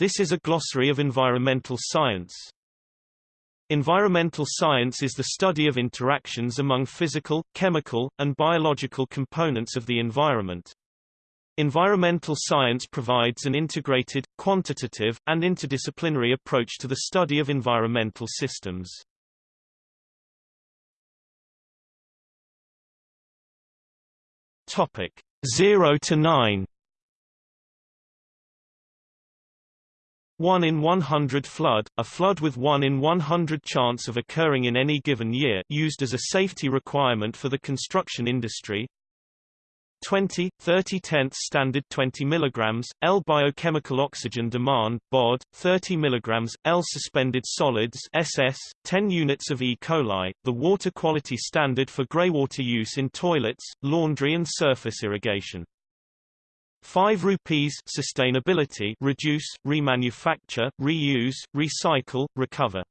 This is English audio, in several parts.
This is a glossary of environmental science. Environmental science is the study of interactions among physical, chemical, and biological components of the environment. Environmental science provides an integrated, quantitative, and interdisciplinary approach to the study of environmental systems. Topic 0 to 9 1 in 100 flood, a flood with 1 in 100 chance of occurring in any given year used as a safety requirement for the construction industry 20, 30 tenths standard 20 mg, L biochemical oxygen demand, BOD, 30 mg, L suspended solids SS, 10 units of E. coli, the water quality standard for greywater use in toilets, laundry and surface irrigation. 5 rupees sustainability reduce, remanufacture, reuse, recycle, recover.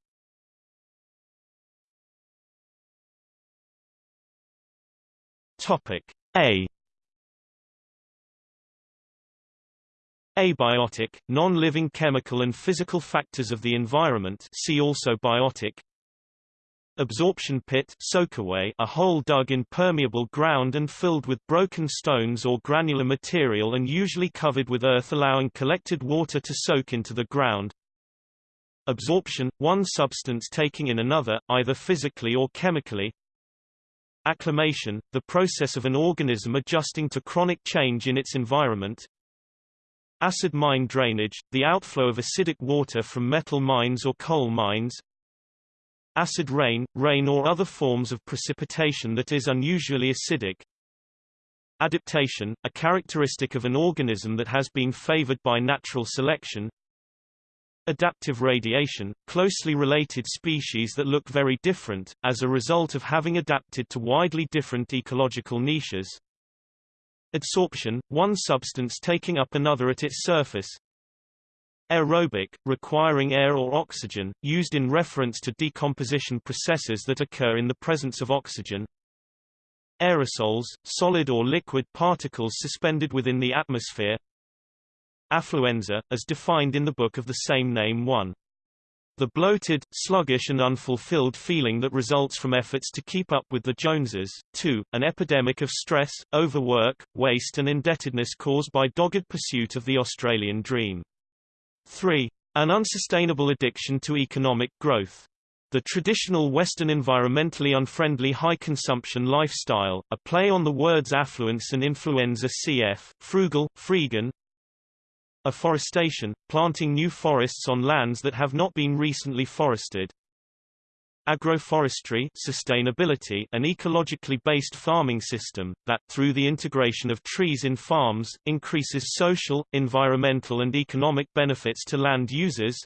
Topic A Abiotic, non-living chemical and physical factors of the environment see also biotic Absorption pit soakaway, a hole dug in permeable ground and filled with broken stones or granular material and usually covered with earth allowing collected water to soak into the ground. Absorption, one substance taking in another, either physically or chemically. Acclimation, the process of an organism adjusting to chronic change in its environment. Acid mine drainage, the outflow of acidic water from metal mines or coal mines. Acid rain, rain or other forms of precipitation that is unusually acidic. Adaptation, a characteristic of an organism that has been favored by natural selection. Adaptive radiation, closely related species that look very different, as a result of having adapted to widely different ecological niches. Adsorption, one substance taking up another at its surface. Aerobic, requiring air or oxygen, used in reference to decomposition processes that occur in the presence of oxygen. Aerosols, solid or liquid particles suspended within the atmosphere. Affluenza, as defined in the book of the same name 1. The bloated, sluggish and unfulfilled feeling that results from efforts to keep up with the Joneses. 2. An epidemic of stress, overwork, waste and indebtedness caused by dogged pursuit of the Australian dream. 3. An unsustainable addiction to economic growth. The traditional Western environmentally unfriendly high-consumption lifestyle, a play on the words affluence and influenza cf. frugal, freegan. Afforestation, planting new forests on lands that have not been recently forested. Agroforestry sustainability an ecologically based farming system, that, through the integration of trees in farms, increases social, environmental and economic benefits to land users.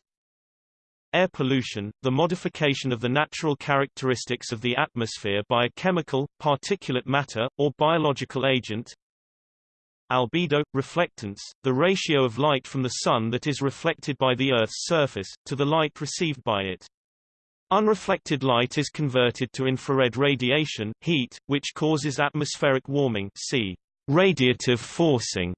Air pollution, the modification of the natural characteristics of the atmosphere by a chemical, particulate matter, or biological agent. Albedo, reflectance, the ratio of light from the Sun that is reflected by the Earth's surface, to the light received by it. Unreflected light is converted to infrared radiation heat, which causes atmospheric warming see radiative forcing.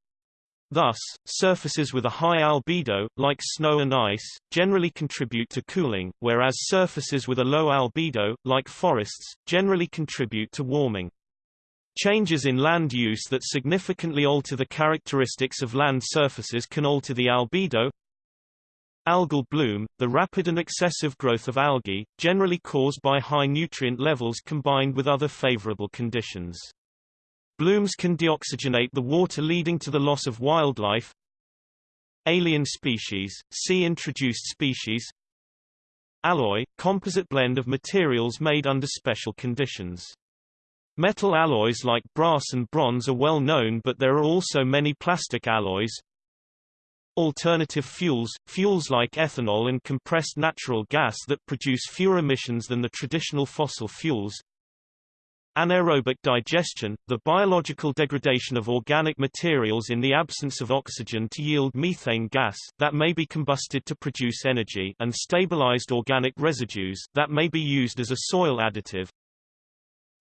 Thus, surfaces with a high albedo, like snow and ice, generally contribute to cooling, whereas surfaces with a low albedo, like forests, generally contribute to warming. Changes in land use that significantly alter the characteristics of land surfaces can alter the albedo, Algal bloom, the rapid and excessive growth of algae, generally caused by high nutrient levels combined with other favorable conditions. Blooms can deoxygenate the water leading to the loss of wildlife. Alien species, see introduced species. Alloy, composite blend of materials made under special conditions. Metal alloys like brass and bronze are well known but there are also many plastic alloys, Alternative fuels, fuels like ethanol and compressed natural gas that produce fewer emissions than the traditional fossil fuels. Anaerobic digestion, the biological degradation of organic materials in the absence of oxygen to yield methane gas, that may be combusted to produce energy and stabilized organic residues, that may be used as a soil additive.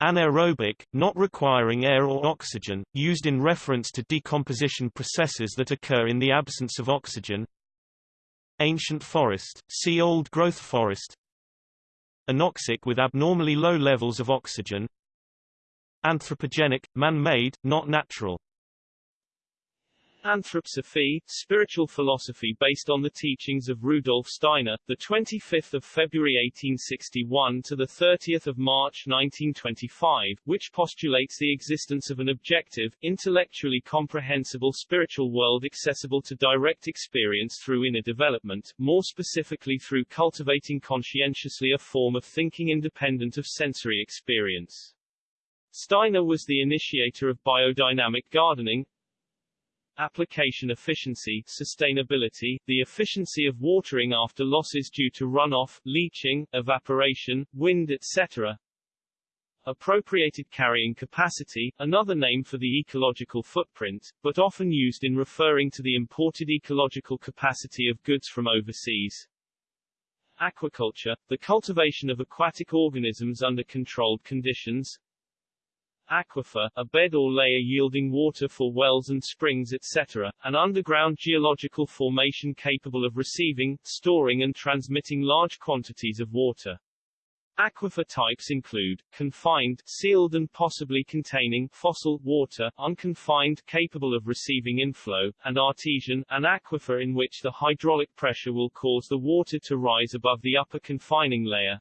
Anaerobic, not requiring air or oxygen, used in reference to decomposition processes that occur in the absence of oxygen. Ancient forest, see old-growth forest. Anoxic with abnormally low levels of oxygen. Anthropogenic, man-made, not natural Anthroposophy, spiritual philosophy based on the teachings of Rudolf Steiner, the 25th of February 1861 to the 30th of March 1925, which postulates the existence of an objective, intellectually comprehensible spiritual world accessible to direct experience through inner development, more specifically through cultivating conscientiously a form of thinking independent of sensory experience. Steiner was the initiator of biodynamic gardening, application efficiency sustainability, the efficiency of watering after losses due to runoff, leaching, evaporation, wind etc. Appropriated carrying capacity, another name for the ecological footprint, but often used in referring to the imported ecological capacity of goods from overseas. Aquaculture, the cultivation of aquatic organisms under controlled conditions, aquifer, a bed or layer yielding water for wells and springs etc., an underground geological formation capable of receiving, storing and transmitting large quantities of water. Aquifer types include, confined, sealed and possibly containing, fossil, water, unconfined, capable of receiving inflow, and artesian, an aquifer in which the hydraulic pressure will cause the water to rise above the upper confining layer,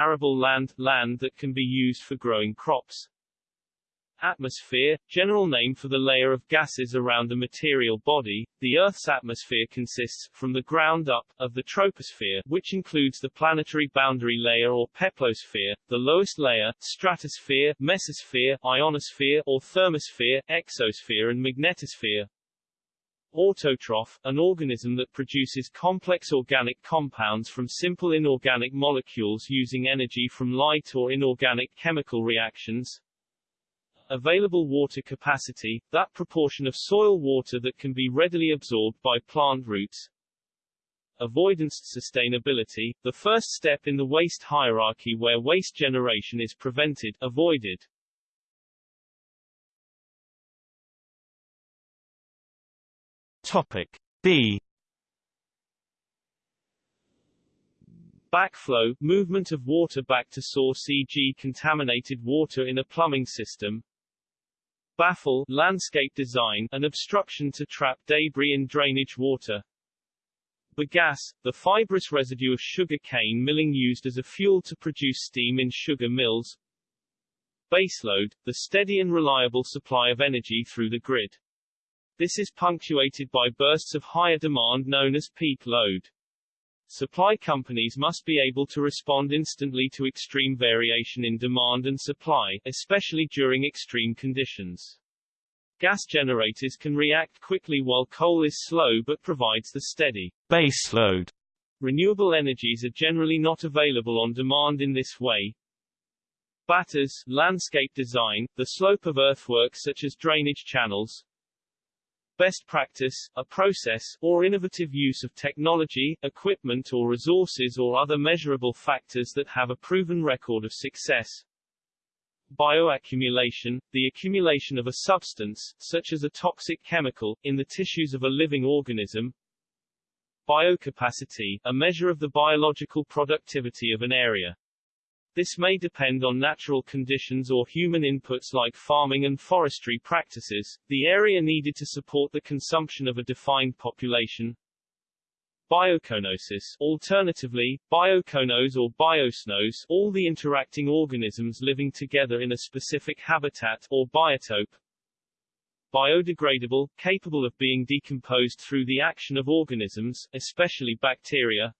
arable land, land that can be used for growing crops. Atmosphere, general name for the layer of gases around a material body. The Earth's atmosphere consists, from the ground up, of the troposphere, which includes the planetary boundary layer or peplosphere, the lowest layer, stratosphere, mesosphere, ionosphere or thermosphere, exosphere and magnetosphere. Autotroph, an organism that produces complex organic compounds from simple inorganic molecules using energy from light or inorganic chemical reactions. Available water capacity, that proportion of soil water that can be readily absorbed by plant roots. Avoidance sustainability, the first step in the waste hierarchy where waste generation is prevented, avoided. Topic B Backflow, movement of water back to source e.g. contaminated water in a plumbing system. Baffle, landscape design, an obstruction to trap debris in drainage water. Bagasse, the fibrous residue of sugar cane milling used as a fuel to produce steam in sugar mills. Baseload, the steady and reliable supply of energy through the grid. This is punctuated by bursts of higher demand known as peak load. Supply companies must be able to respond instantly to extreme variation in demand and supply, especially during extreme conditions. Gas generators can react quickly while coal is slow but provides the steady base load. Renewable energies are generally not available on demand in this way. Batters, landscape design, the slope of earthworks such as drainage channels, best practice, a process, or innovative use of technology, equipment or resources or other measurable factors that have a proven record of success. Bioaccumulation, the accumulation of a substance, such as a toxic chemical, in the tissues of a living organism. Biocapacity, a measure of the biological productivity of an area. This may depend on natural conditions or human inputs like farming and forestry practices, the area needed to support the consumption of a defined population. Biocoenosis, alternatively, biocoenose or biocenose, all the interacting organisms living together in a specific habitat or biotope. Biodegradable, capable of being decomposed through the action of organisms, especially bacteria.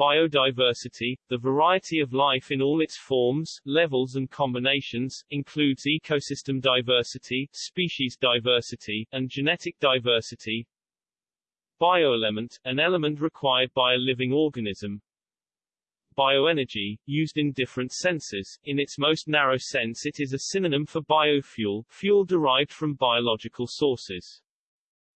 Biodiversity, the variety of life in all its forms, levels and combinations, includes ecosystem diversity, species diversity, and genetic diversity. Bioelement, an element required by a living organism. Bioenergy, used in different senses, in its most narrow sense it is a synonym for biofuel, fuel derived from biological sources.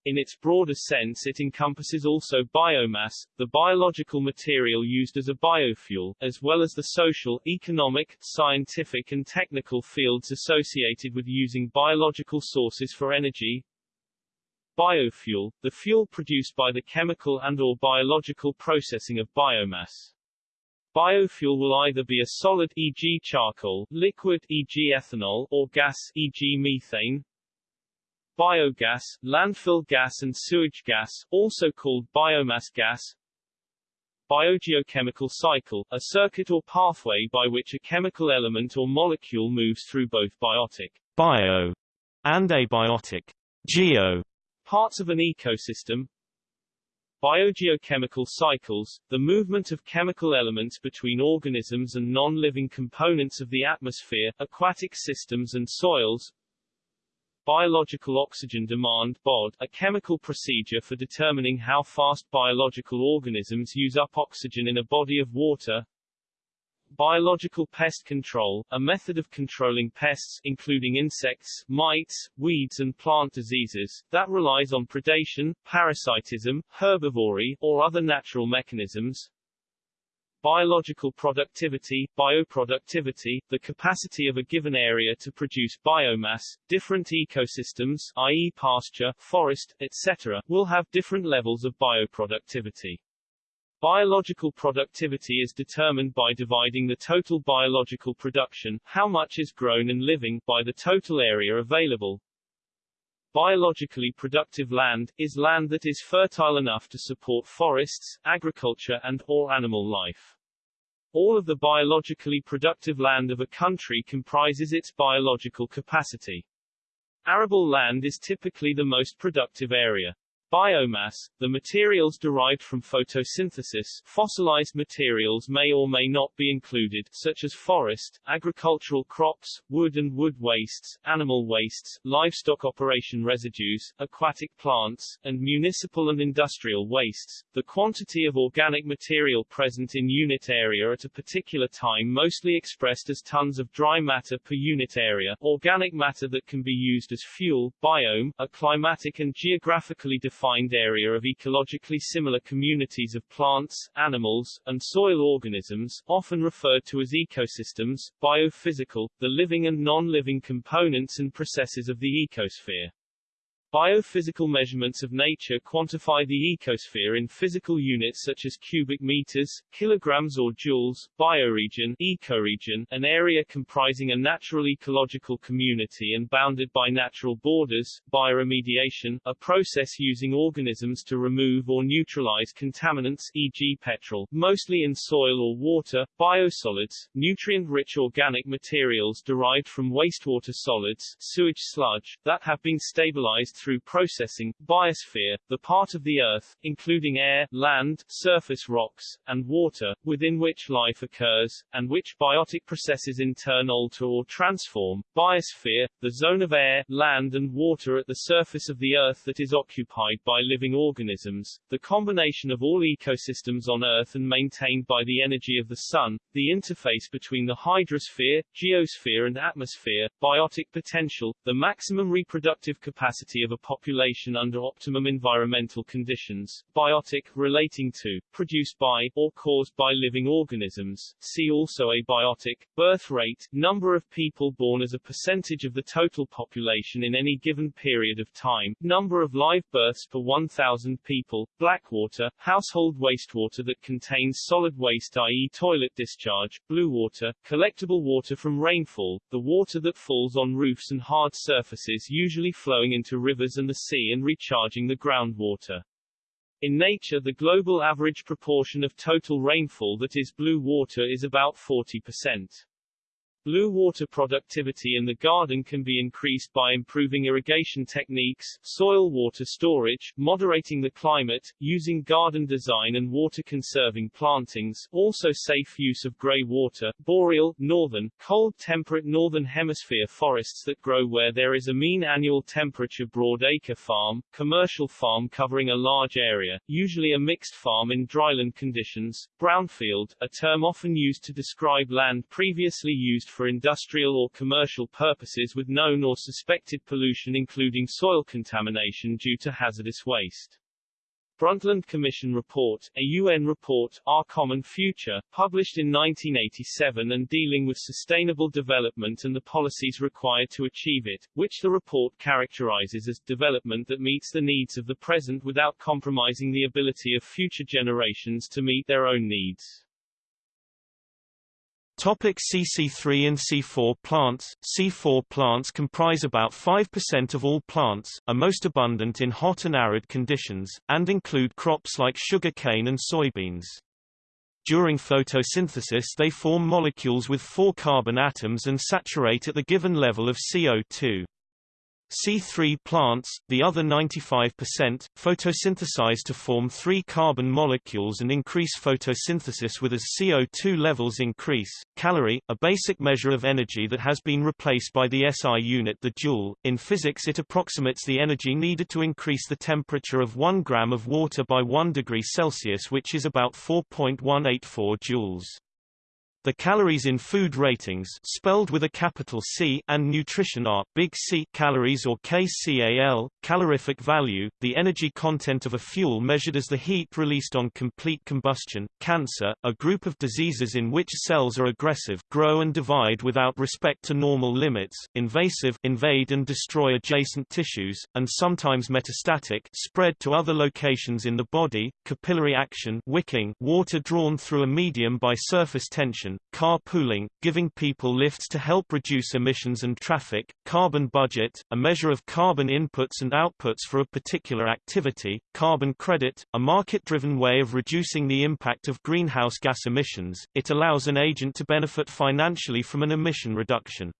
In its broader sense it encompasses also biomass, the biological material used as a biofuel, as well as the social, economic, scientific and technical fields associated with using biological sources for energy. Biofuel, the fuel produced by the chemical and or biological processing of biomass. Biofuel will either be a solid e.g. charcoal, liquid e.g. ethanol, or gas e.g. methane. Biogas, landfill gas and sewage gas, also called biomass gas. Biogeochemical cycle, a circuit or pathway by which a chemical element or molecule moves through both biotic bio and abiotic geo parts of an ecosystem. Biogeochemical cycles, the movement of chemical elements between organisms and non-living components of the atmosphere, aquatic systems and soils. Biological oxygen demand BOD, a chemical procedure for determining how fast biological organisms use up oxygen in a body of water. Biological pest control, a method of controlling pests including insects, mites, weeds and plant diseases, that relies on predation, parasitism, herbivory, or other natural mechanisms. Biological productivity, bioproductivity, the capacity of a given area to produce biomass, different ecosystems, i.e. pasture, forest, etc., will have different levels of bioproductivity. Biological productivity is determined by dividing the total biological production, how much is grown and living, by the total area available. Biologically productive land, is land that is fertile enough to support forests, agriculture and, or animal life. All of the biologically productive land of a country comprises its biological capacity. Arable land is typically the most productive area. Biomass, the materials derived from photosynthesis fossilized materials may or may not be included, such as forest, agricultural crops, wood and wood wastes, animal wastes, livestock operation residues, aquatic plants, and municipal and industrial wastes. The quantity of organic material present in unit area at a particular time mostly expressed as tons of dry matter per unit area, organic matter that can be used as fuel, biome, a climatic and geographically defined defined area of ecologically similar communities of plants, animals, and soil organisms, often referred to as ecosystems, biophysical, the living and non-living components and processes of the ecosphere. Biophysical measurements of nature quantify the ecosphere in physical units such as cubic meters, kilograms or joules. Bioregion, ecoregion, an area comprising a natural ecological community and bounded by natural borders. Bioremediation, a process using organisms to remove or neutralize contaminants, e.g. petrol, mostly in soil or water. Biosolids, nutrient-rich organic materials derived from wastewater solids, sewage sludge, that have been stabilized through processing, biosphere, the part of the Earth, including air, land, surface rocks, and water, within which life occurs, and which biotic processes in turn alter or transform, biosphere, the zone of air, land and water at the surface of the Earth that is occupied by living organisms, the combination of all ecosystems on Earth and maintained by the energy of the Sun, the interface between the hydrosphere, geosphere and atmosphere, biotic potential, the maximum reproductive capacity of a population under optimum environmental conditions, biotic, relating to, produced by, or caused by living organisms, see also abiotic, birth rate, number of people born as a percentage of the total population in any given period of time, number of live births per 1,000 people, blackwater, household wastewater that contains solid waste i.e. toilet discharge, blue water, collectible water from rainfall, the water that falls on roofs and hard surfaces usually flowing into rivers rivers and the sea and recharging the groundwater. In nature the global average proportion of total rainfall that is blue water is about 40%. Blue water productivity in the garden can be increased by improving irrigation techniques, soil water storage, moderating the climate, using garden design and water-conserving plantings, also safe use of grey water, boreal, northern, cold temperate northern hemisphere forests that grow where there is a mean annual temperature broadacre farm, commercial farm covering a large area, usually a mixed farm in dryland conditions, brownfield, a term often used to describe land previously used for industrial or commercial purposes with known or suspected pollution including soil contamination due to hazardous waste. Brundtland Commission Report, a UN report, Our Common Future, published in 1987 and dealing with sustainable development and the policies required to achieve it, which the report characterizes as development that meets the needs of the present without compromising the ability of future generations to meet their own needs. Topic CC3 and C4 plants C4 plants comprise about 5% of all plants, are most abundant in hot and arid conditions, and include crops like sugar cane and soybeans. During photosynthesis they form molecules with four carbon atoms and saturate at the given level of CO2. C3 plants, the other 95%, photosynthesize to form three carbon molecules and increase photosynthesis with as CO2 levels increase. Calorie, a basic measure of energy that has been replaced by the SI unit the joule. In physics it approximates the energy needed to increase the temperature of 1 gram of water by 1 degree Celsius which is about 4.184 joules. The calories in food ratings spelled with a capital C and nutrition are big C calories or KCAL, calorific value, the energy content of a fuel measured as the heat released on complete combustion. Cancer, a group of diseases in which cells are aggressive, grow and divide without respect to normal limits, invasive, invade and destroy adjacent tissues, and sometimes metastatic, spread to other locations in the body. Capillary action, wicking, water drawn through a medium by surface tension carpooling, giving people lifts to help reduce emissions and traffic, carbon budget, a measure of carbon inputs and outputs for a particular activity, carbon credit, a market-driven way of reducing the impact of greenhouse gas emissions, it allows an agent to benefit financially from an emission reduction.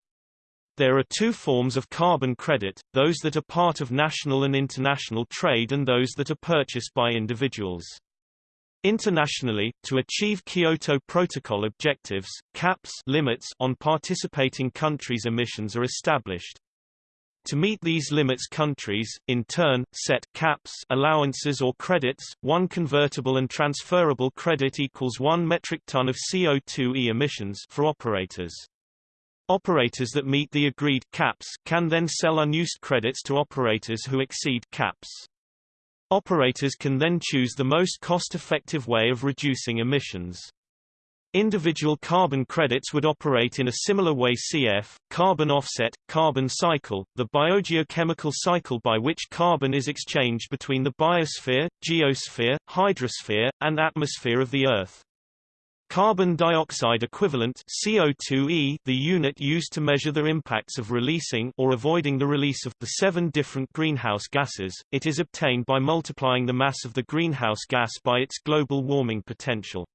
There are two forms of carbon credit, those that are part of national and international trade and those that are purchased by individuals. Internationally, to achieve Kyoto Protocol objectives, caps limits on participating countries' emissions are established. To meet these limits countries, in turn, set caps allowances or credits, one convertible and transferable credit equals 1 metric ton of CO2e emissions for operators. Operators that meet the agreed caps can then sell unused credits to operators who exceed caps. Operators can then choose the most cost-effective way of reducing emissions. Individual carbon credits would operate in a similar way CF, carbon offset, carbon cycle, the biogeochemical cycle by which carbon is exchanged between the biosphere, geosphere, hydrosphere, and atmosphere of the Earth. Carbon dioxide equivalent CO2e the unit used to measure the impacts of releasing or avoiding the release of the seven different greenhouse gases, it is obtained by multiplying the mass of the greenhouse gas by its global warming potential.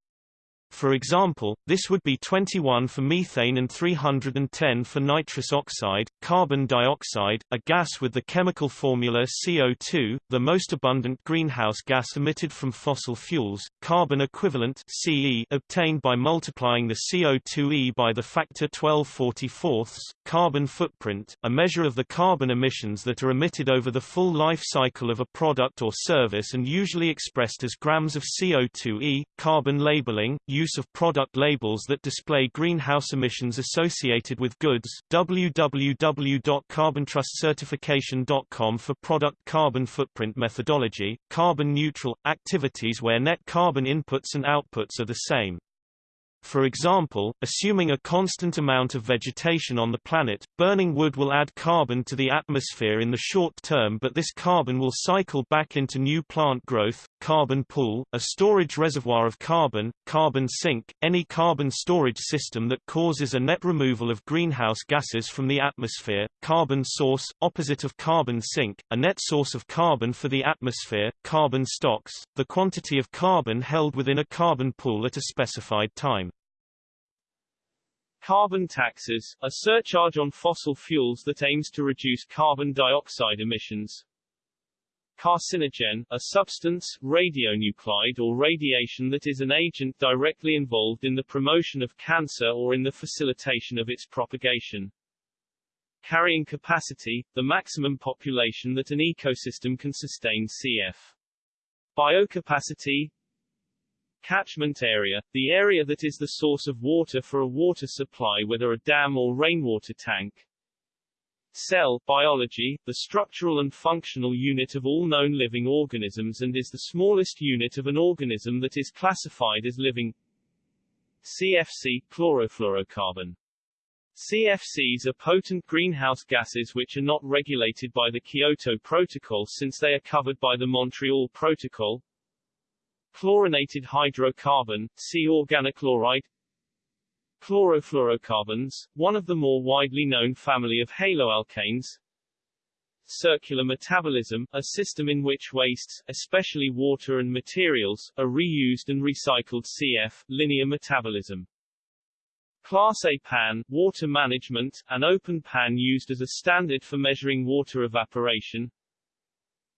For example, this would be 21 for methane and 310 for nitrous oxide, carbon dioxide, a gas with the chemical formula CO2, the most abundant greenhouse gas emitted from fossil fuels, carbon equivalent CE obtained by multiplying the CO2e by the factor 1244, carbon footprint, a measure of the carbon emissions that are emitted over the full life cycle of a product or service and usually expressed as grams of CO2e, carbon labeling, use of product labels that display greenhouse emissions associated with goods www.carbontrustcertification.com for product carbon footprint methodology, carbon neutral, activities where net carbon inputs and outputs are the same. For example, assuming a constant amount of vegetation on the planet, burning wood will add carbon to the atmosphere in the short term but this carbon will cycle back into new plant growth, carbon pool, a storage reservoir of carbon, carbon sink, any carbon storage system that causes a net removal of greenhouse gases from the atmosphere, carbon source, opposite of carbon sink, a net source of carbon for the atmosphere, carbon stocks, the quantity of carbon held within a carbon pool at a specified time. Carbon taxes, a surcharge on fossil fuels that aims to reduce carbon dioxide emissions. Carcinogen, a substance, radionuclide or radiation that is an agent directly involved in the promotion of cancer or in the facilitation of its propagation. Carrying capacity, the maximum population that an ecosystem can sustain cf. Biocapacity, Catchment area, the area that is the source of water for a water supply whether a dam or rainwater tank. Cell biology, the structural and functional unit of all known living organisms and is the smallest unit of an organism that is classified as living. CFC chlorofluorocarbon. CFCs are potent greenhouse gases which are not regulated by the Kyoto Protocol since they are covered by the Montreal Protocol. Chlorinated hydrocarbon, C organochloride Chlorofluorocarbons, one of the more widely known family of haloalkanes. Circular metabolism, a system in which wastes, especially water and materials, are reused and recycled cf. linear metabolism. Class A pan, water management, an open pan used as a standard for measuring water evaporation,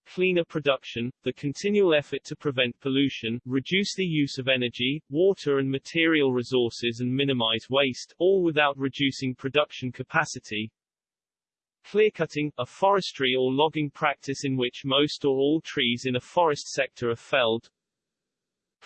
cleaner production, the continual effort to prevent pollution, reduce the use of energy, water and material resources and minimize waste, all without reducing production capacity. Clearcutting, a forestry or logging practice in which most or all trees in a forest sector are felled,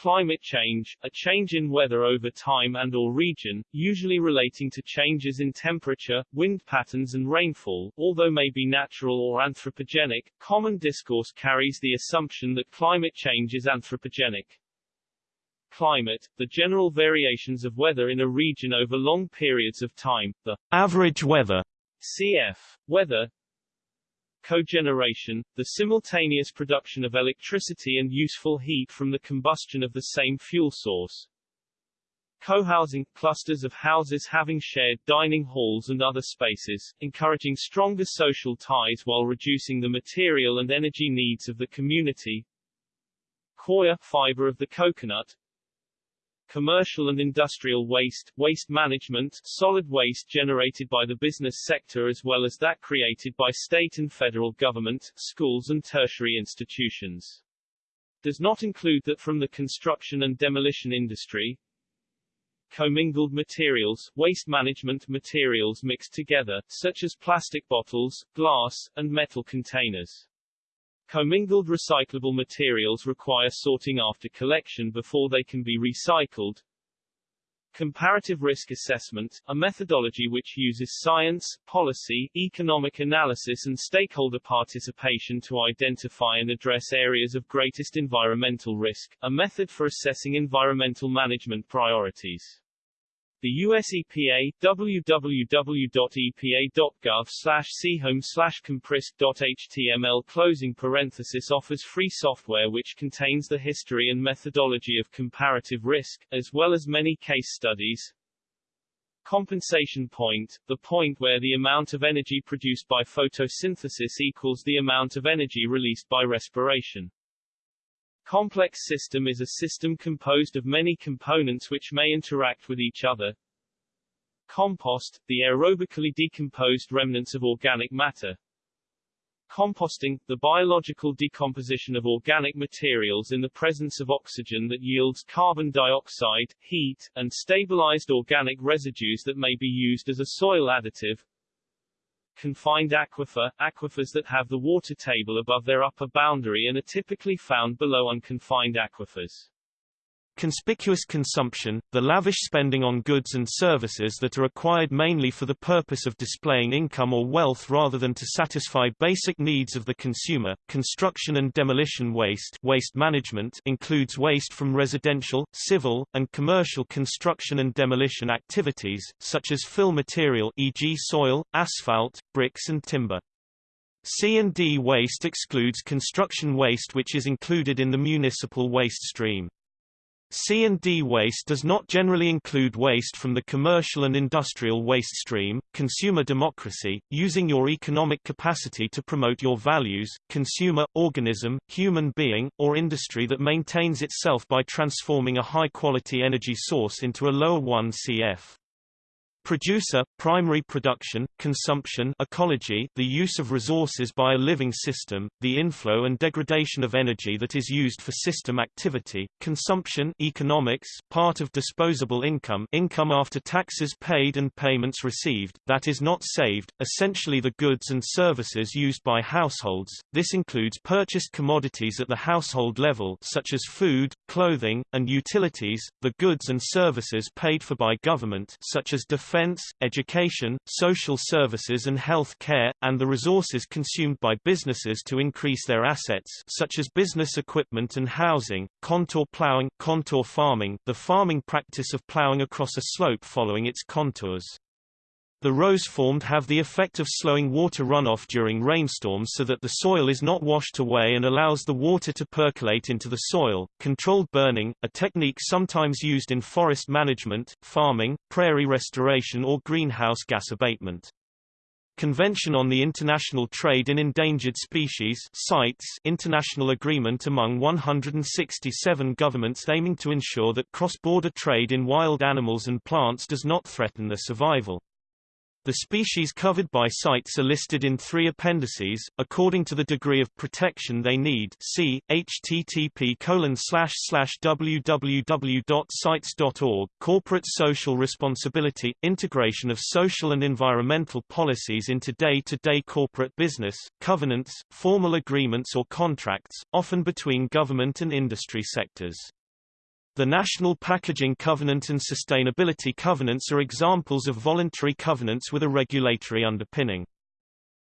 Climate change, a change in weather over time and or region, usually relating to changes in temperature, wind patterns and rainfall, although may be natural or anthropogenic, common discourse carries the assumption that climate change is anthropogenic. Climate, the general variations of weather in a region over long periods of time, the average weather CF, weather, cogeneration, the simultaneous production of electricity and useful heat from the combustion of the same fuel source. Co-housing, clusters of houses having shared dining halls and other spaces, encouraging stronger social ties while reducing the material and energy needs of the community. Coir, fiber of the coconut, commercial and industrial waste, waste management, solid waste generated by the business sector as well as that created by state and federal government, schools and tertiary institutions. Does not include that from the construction and demolition industry, commingled materials, waste management materials mixed together, such as plastic bottles, glass, and metal containers. Commingled recyclable materials require sorting after collection before they can be recycled. Comparative risk assessment, a methodology which uses science, policy, economic analysis and stakeholder participation to identify and address areas of greatest environmental risk, a method for assessing environmental management priorities. The US EPA, www.epa.gov slash chome slash comprist.html closing parenthesis offers free software which contains the history and methodology of comparative risk, as well as many case studies. Compensation point, the point where the amount of energy produced by photosynthesis equals the amount of energy released by respiration. Complex system is a system composed of many components which may interact with each other. Compost, the aerobically decomposed remnants of organic matter. Composting, the biological decomposition of organic materials in the presence of oxygen that yields carbon dioxide, heat, and stabilized organic residues that may be used as a soil additive. Confined aquifer, aquifers that have the water table above their upper boundary and are typically found below unconfined aquifers. Conspicuous consumption, the lavish spending on goods and services that are acquired mainly for the purpose of displaying income or wealth rather than to satisfy basic needs of the consumer. Construction and demolition waste, waste management includes waste from residential, civil, and commercial construction and demolition activities, such as fill material e.g. soil, asphalt, bricks and timber. C&D waste excludes construction waste which is included in the municipal waste stream. C&D waste does not generally include waste from the commercial and industrial waste stream. Consumer democracy, using your economic capacity to promote your values, consumer, organism, human being, or industry that maintains itself by transforming a high-quality energy source into a lower 1 CF. Producer, primary production, consumption ecology the use of resources by a living system, the inflow and degradation of energy that is used for system activity, consumption economics part of disposable income income after taxes paid and payments received, that is not saved, essentially the goods and services used by households, this includes purchased commodities at the household level such as food, clothing, and utilities, the goods and services paid for by government such as defense defense, education, social services and health care, and the resources consumed by businesses to increase their assets such as business equipment and housing, contour plowing, contour farming the farming practice of plowing across a slope following its contours. The rows formed have the effect of slowing water runoff during rainstorms so that the soil is not washed away and allows the water to percolate into the soil. Controlled burning, a technique sometimes used in forest management, farming, prairie restoration or greenhouse gas abatement. Convention on the International Trade in Endangered Species CITES international agreement among 167 governments aiming to ensure that cross-border trade in wild animals and plants does not threaten their survival. The species covered by CITES are listed in three appendices, according to the degree of protection they need see, http www.cites.org, Corporate Social Responsibility, Integration of Social and Environmental Policies into day-to-day -day corporate business, covenants, formal agreements or contracts, often between government and industry sectors. The National Packaging Covenant and Sustainability Covenants are examples of voluntary covenants with a regulatory underpinning.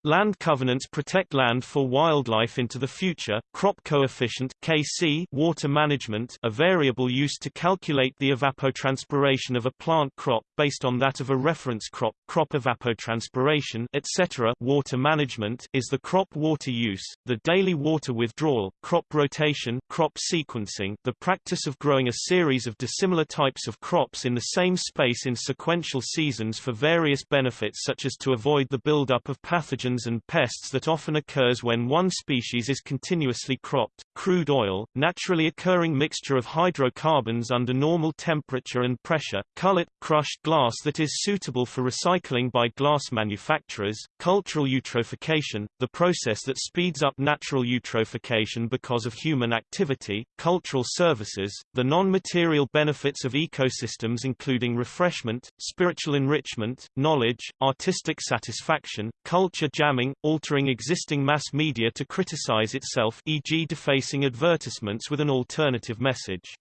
Land covenants protect land for wildlife into the future. Crop coefficient (KC) water management, a variable used to calculate the evapotranspiration of a plant crop based on that of a reference crop, crop evapotranspiration, etc. Water management is the crop water use, the daily water withdrawal, crop rotation, crop sequencing, the practice of growing a series of dissimilar types of crops in the same space in sequential seasons for various benefits such as to avoid the buildup of pathogens and pests that often occurs when one species is continuously cropped, crude oil, naturally occurring mixture of hydrocarbons under normal temperature and pressure, cullet, crushed glass that is suitable for recycling by glass manufacturers, cultural eutrophication, the process that speeds up natural eutrophication because of human activity, cultural services, the non-material benefits of ecosystems including refreshment, spiritual enrichment, knowledge, artistic satisfaction, culture jamming, altering existing mass media to criticize itself e.g. defacing advertisements with an alternative message.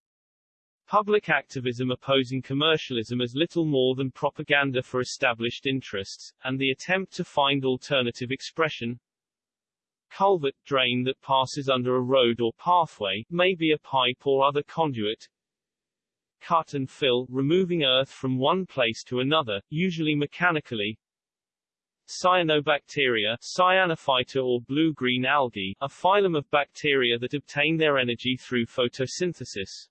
Public activism opposing commercialism as little more than propaganda for established interests, and the attempt to find alternative expression. Culvert, drain that passes under a road or pathway, may be a pipe or other conduit. Cut and fill, removing earth from one place to another, usually mechanically. Cyanobacteria cyanophyta or blue-green algae, a phylum of bacteria that obtain their energy through photosynthesis.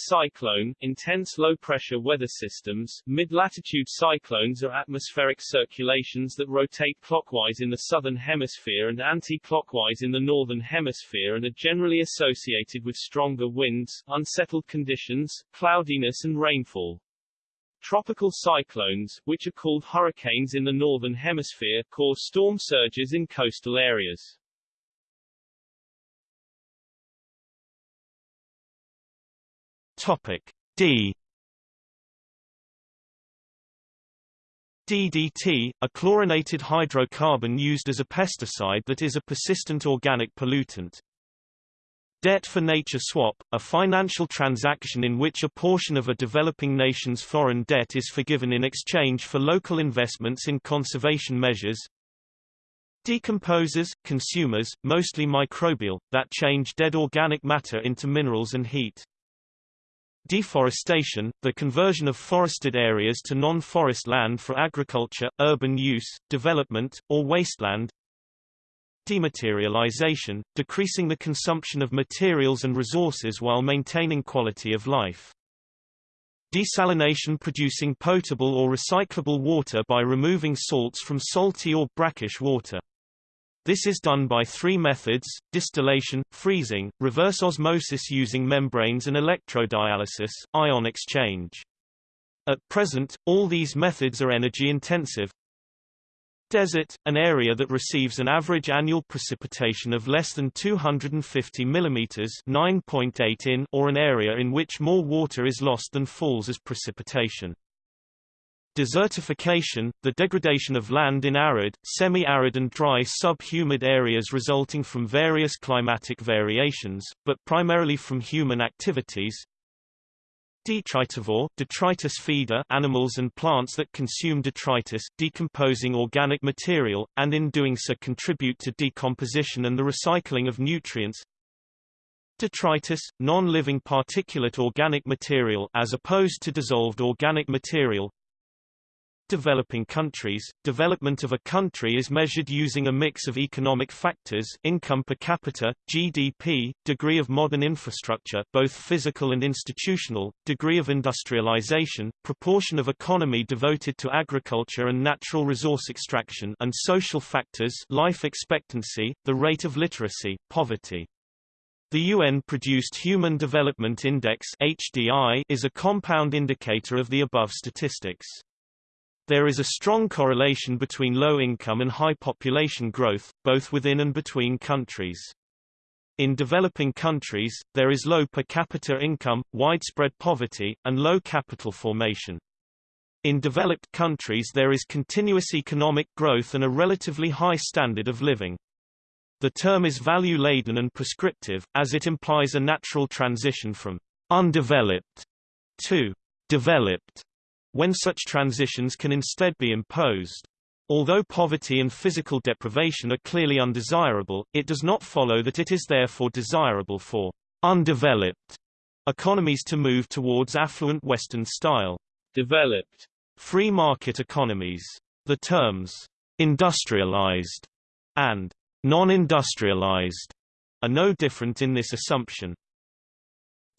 Cyclone, intense low-pressure weather systems, mid-latitude cyclones are atmospheric circulations that rotate clockwise in the southern hemisphere and anti-clockwise in the northern hemisphere and are generally associated with stronger winds, unsettled conditions, cloudiness and rainfall. Tropical cyclones, which are called hurricanes in the northern hemisphere, cause storm surges in coastal areas. Topic D DDT, a chlorinated hydrocarbon used as a pesticide that is a persistent organic pollutant. Debt for nature swap, a financial transaction in which a portion of a developing nation's foreign debt is forgiven in exchange for local investments in conservation measures. Decomposers, consumers, mostly microbial, that change dead organic matter into minerals and heat. Deforestation, the conversion of forested areas to non-forest land for agriculture, urban use, development, or wasteland dematerialization, decreasing the consumption of materials and resources while maintaining quality of life. Desalination producing potable or recyclable water by removing salts from salty or brackish water. This is done by three methods, distillation, freezing, reverse osmosis using membranes and electrodialysis, ion exchange. At present, all these methods are energy intensive, Desert, an area that receives an average annual precipitation of less than 250 mm 9.8 in or an area in which more water is lost than falls as precipitation. Desertification, the degradation of land in arid, semi-arid and dry sub-humid areas resulting from various climatic variations, but primarily from human activities, Detritivore, detritus feeder animals and plants that consume detritus, decomposing organic material, and in doing so contribute to decomposition and the recycling of nutrients. Detritus, non-living particulate organic material as opposed to dissolved organic material, developing countries, development of a country is measured using a mix of economic factors income per capita, GDP, degree of modern infrastructure both physical and institutional, degree of industrialization, proportion of economy devoted to agriculture and natural resource extraction and social factors life expectancy, the rate of literacy, poverty. The UN-produced Human Development Index HDI is a compound indicator of the above statistics. There is a strong correlation between low income and high population growth, both within and between countries. In developing countries, there is low per capita income, widespread poverty, and low capital formation. In developed countries there is continuous economic growth and a relatively high standard of living. The term is value-laden and prescriptive, as it implies a natural transition from undeveloped to developed when such transitions can instead be imposed. Although poverty and physical deprivation are clearly undesirable, it does not follow that it is therefore desirable for undeveloped economies to move towards affluent Western style developed free market economies. The terms industrialized and non-industrialized are no different in this assumption.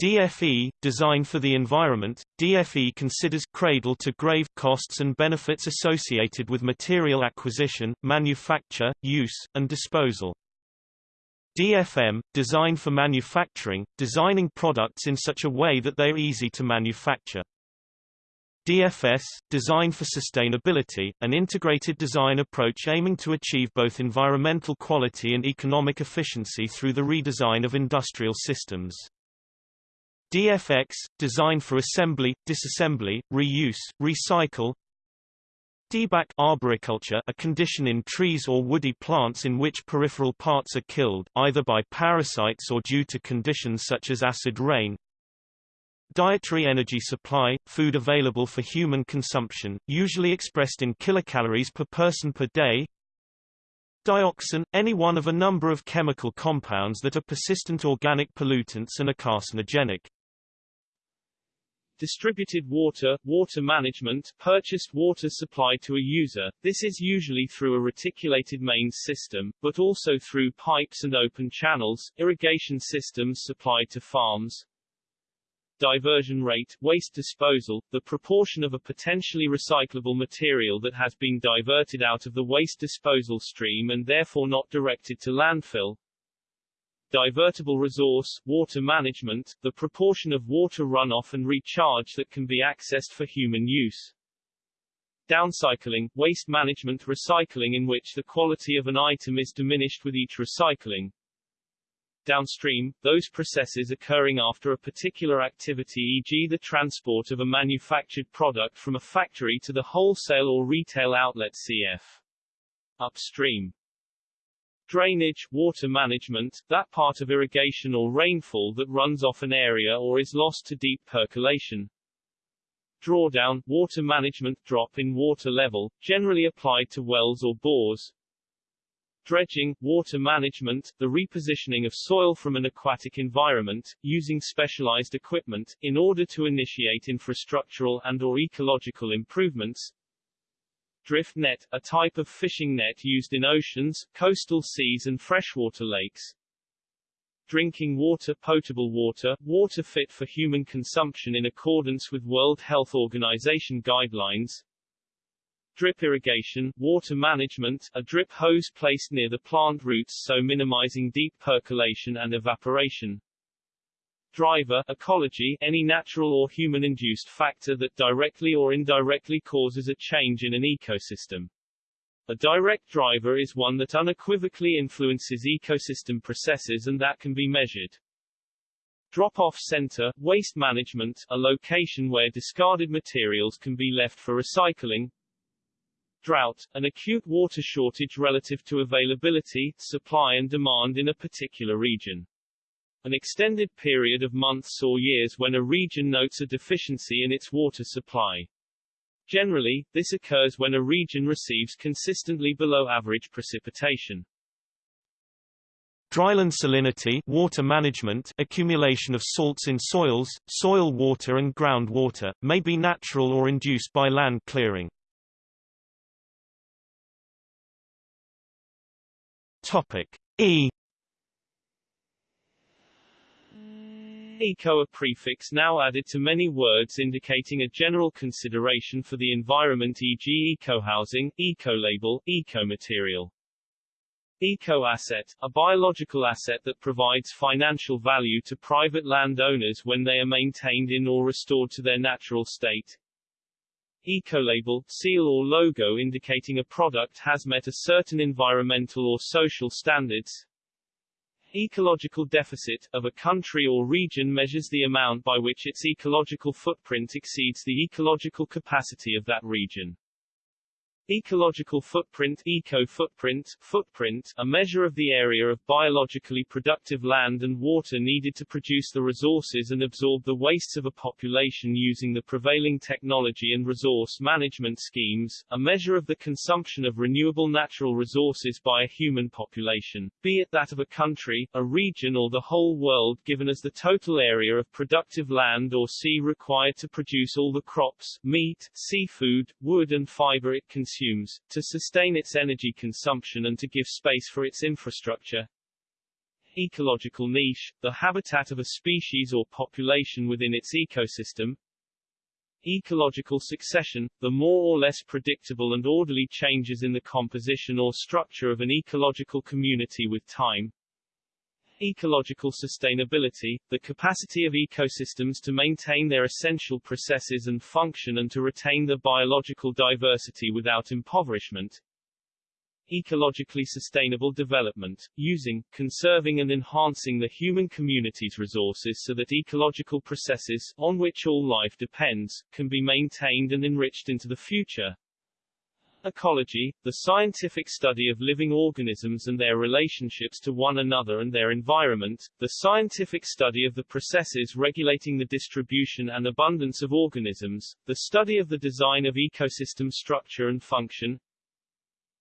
DFE, Design for the Environment, DFE considers cradle-to-grave costs and benefits associated with material acquisition, manufacture, use, and disposal. DFM, Design for Manufacturing, designing products in such a way that they are easy to manufacture. DFS, Design for Sustainability, an integrated design approach aiming to achieve both environmental quality and economic efficiency through the redesign of industrial systems. DFX, design for assembly, disassembly, reuse, recycle. Dieback arboriculture a condition in trees or woody plants in which peripheral parts are killed, either by parasites or due to conditions such as acid rain. Dietary energy supply, food available for human consumption, usually expressed in kilocalories per person per day. Dioxin, any one of a number of chemical compounds that are persistent organic pollutants and are carcinogenic. Distributed water, water management, purchased water supplied to a user, this is usually through a reticulated mains system, but also through pipes and open channels, irrigation systems supplied to farms. Diversion rate, waste disposal, the proportion of a potentially recyclable material that has been diverted out of the waste disposal stream and therefore not directed to landfill, Divertible resource, water management, the proportion of water runoff and recharge that can be accessed for human use. Downcycling, waste management recycling in which the quality of an item is diminished with each recycling. Downstream, those processes occurring after a particular activity e.g. the transport of a manufactured product from a factory to the wholesale or retail outlet cf. Upstream Drainage, water management, that part of irrigation or rainfall that runs off an area or is lost to deep percolation. Drawdown, water management, drop in water level, generally applied to wells or bores. Dredging, water management, the repositioning of soil from an aquatic environment, using specialized equipment, in order to initiate infrastructural and or ecological improvements. Drift net, a type of fishing net used in oceans, coastal seas and freshwater lakes. Drinking water potable water, water fit for human consumption in accordance with World Health Organization guidelines. Drip irrigation, water management, a drip hose placed near the plant roots so minimizing deep percolation and evaporation. Driver ecology any natural or human-induced factor that directly or indirectly causes a change in an ecosystem. A direct driver is one that unequivocally influences ecosystem processes and that can be measured. Drop-off center, waste management, a location where discarded materials can be left for recycling. Drought, an acute water shortage relative to availability, supply and demand in a particular region. An extended period of months or years when a region notes a deficiency in its water supply. Generally, this occurs when a region receives consistently below average precipitation. Dryland salinity water management accumulation of salts in soils, soil water and groundwater, may be natural or induced by land clearing. Topic E Eco a prefix now added to many words indicating a general consideration for the environment e.g. eco-housing, eco-label, eco-material. Eco-asset, a biological asset that provides financial value to private landowners when they are maintained in or restored to their natural state. Ecolabel, seal or logo indicating a product has met a certain environmental or social standards. Ecological deficit, of a country or region measures the amount by which its ecological footprint exceeds the ecological capacity of that region. Ecological footprint eco-footprint, footprint, a measure of the area of biologically productive land and water needed to produce the resources and absorb the wastes of a population using the prevailing technology and resource management schemes, a measure of the consumption of renewable natural resources by a human population, be it that of a country, a region or the whole world given as the total area of productive land or sea required to produce all the crops, meat, seafood, wood and fiber it consumes consumes, to sustain its energy consumption and to give space for its infrastructure. Ecological niche, the habitat of a species or population within its ecosystem. Ecological succession, the more or less predictable and orderly changes in the composition or structure of an ecological community with time. Ecological sustainability, the capacity of ecosystems to maintain their essential processes and function and to retain their biological diversity without impoverishment. Ecologically sustainable development, using, conserving and enhancing the human community's resources so that ecological processes, on which all life depends, can be maintained and enriched into the future. Ecology, the scientific study of living organisms and their relationships to one another and their environment, the scientific study of the processes regulating the distribution and abundance of organisms, the study of the design of ecosystem structure and function.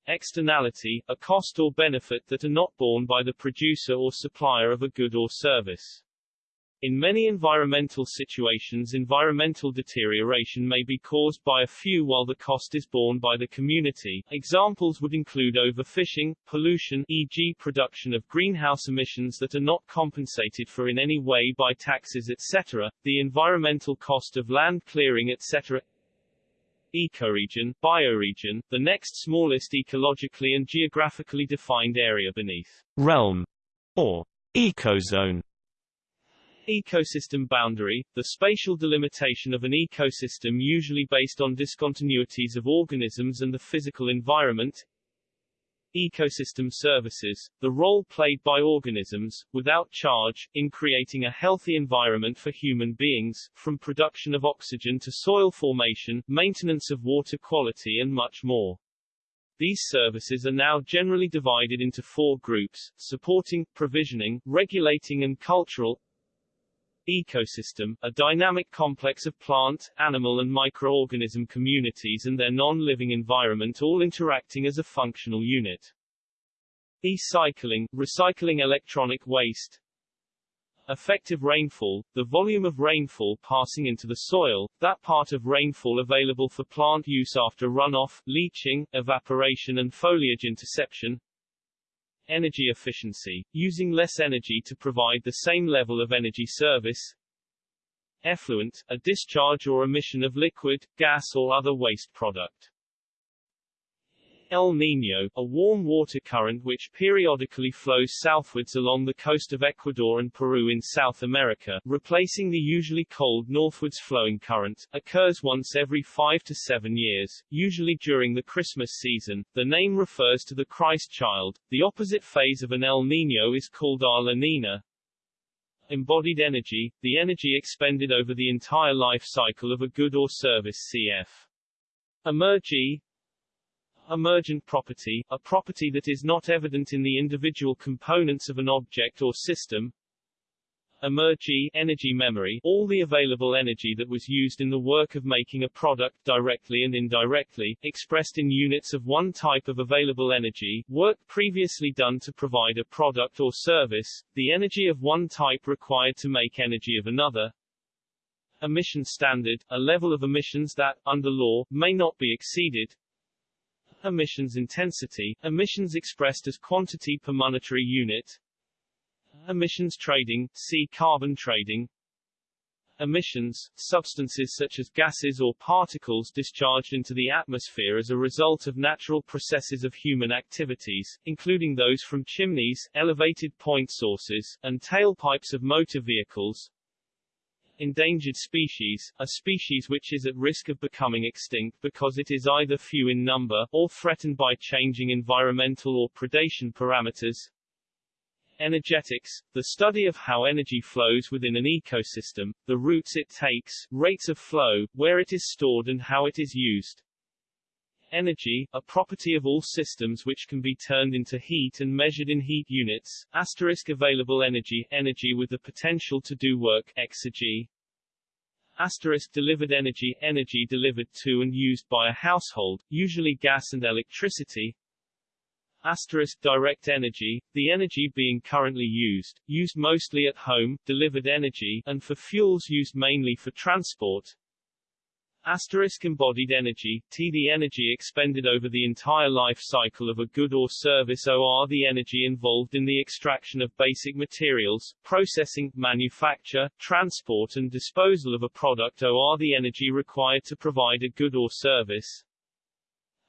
Externality, a cost or benefit that are not borne by the producer or supplier of a good or service. In many environmental situations environmental deterioration may be caused by a few while the cost is borne by the community. Examples would include overfishing, pollution e.g. production of greenhouse emissions that are not compensated for in any way by taxes etc., the environmental cost of land clearing etc. Ecoregion, bioregion, the next smallest ecologically and geographically defined area beneath realm or ecozone Ecosystem boundary, the spatial delimitation of an ecosystem usually based on discontinuities of organisms and the physical environment. Ecosystem services, the role played by organisms, without charge, in creating a healthy environment for human beings, from production of oxygen to soil formation, maintenance of water quality and much more. These services are now generally divided into four groups, supporting, provisioning, regulating and cultural ecosystem, a dynamic complex of plant, animal and microorganism communities and their non-living environment all interacting as a functional unit. E-cycling, recycling electronic waste. Effective rainfall, the volume of rainfall passing into the soil, that part of rainfall available for plant use after runoff, leaching, evaporation and foliage interception. Energy efficiency, using less energy to provide the same level of energy service. Effluent, a discharge or emission of liquid, gas or other waste product. El Niño, a warm water current which periodically flows southwards along the coast of Ecuador and Peru in South America, replacing the usually cold northwards flowing current, occurs once every five to seven years, usually during the Christmas season. The name refers to the Christ child. The opposite phase of an El Niño is called a La Nina. Embodied energy, the energy expended over the entire life cycle of a good or service cf. Emergy, Emergent property, a property that is not evident in the individual components of an object or system. Emergy energy memory, all the available energy that was used in the work of making a product directly and indirectly, expressed in units of one type of available energy, work previously done to provide a product or service, the energy of one type required to make energy of another, emission standard, a level of emissions that, under law, may not be exceeded, emissions intensity, emissions expressed as quantity per monetary unit, Emissions trading, see carbon trading. Emissions, substances such as gases or particles discharged into the atmosphere as a result of natural processes of human activities, including those from chimneys, elevated point sources, and tailpipes of motor vehicles. Endangered species, a species which is at risk of becoming extinct because it is either few in number, or threatened by changing environmental or predation parameters. Energetics, the study of how energy flows within an ecosystem, the routes it takes, rates of flow, where it is stored and how it is used. Energy, a property of all systems which can be turned into heat and measured in heat units, asterisk available energy, energy with the potential to do work, exergy. Asterisk delivered energy, energy delivered to and used by a household, usually gas and electricity, Asterisk direct energy, the energy being currently used, used mostly at home, delivered energy, and for fuels used mainly for transport. Asterisk embodied energy, T the energy expended over the entire life cycle of a good or service OR the energy involved in the extraction of basic materials, processing, manufacture, transport and disposal of a product OR the energy required to provide a good or service.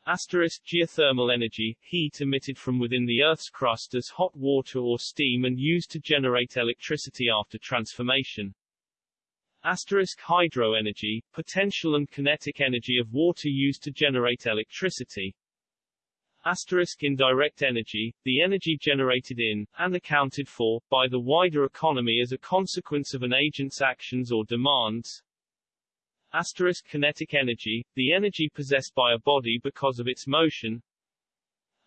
Asterisk geothermal energy, heat emitted from within the Earth's crust as hot water or steam and used to generate electricity after transformation. Asterisk hydroenergy, potential and kinetic energy of water used to generate electricity. Asterisk indirect energy, the energy generated in, and accounted for, by the wider economy as a consequence of an agent's actions or demands. Asterisk kinetic energy, the energy possessed by a body because of its motion.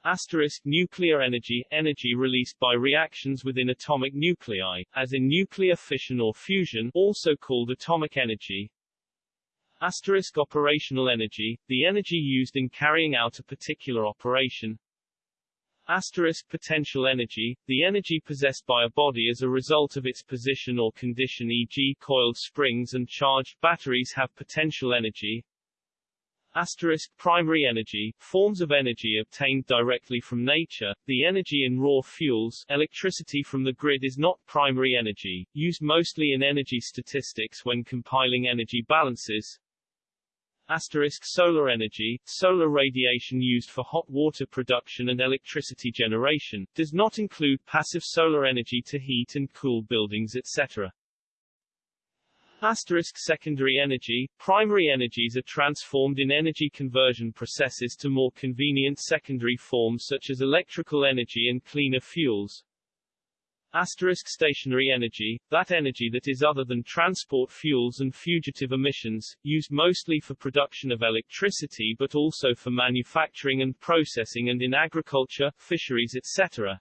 Asterisk nuclear energy, energy released by reactions within atomic nuclei, as in nuclear fission or fusion, also called atomic energy. Asterisk operational energy, the energy used in carrying out a particular operation. Asterisk potential energy, the energy possessed by a body as a result of its position or condition e.g. coiled springs and charged batteries have potential energy. Asterisk primary energy, forms of energy obtained directly from nature, the energy in raw fuels, electricity from the grid is not primary energy, used mostly in energy statistics when compiling energy balances. Asterisk solar energy, solar radiation used for hot water production and electricity generation, does not include passive solar energy to heat and cool buildings etc. Asterisk secondary energy, primary energies are transformed in energy conversion processes to more convenient secondary forms such as electrical energy and cleaner fuels. Asterisk stationary energy, that energy that is other than transport fuels and fugitive emissions, used mostly for production of electricity but also for manufacturing and processing and in agriculture, fisheries etc.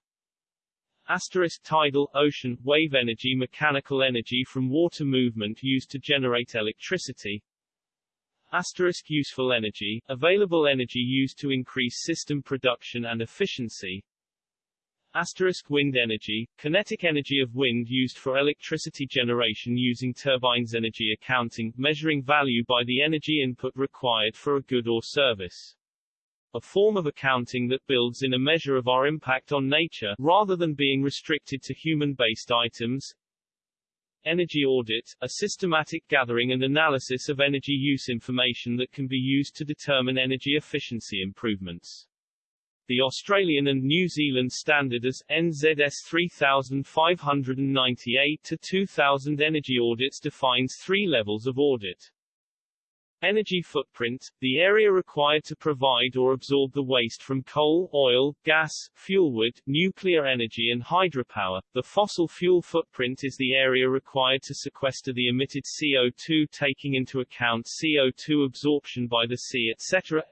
Asterisk tidal, ocean, wave energy mechanical energy from water movement used to generate electricity. Asterisk useful energy, available energy used to increase system production and efficiency. Asterisk wind energy, kinetic energy of wind used for electricity generation using turbines energy accounting, measuring value by the energy input required for a good or service. A form of accounting that builds in a measure of our impact on nature, rather than being restricted to human-based items. Energy audit, a systematic gathering and analysis of energy use information that can be used to determine energy efficiency improvements. The Australian and New Zealand standard AS NZS 3598 to 2000 energy audits defines three levels of audit. Energy footprint, the area required to provide or absorb the waste from coal, oil, gas, fuelwood, nuclear energy and hydropower. The fossil fuel footprint is the area required to sequester the emitted CO2 taking into account CO2 absorption by the sea etc.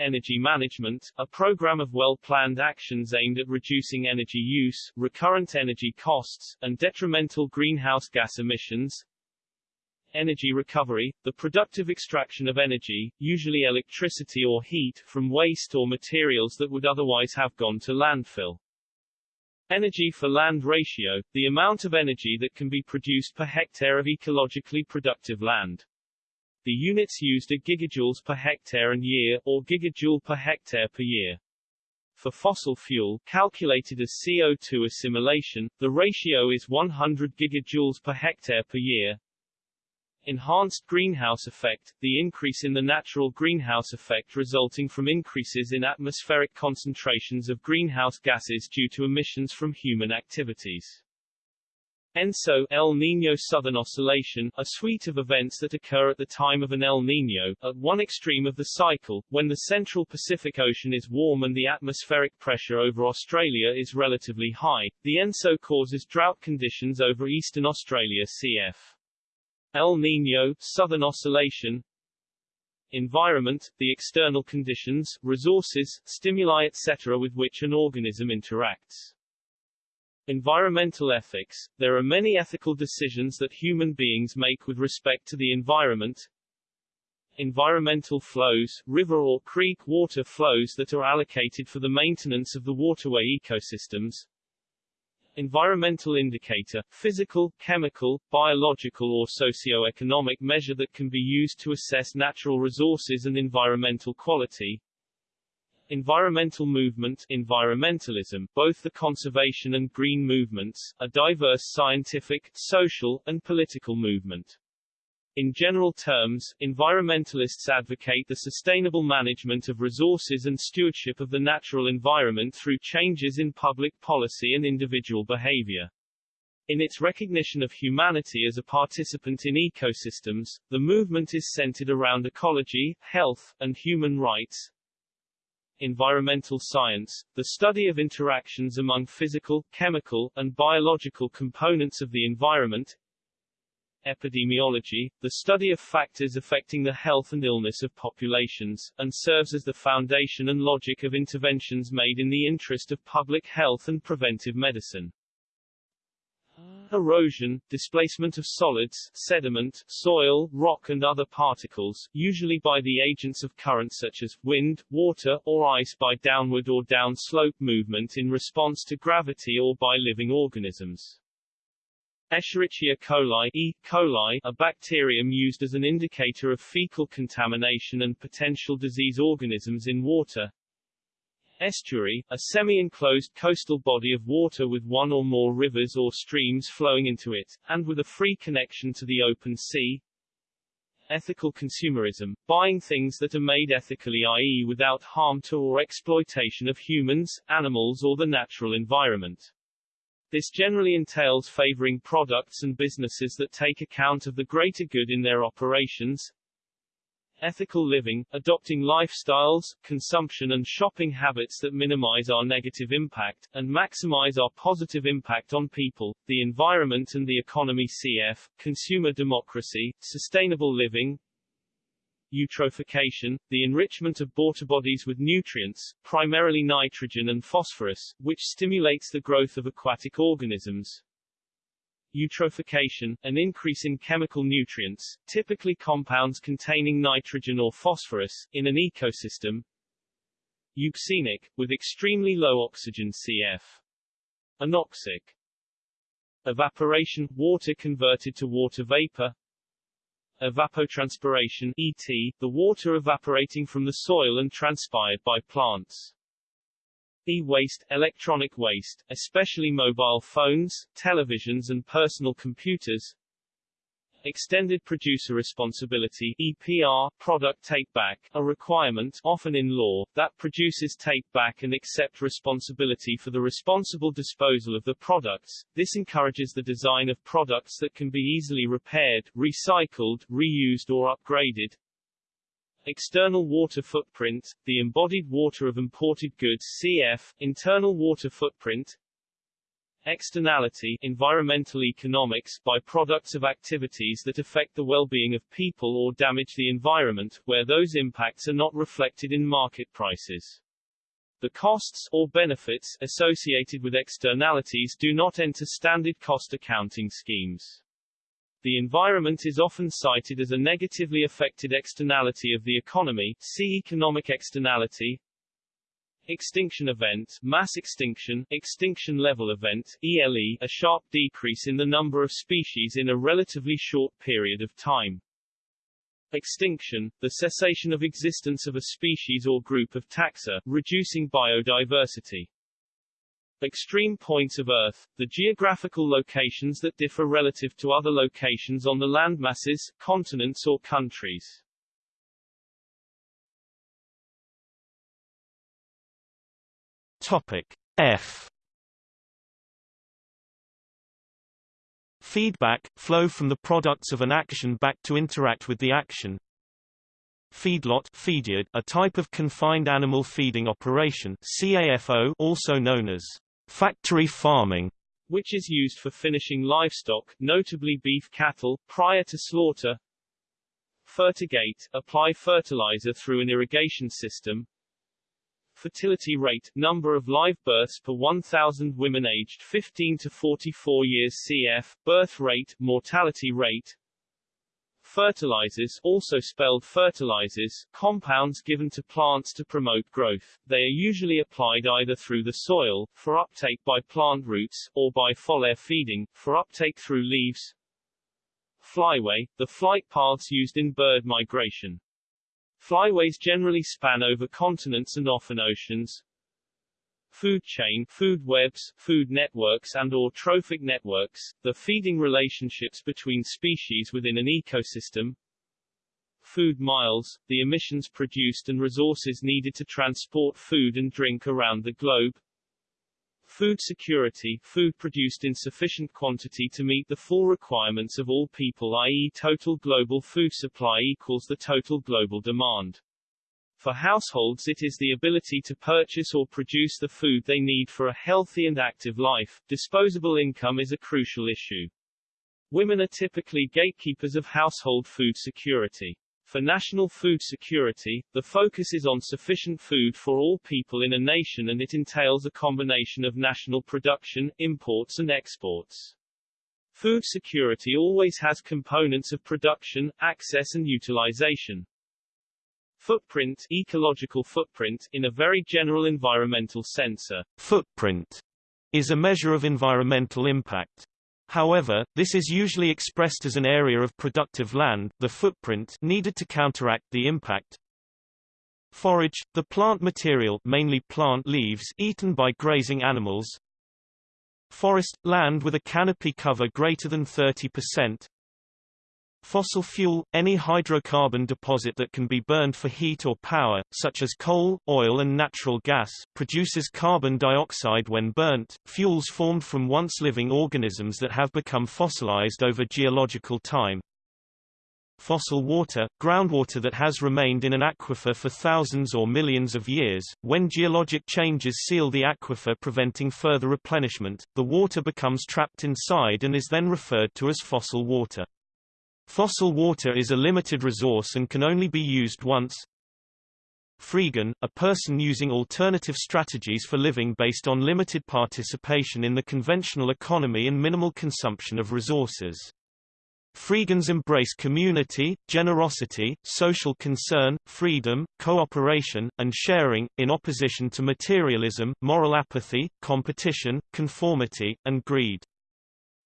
Energy management, a program of well-planned actions aimed at reducing energy use, recurrent energy costs, and detrimental greenhouse gas emissions. Energy recovery, the productive extraction of energy, usually electricity or heat, from waste or materials that would otherwise have gone to landfill. Energy for land ratio, the amount of energy that can be produced per hectare of ecologically productive land. The units used are gigajoules per hectare and year, or gigajoule per hectare per year. For fossil fuel, calculated as CO2 assimilation, the ratio is 100 gigajoules per hectare per year. Enhanced greenhouse effect, the increase in the natural greenhouse effect resulting from increases in atmospheric concentrations of greenhouse gases due to emissions from human activities. ENSO El Niño Southern Oscillation, a suite of events that occur at the time of an El Niño, at one extreme of the cycle, when the central Pacific Ocean is warm and the atmospheric pressure over Australia is relatively high. The ENSO causes drought conditions over eastern Australia cf. El Niño, Southern Oscillation, environment, the external conditions, resources, stimuli etc. with which an organism interacts. Environmental ethics – There are many ethical decisions that human beings make with respect to the environment. Environmental flows – river or creek water flows that are allocated for the maintenance of the waterway ecosystems. Environmental indicator – physical, chemical, biological or socio-economic measure that can be used to assess natural resources and environmental quality. Environmental movement environmentalism, both the conservation and green movements, a diverse scientific, social, and political movement. In general terms, environmentalists advocate the sustainable management of resources and stewardship of the natural environment through changes in public policy and individual behavior. In its recognition of humanity as a participant in ecosystems, the movement is centered around ecology, health, and human rights, environmental science, the study of interactions among physical, chemical, and biological components of the environment, epidemiology, the study of factors affecting the health and illness of populations, and serves as the foundation and logic of interventions made in the interest of public health and preventive medicine. Erosion, displacement of solids, sediment, soil, rock and other particles, usually by the agents of current such as wind, water, or ice by downward or downslope movement in response to gravity or by living organisms. Escherichia coli E. coli, a bacterium used as an indicator of fecal contamination and potential disease organisms in water, Estuary, a semi-enclosed coastal body of water with one or more rivers or streams flowing into it, and with a free connection to the open sea. Ethical consumerism, buying things that are made ethically i.e. without harm to or exploitation of humans, animals or the natural environment. This generally entails favoring products and businesses that take account of the greater good in their operations, ethical living, adopting lifestyles, consumption and shopping habits that minimize our negative impact, and maximize our positive impact on people, the environment and the economy cf. Consumer democracy, sustainable living, eutrophication, the enrichment of water bodies with nutrients, primarily nitrogen and phosphorus, which stimulates the growth of aquatic organisms, eutrophication, an increase in chemical nutrients, typically compounds containing nitrogen or phosphorus, in an ecosystem. Euxinic, with extremely low oxygen cf. Anoxic. Evaporation, water converted to water vapor. Evapotranspiration ET, the water evaporating from the soil and transpired by plants. E-waste, electronic waste, especially mobile phones, televisions and personal computers. Extended Producer Responsibility EPR, product take-back, a requirement often in law, that producers take back and accept responsibility for the responsible disposal of the products. This encourages the design of products that can be easily repaired, recycled, reused or upgraded, External water footprint, the embodied water of imported goods cf. Internal water footprint Externality environmental economics by products of activities that affect the well-being of people or damage the environment, where those impacts are not reflected in market prices. The costs or benefits associated with externalities do not enter standard cost accounting schemes. The environment is often cited as a negatively affected externality of the economy see economic externality, Extinction event, mass extinction, extinction level event, ELE, a sharp decrease in the number of species in a relatively short period of time. Extinction, the cessation of existence of a species or group of taxa, reducing biodiversity. Extreme points of Earth, the geographical locations that differ relative to other locations on the landmasses, continents or countries. Topic F. Feedback – flow from the products of an action back to interact with the action. Feedlot feedyard, a type of confined animal feeding operation CAFO also known as factory farming which is used for finishing livestock, notably beef cattle, prior to slaughter. Fertigate, apply fertilizer through an irrigation system fertility rate, number of live births per 1,000 women aged 15 to 44 years cf, birth rate, mortality rate, Fertilizers also spelled fertilizers, compounds given to plants to promote growth. They are usually applied either through the soil, for uptake by plant roots, or by foliar feeding, for uptake through leaves. Flyway, the flight paths used in bird migration. Flyways generally span over continents and often oceans. Food chain, food webs, food networks and or trophic networks, the feeding relationships between species within an ecosystem. Food miles, the emissions produced and resources needed to transport food and drink around the globe. Food security, food produced in sufficient quantity to meet the full requirements of all people i.e. total global food supply equals the total global demand. For households it is the ability to purchase or produce the food they need for a healthy and active life. Disposable income is a crucial issue. Women are typically gatekeepers of household food security. For national food security, the focus is on sufficient food for all people in a nation and it entails a combination of national production, imports and exports. Food security always has components of production, access and utilization. Footprint ecological footprint, in a very general environmental sense footprint is a measure of environmental impact. However, this is usually expressed as an area of productive land the footprint needed to counteract the impact. Forage, the plant material mainly plant leaves eaten by grazing animals. Forest, land with a canopy cover greater than 30%. Fossil fuel, any hydrocarbon deposit that can be burned for heat or power, such as coal, oil and natural gas, produces carbon dioxide when burnt, fuels formed from once living organisms that have become fossilized over geological time. Fossil water, groundwater that has remained in an aquifer for thousands or millions of years, when geologic changes seal the aquifer preventing further replenishment, the water becomes trapped inside and is then referred to as fossil water. Fossil water is a limited resource and can only be used once. Freegan, a person using alternative strategies for living based on limited participation in the conventional economy and minimal consumption of resources. Freegans embrace community, generosity, social concern, freedom, cooperation, and sharing, in opposition to materialism, moral apathy, competition, conformity, and greed.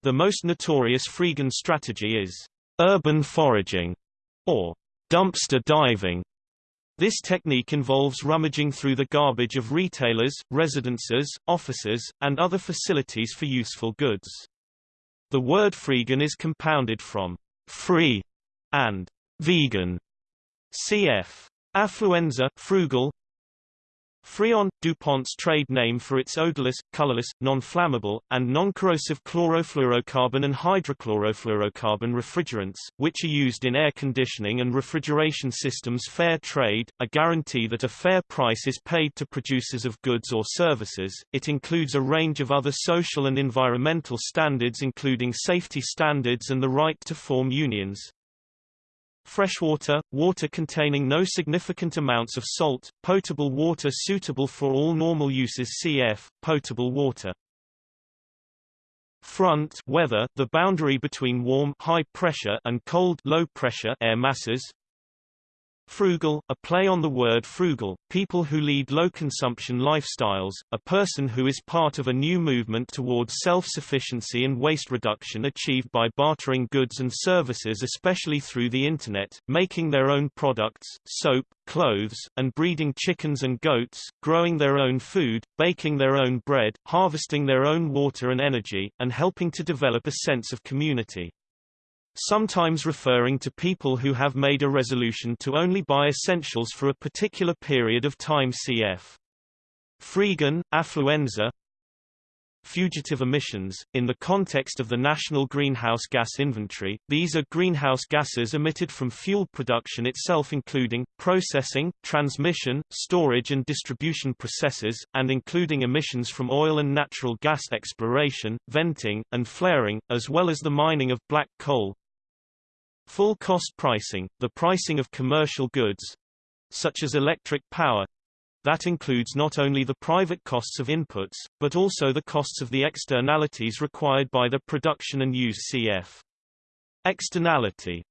The most notorious Freegan strategy is urban foraging, or dumpster diving. This technique involves rummaging through the garbage of retailers, residences, offices, and other facilities for useful goods. The word freegan is compounded from free and vegan. Cf. Affluenza frugal Freon, DuPont's trade name for its odorless, colorless, non-flammable, and non-corrosive chlorofluorocarbon and hydrochlorofluorocarbon refrigerants, which are used in air conditioning and refrigeration systems fair trade, a guarantee that a fair price is paid to producers of goods or services. It includes a range of other social and environmental standards including safety standards and the right to form unions. Freshwater, water containing no significant amounts of salt, potable water suitable for all normal uses cf. potable water. Front weather, the boundary between warm high pressure and cold low pressure air masses, Frugal, a play on the word frugal, people who lead low-consumption lifestyles, a person who is part of a new movement towards self-sufficiency and waste reduction achieved by bartering goods and services especially through the Internet, making their own products, soap, clothes, and breeding chickens and goats, growing their own food, baking their own bread, harvesting their own water and energy, and helping to develop a sense of community sometimes referring to people who have made a resolution to only buy essentials for a particular period of time cf. Freegan, affluenza Fugitive emissions. In the context of the National Greenhouse Gas Inventory, these are greenhouse gases emitted from fuel production itself including, processing, transmission, storage and distribution processes, and including emissions from oil and natural gas exploration, venting, and flaring, as well as the mining of black coal, Full cost pricing, the pricing of commercial goods, such as electric power, that includes not only the private costs of inputs, but also the costs of the externalities required by the production and use cf. Externality.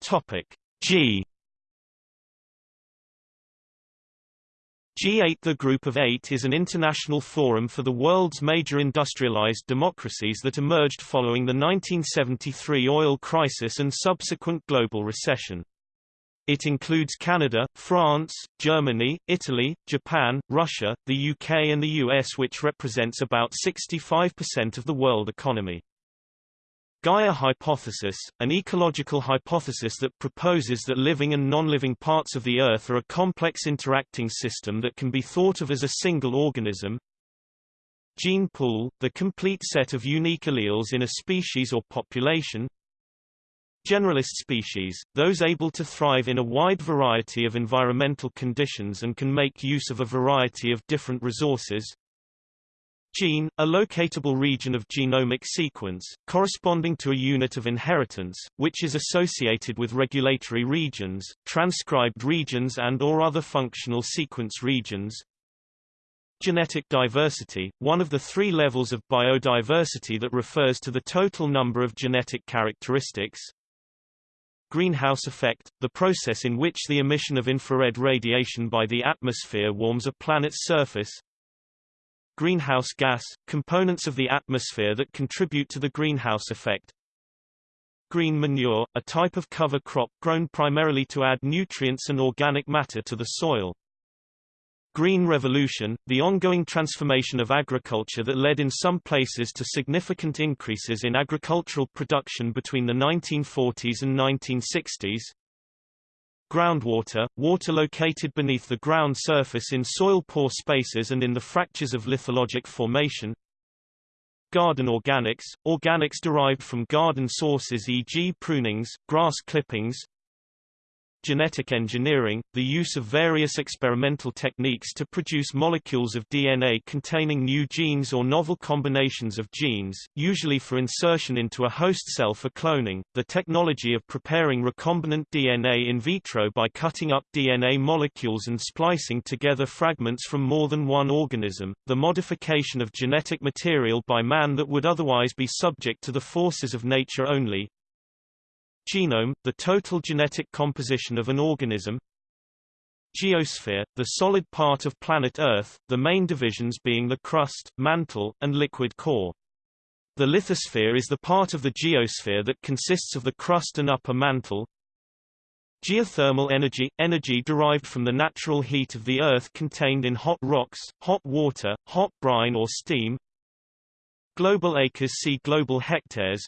Topic G G8 The Group of Eight is an international forum for the world's major industrialized democracies that emerged following the 1973 oil crisis and subsequent global recession. It includes Canada, France, Germany, Italy, Japan, Russia, the UK and the US which represents about 65% of the world economy. Gaia hypothesis, an ecological hypothesis that proposes that living and non-living parts of the Earth are a complex interacting system that can be thought of as a single organism. Gene pool, the complete set of unique alleles in a species or population. Generalist species, those able to thrive in a wide variety of environmental conditions and can make use of a variety of different resources. Gene, a locatable region of genomic sequence, corresponding to a unit of inheritance, which is associated with regulatory regions, transcribed regions and or other functional sequence regions. Genetic diversity, one of the three levels of biodiversity that refers to the total number of genetic characteristics. Greenhouse effect, the process in which the emission of infrared radiation by the atmosphere warms a planet's surface greenhouse gas, components of the atmosphere that contribute to the greenhouse effect. Green manure, a type of cover crop grown primarily to add nutrients and organic matter to the soil. Green Revolution, the ongoing transformation of agriculture that led in some places to significant increases in agricultural production between the 1940s and 1960s. Groundwater, water located beneath the ground surface in soil-pore spaces and in the fractures of lithologic formation. Garden organics, organics derived from garden sources e.g. prunings, grass clippings, Genetic engineering, the use of various experimental techniques to produce molecules of DNA containing new genes or novel combinations of genes, usually for insertion into a host cell for cloning, the technology of preparing recombinant DNA in vitro by cutting up DNA molecules and splicing together fragments from more than one organism, the modification of genetic material by man that would otherwise be subject to the forces of nature only, Genome, the total genetic composition of an organism. Geosphere, the solid part of planet Earth, the main divisions being the crust, mantle, and liquid core. The lithosphere is the part of the geosphere that consists of the crust and upper mantle. Geothermal energy – energy derived from the natural heat of the Earth contained in hot rocks, hot water, hot brine or steam. Global acres see global hectares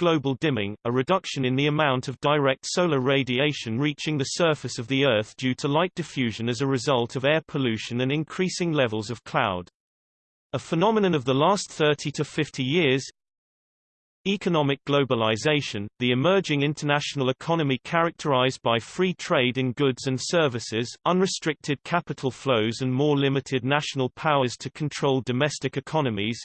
global dimming, a reduction in the amount of direct solar radiation reaching the surface of the Earth due to light diffusion as a result of air pollution and increasing levels of cloud. A phenomenon of the last 30 to 50 years, Economic globalization, the emerging international economy characterized by free trade in goods and services, unrestricted capital flows and more limited national powers to control domestic economies.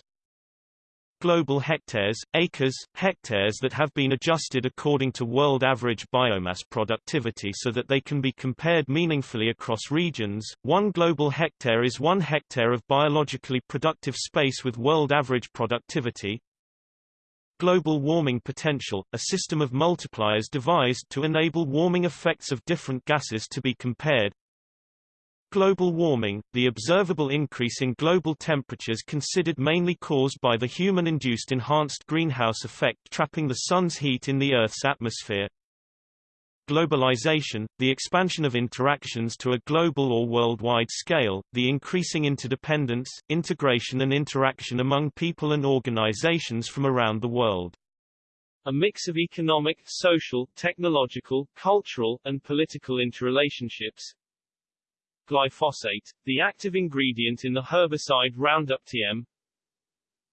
Global hectares, acres, hectares that have been adjusted according to world average biomass productivity so that they can be compared meaningfully across regions. One global hectare is one hectare of biologically productive space with world average productivity, Global warming potential, a system of multipliers devised to enable warming effects of different gases to be compared. Global warming, the observable increase in global temperatures considered mainly caused by the human-induced enhanced greenhouse effect trapping the sun's heat in the Earth's atmosphere. Globalization, the expansion of interactions to a global or worldwide scale, the increasing interdependence, integration and interaction among people and organizations from around the world. A mix of economic, social, technological, cultural, and political interrelationships. Glyphosate, the active ingredient in the herbicide Roundup TM,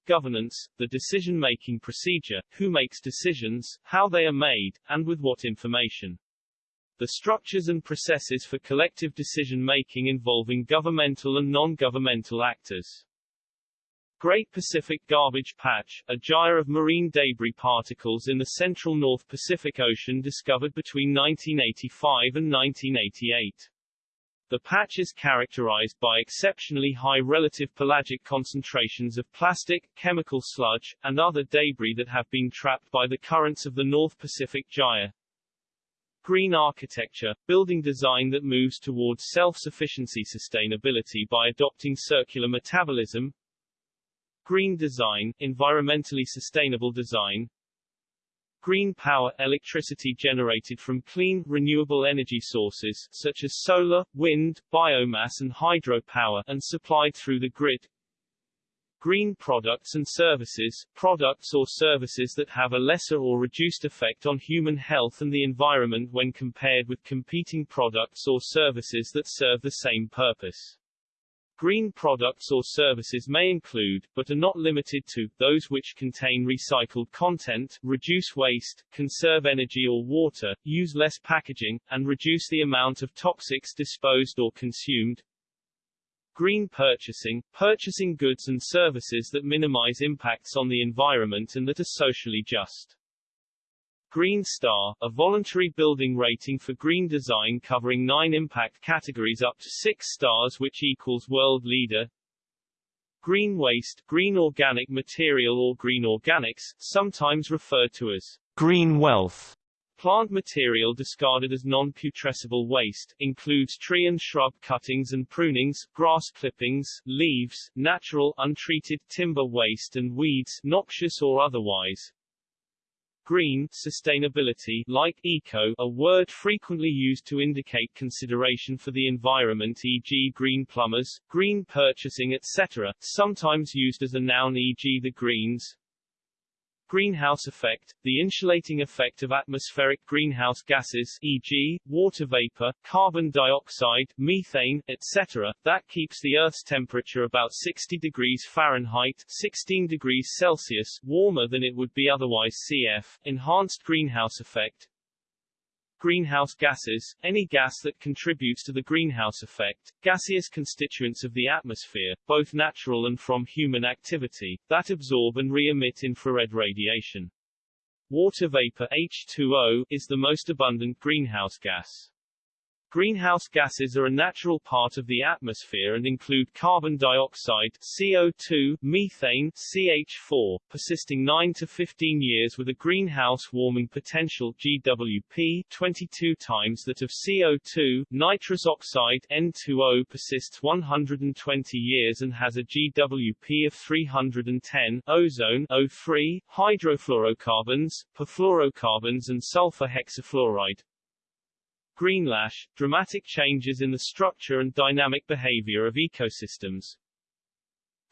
governance, the decision-making procedure, who makes decisions, how they are made, and with what information. The structures and processes for collective decision-making involving governmental and non-governmental actors. Great Pacific Garbage Patch, a gyre of marine debris particles in the central North Pacific Ocean discovered between 1985 and 1988. The patch is characterized by exceptionally high relative pelagic concentrations of plastic, chemical sludge, and other debris that have been trapped by the currents of the North Pacific Gyre. Green architecture, building design that moves towards self-sufficiency sustainability by adopting circular metabolism. Green design, environmentally sustainable design. Green power – electricity generated from clean, renewable energy sources, such as solar, wind, biomass and hydropower, and supplied through the grid. Green products and services, products or services that have a lesser or reduced effect on human health and the environment when compared with competing products or services that serve the same purpose. Green products or services may include, but are not limited to, those which contain recycled content, reduce waste, conserve energy or water, use less packaging, and reduce the amount of toxics disposed or consumed. Green purchasing, purchasing goods and services that minimize impacts on the environment and that are socially just. Green Star, a voluntary building rating for green design covering nine impact categories up to six stars which equals world leader. Green waste, green organic material or green organics, sometimes referred to as green wealth. Plant material discarded as non-putrescible waste, includes tree and shrub cuttings and prunings, grass clippings, leaves, natural, untreated timber waste and weeds, noxious or otherwise. Green sustainability like eco, a word frequently used to indicate consideration for the environment e.g. green plumbers, green purchasing etc., sometimes used as a noun e.g. the Greens, Greenhouse effect, the insulating effect of atmospheric greenhouse gases e.g., water vapor, carbon dioxide, methane, etc., that keeps the Earth's temperature about 60 degrees Fahrenheit 16 degrees Celsius warmer than it would be otherwise cf. Enhanced greenhouse effect, Greenhouse gases, any gas that contributes to the greenhouse effect, gaseous constituents of the atmosphere, both natural and from human activity, that absorb and re-emit infrared radiation. Water vapor H2O, is the most abundant greenhouse gas. Greenhouse gases are a natural part of the atmosphere and include carbon dioxide CO2, methane CH4, persisting 9 to 15 years with a greenhouse warming potential GWP 22 times that of CO2, nitrous oxide N2O persists 120 years and has a GWP of 310, ozone O3, hydrofluorocarbons, perfluorocarbons and sulfur hexafluoride, Greenlash, dramatic changes in the structure and dynamic behavior of ecosystems.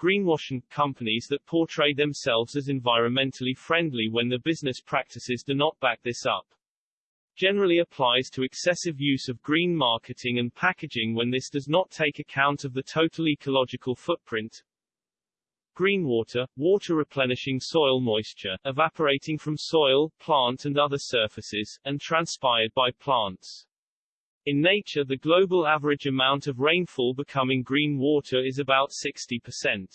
greenwashing companies that portray themselves as environmentally friendly when the business practices do not back this up. Generally applies to excessive use of green marketing and packaging when this does not take account of the total ecological footprint. Green water, water replenishing soil moisture, evaporating from soil, plant and other surfaces, and transpired by plants. In nature the global average amount of rainfall becoming green water is about 60%.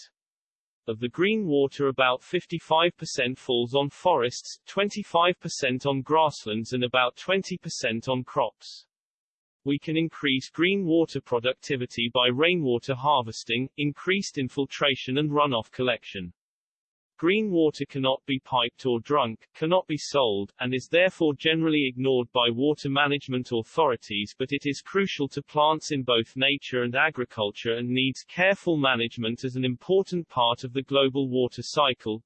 Of the green water about 55% falls on forests, 25% on grasslands and about 20% on crops. We can increase green water productivity by rainwater harvesting, increased infiltration and runoff collection. Green water cannot be piped or drunk, cannot be sold, and is therefore generally ignored by water management authorities but it is crucial to plants in both nature and agriculture and needs careful management as an important part of the global water cycle.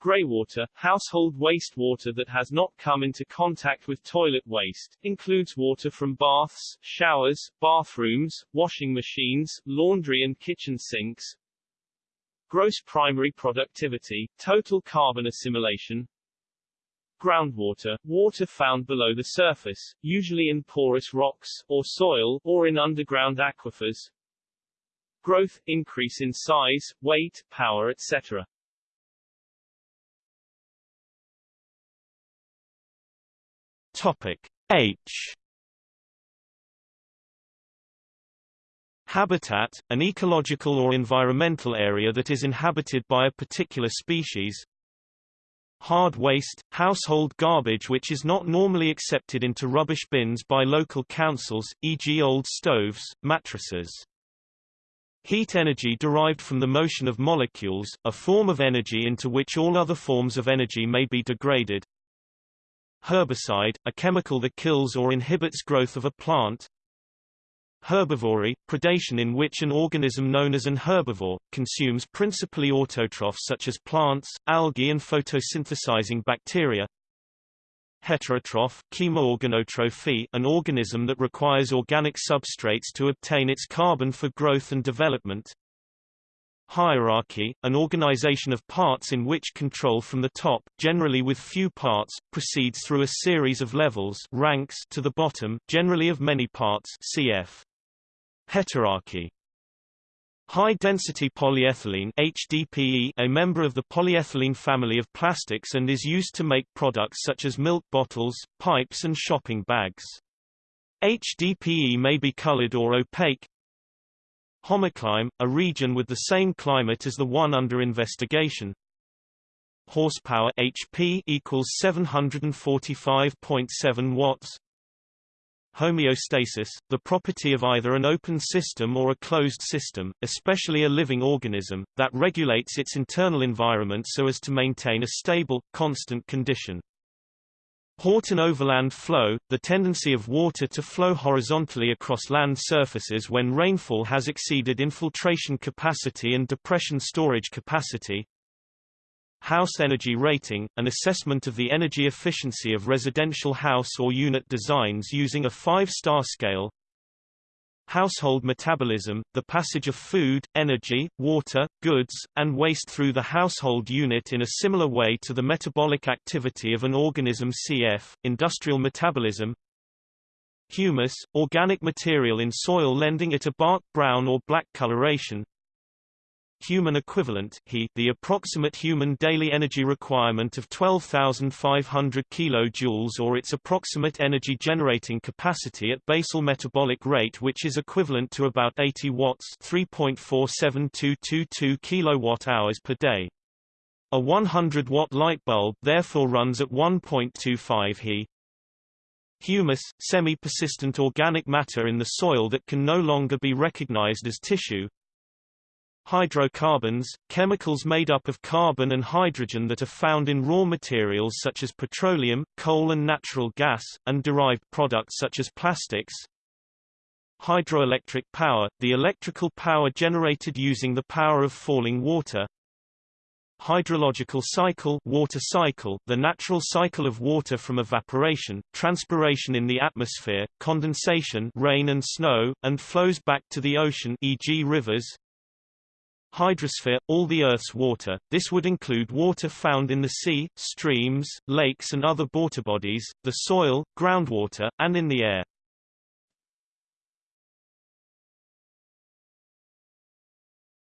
Greywater, household wastewater that has not come into contact with toilet waste, includes water from baths, showers, bathrooms, washing machines, laundry and kitchen sinks, Gross primary productivity, total carbon assimilation, groundwater, water found below the surface, usually in porous rocks, or soil, or in underground aquifers, growth, increase in size, weight, power etc. Topic H Habitat, an ecological or environmental area that is inhabited by a particular species. Hard waste, household garbage which is not normally accepted into rubbish bins by local councils, e.g. old stoves, mattresses. Heat energy derived from the motion of molecules, a form of energy into which all other forms of energy may be degraded. Herbicide, a chemical that kills or inhibits growth of a plant. Herbivory, predation in which an organism known as an herbivore, consumes principally autotrophs such as plants, algae and photosynthesizing bacteria. Heterotroph chemoorganotrophy, an organism that requires organic substrates to obtain its carbon for growth and development. Hierarchy, an organization of parts in which control from the top, generally with few parts, proceeds through a series of levels ranks to the bottom, generally of many parts cf. Heterarchy High-density polyethylene HDPE a member of the polyethylene family of plastics and is used to make products such as milk bottles, pipes and shopping bags. HDPE may be colored or opaque. Homoclime, a region with the same climate as the one under investigation. Horsepower HP equals 745.7 watts homeostasis, the property of either an open system or a closed system, especially a living organism, that regulates its internal environment so as to maintain a stable, constant condition. Horton overland flow, the tendency of water to flow horizontally across land surfaces when rainfall has exceeded infiltration capacity and depression storage capacity, House Energy Rating, an assessment of the energy efficiency of residential house or unit designs using a five-star scale. Household metabolism, the passage of food, energy, water, goods, and waste through the household unit in a similar way to the metabolic activity of an organism cf. Industrial metabolism. Humus, organic material in soil lending it a bark brown or black coloration, human equivalent he, the approximate human daily energy requirement of 12,500 kJ or its approximate energy generating capacity at basal metabolic rate which is equivalent to about 80 watts 3.47222 kWh per day. A 100 watt light bulb therefore runs at 1.25 He. Humus, semi-persistent organic matter in the soil that can no longer be recognized as tissue, Hydrocarbons, chemicals made up of carbon and hydrogen that are found in raw materials such as petroleum, coal and natural gas, and derived products such as plastics. Hydroelectric power, the electrical power generated using the power of falling water. Hydrological cycle, water cycle the natural cycle of water from evaporation, transpiration in the atmosphere, condensation rain and snow, and flows back to the ocean e.g. rivers hydrosphere, all the Earth's water. This would include water found in the sea, streams, lakes and other water bodies, the soil, groundwater, and in the air.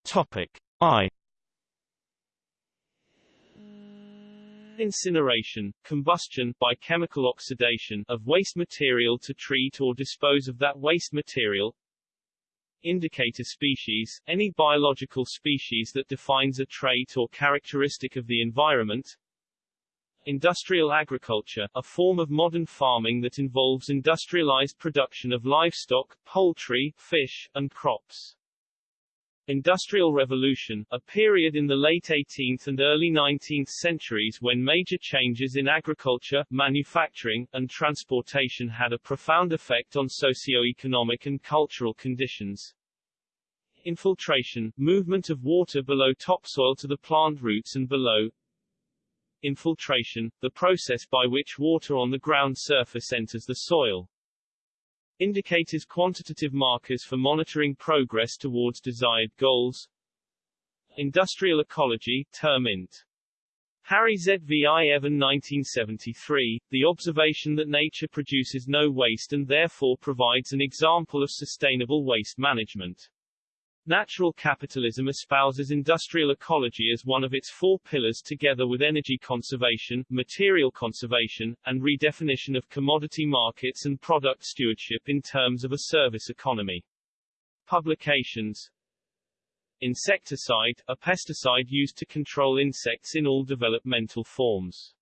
Topic I Incineration, combustion by chemical oxidation of waste material to treat or dispose of that waste material. Indicator species, any biological species that defines a trait or characteristic of the environment. Industrial agriculture, a form of modern farming that involves industrialized production of livestock, poultry, fish, and crops. Industrial Revolution, a period in the late 18th and early 19th centuries when major changes in agriculture, manufacturing, and transportation had a profound effect on socio-economic and cultural conditions. Infiltration, movement of water below topsoil to the plant roots and below. Infiltration, the process by which water on the ground surface enters the soil. Indicators quantitative markers for monitoring progress towards desired goals. Industrial ecology, term int. Harry Z. V. I. Evan 1973, the observation that nature produces no waste and therefore provides an example of sustainable waste management. Natural capitalism espouses industrial ecology as one of its four pillars together with energy conservation, material conservation, and redefinition of commodity markets and product stewardship in terms of a service economy. Publications Insecticide, a pesticide used to control insects in all developmental forms.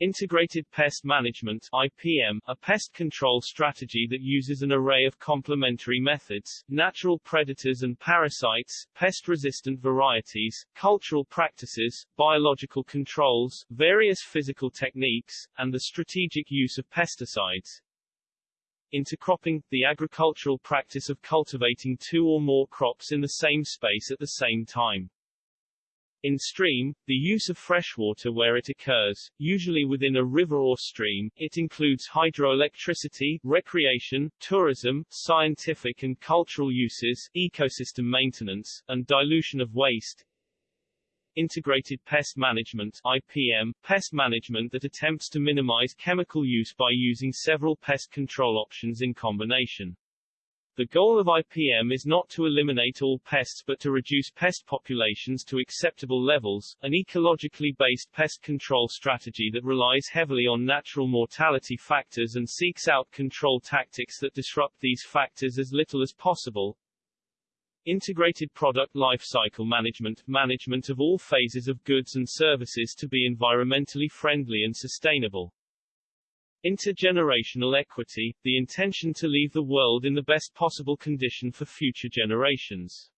Integrated Pest Management IPM, a pest control strategy that uses an array of complementary methods, natural predators and parasites, pest-resistant varieties, cultural practices, biological controls, various physical techniques, and the strategic use of pesticides. Intercropping, the agricultural practice of cultivating two or more crops in the same space at the same time. In stream, the use of freshwater where it occurs, usually within a river or stream, it includes hydroelectricity, recreation, tourism, scientific and cultural uses, ecosystem maintenance, and dilution of waste. Integrated Pest Management IPM, pest management that attempts to minimize chemical use by using several pest control options in combination. The goal of IPM is not to eliminate all pests but to reduce pest populations to acceptable levels, an ecologically based pest control strategy that relies heavily on natural mortality factors and seeks out control tactics that disrupt these factors as little as possible. Integrated Product Life Cycle Management, management of all phases of goods and services to be environmentally friendly and sustainable. Intergenerational equity, the intention to leave the world in the best possible condition for future generations.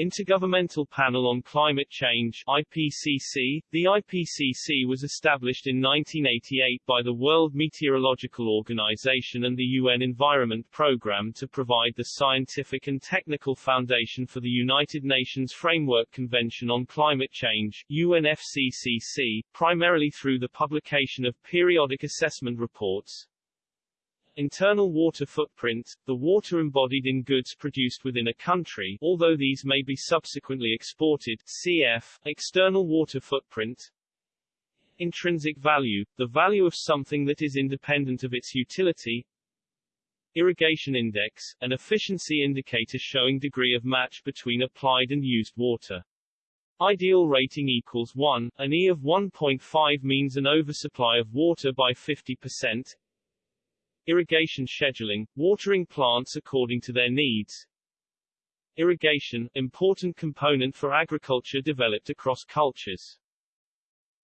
Intergovernmental Panel on Climate Change IPCC. The IPCC was established in 1988 by the World Meteorological Organization and the UN Environment Programme to provide the scientific and technical foundation for the United Nations Framework Convention on Climate Change UNFCCC, primarily through the publication of periodic assessment reports, Internal water footprint, the water embodied in goods produced within a country although these may be subsequently exported cf. External water footprint Intrinsic value, the value of something that is independent of its utility Irrigation index, an efficiency indicator showing degree of match between applied and used water. Ideal rating equals 1, an E of 1.5 means an oversupply of water by 50%, Irrigation scheduling, watering plants according to their needs. Irrigation, important component for agriculture developed across cultures.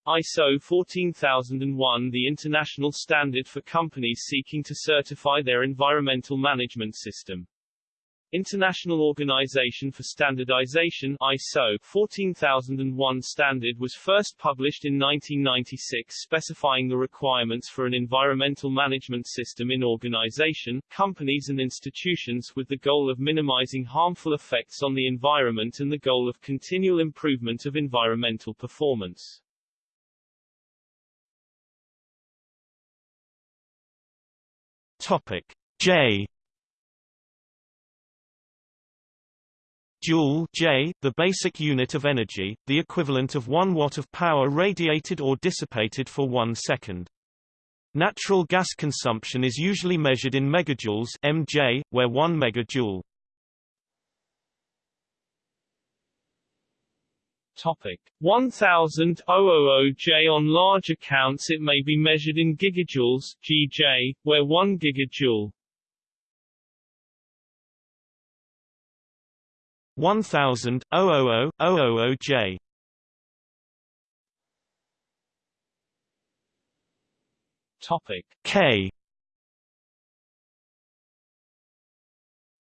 ISO 14001 the international standard for companies seeking to certify their environmental management system. International Organization for Standardization ISO 14001 standard was first published in 1996 specifying the requirements for an environmental management system in organization, companies and institutions with the goal of minimizing harmful effects on the environment and the goal of continual improvement of environmental performance. Topic J Joule J, the basic unit of energy, the equivalent of 1 watt of power radiated or dissipated for 1 second. Natural gas consumption is usually measured in megajoules mj, where 1 megajoule. Topic 1000 J on large accounts it may be measured in gigajoules GJ, where 1 gigajoule 1000 J. Topic. K.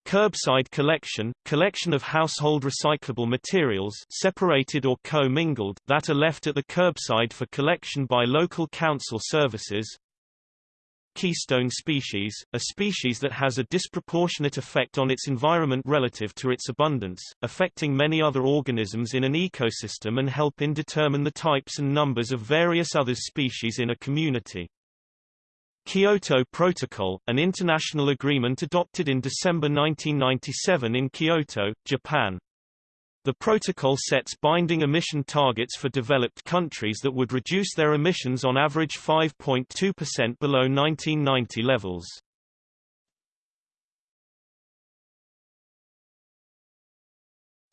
Curbside collection, collection of household recyclable materials separated or co-mingled, that are left at the curbside for collection by local council services. Keystone species, a species that has a disproportionate effect on its environment relative to its abundance, affecting many other organisms in an ecosystem and helping determine the types and numbers of various other species in a community. Kyoto Protocol, an international agreement adopted in December 1997 in Kyoto, Japan. The protocol sets binding emission targets for developed countries that would reduce their emissions on average 5.2% below 1990 levels.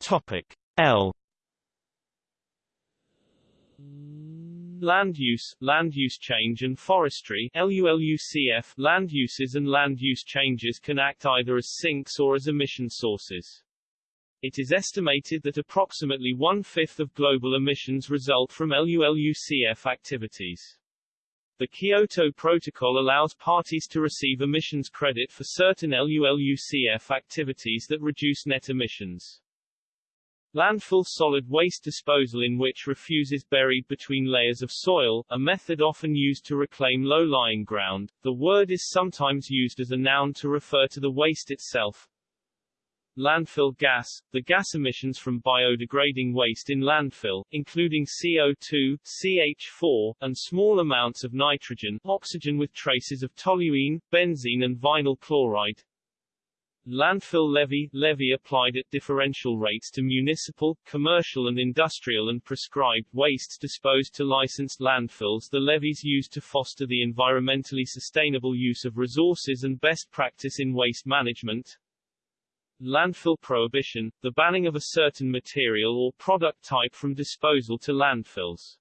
Topic L Land use, land use change and forestry LULUCF, land uses and land use changes can act either as sinks or as emission sources. It is estimated that approximately one-fifth of global emissions result from LULUCF activities. The Kyoto Protocol allows parties to receive emissions credit for certain LULUCF activities that reduce net emissions. Landfill solid waste disposal in which refuse is buried between layers of soil, a method often used to reclaim low-lying ground. The word is sometimes used as a noun to refer to the waste itself. Landfill gas, the gas emissions from biodegrading waste in landfill, including CO2, CH4, and small amounts of nitrogen, oxygen with traces of toluene, benzene and vinyl chloride. Landfill levy levy applied at differential rates to municipal, commercial and industrial and prescribed wastes disposed to licensed landfills The levies used to foster the environmentally sustainable use of resources and best practice in waste management. Landfill prohibition, the banning of a certain material or product type from disposal to landfills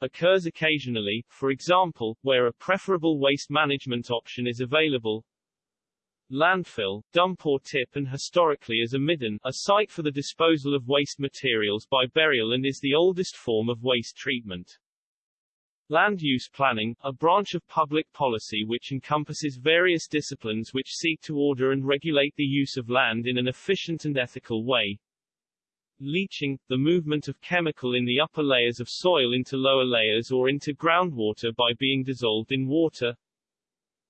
occurs occasionally, for example, where a preferable waste management option is available, landfill, dump or tip and historically as a midden, a site for the disposal of waste materials by burial and is the oldest form of waste treatment. Land use planning, a branch of public policy which encompasses various disciplines which seek to order and regulate the use of land in an efficient and ethical way. Leaching, the movement of chemical in the upper layers of soil into lower layers or into groundwater by being dissolved in water.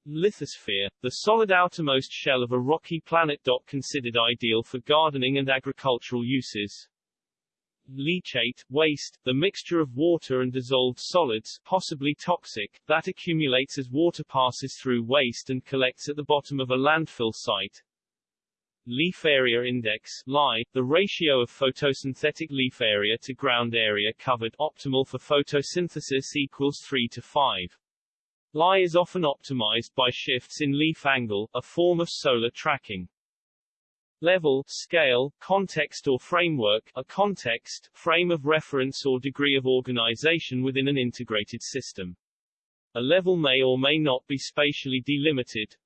Lithosphere, the solid outermost shell of a rocky planet. Considered ideal for gardening and agricultural uses. Leachate, waste, the mixture of water and dissolved solids, possibly toxic, that accumulates as water passes through waste and collects at the bottom of a landfill site. Leaf Area Index LI, the ratio of photosynthetic leaf area to ground area covered optimal for photosynthesis equals 3 to 5. Lie is often optimized by shifts in leaf angle, a form of solar tracking. Level, scale, context or framework, a context, frame of reference or degree of organization within an integrated system. A level may or may not be spatially delimited.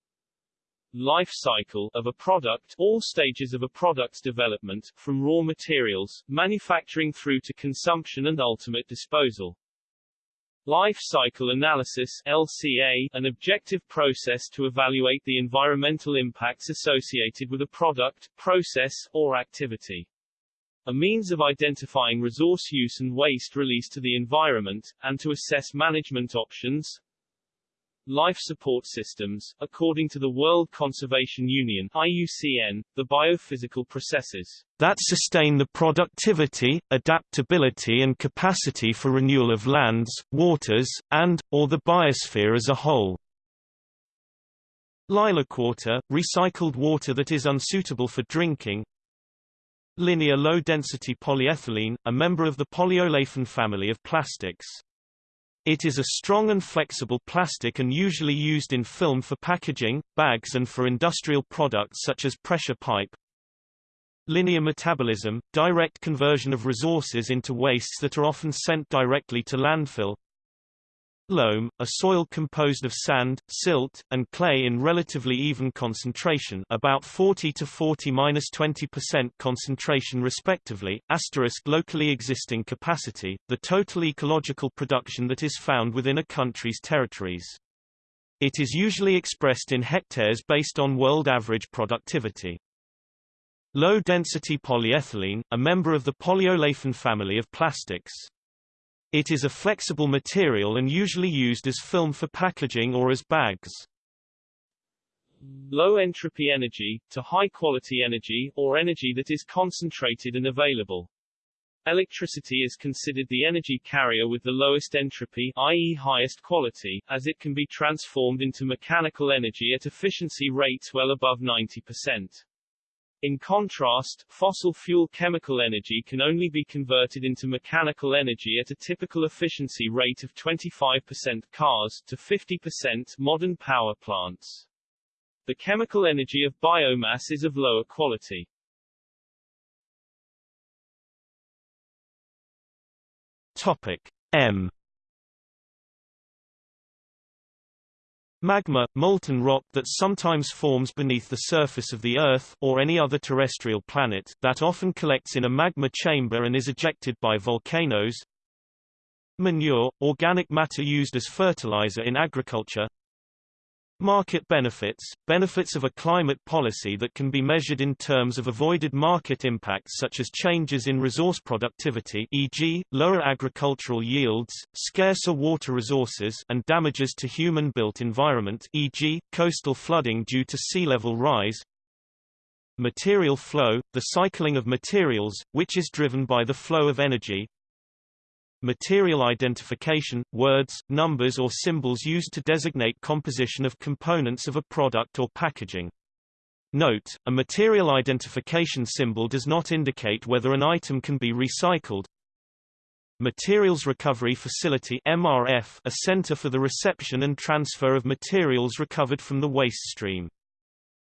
Life cycle of a product, all stages of a product's development, from raw materials, manufacturing through to consumption and ultimate disposal. Life cycle analysis LCA, an objective process to evaluate the environmental impacts associated with a product, process, or activity. A means of identifying resource use and waste release to the environment, and to assess management options, life support systems, according to the World Conservation Union IUCN, the biophysical processes that sustain the productivity, adaptability and capacity for renewal of lands, waters, and, or the biosphere as a whole. Lilac water, recycled water that is unsuitable for drinking. Linear low-density polyethylene, a member of the polyolefin family of plastics. It is a strong and flexible plastic and usually used in film for packaging, bags and for industrial products such as pressure pipe. Linear metabolism, direct conversion of resources into wastes that are often sent directly to landfill. Loam, a soil composed of sand, silt, and clay in relatively even concentration about 40 to 40-20% concentration respectively, asterisk locally existing capacity, the total ecological production that is found within a country's territories. It is usually expressed in hectares based on world average productivity. Low-density polyethylene, a member of the polyolefin family of plastics. It is a flexible material and usually used as film for packaging or as bags. Low entropy energy, to high quality energy, or energy that is concentrated and available. Electricity is considered the energy carrier with the lowest entropy i.e. highest quality, as it can be transformed into mechanical energy at efficiency rates well above 90%. In contrast, fossil fuel chemical energy can only be converted into mechanical energy at a typical efficiency rate of 25% cars to 50% modern power plants. The chemical energy of biomass is of lower quality. Topic M Magma, molten rock that sometimes forms beneath the surface of the Earth or any other terrestrial planet, that often collects in a magma chamber and is ejected by volcanoes. Manure, organic matter used as fertilizer in agriculture. Market benefits – benefits of a climate policy that can be measured in terms of avoided market impacts such as changes in resource productivity e.g., lower agricultural yields, scarcer water resources and damages to human-built environment e.g., coastal flooding due to sea level rise. Material flow – the cycling of materials, which is driven by the flow of energy, Material identification – words, numbers or symbols used to designate composition of components of a product or packaging. Note, a material identification symbol does not indicate whether an item can be recycled. Materials Recovery Facility MRF, a center for the reception and transfer of materials recovered from the waste stream.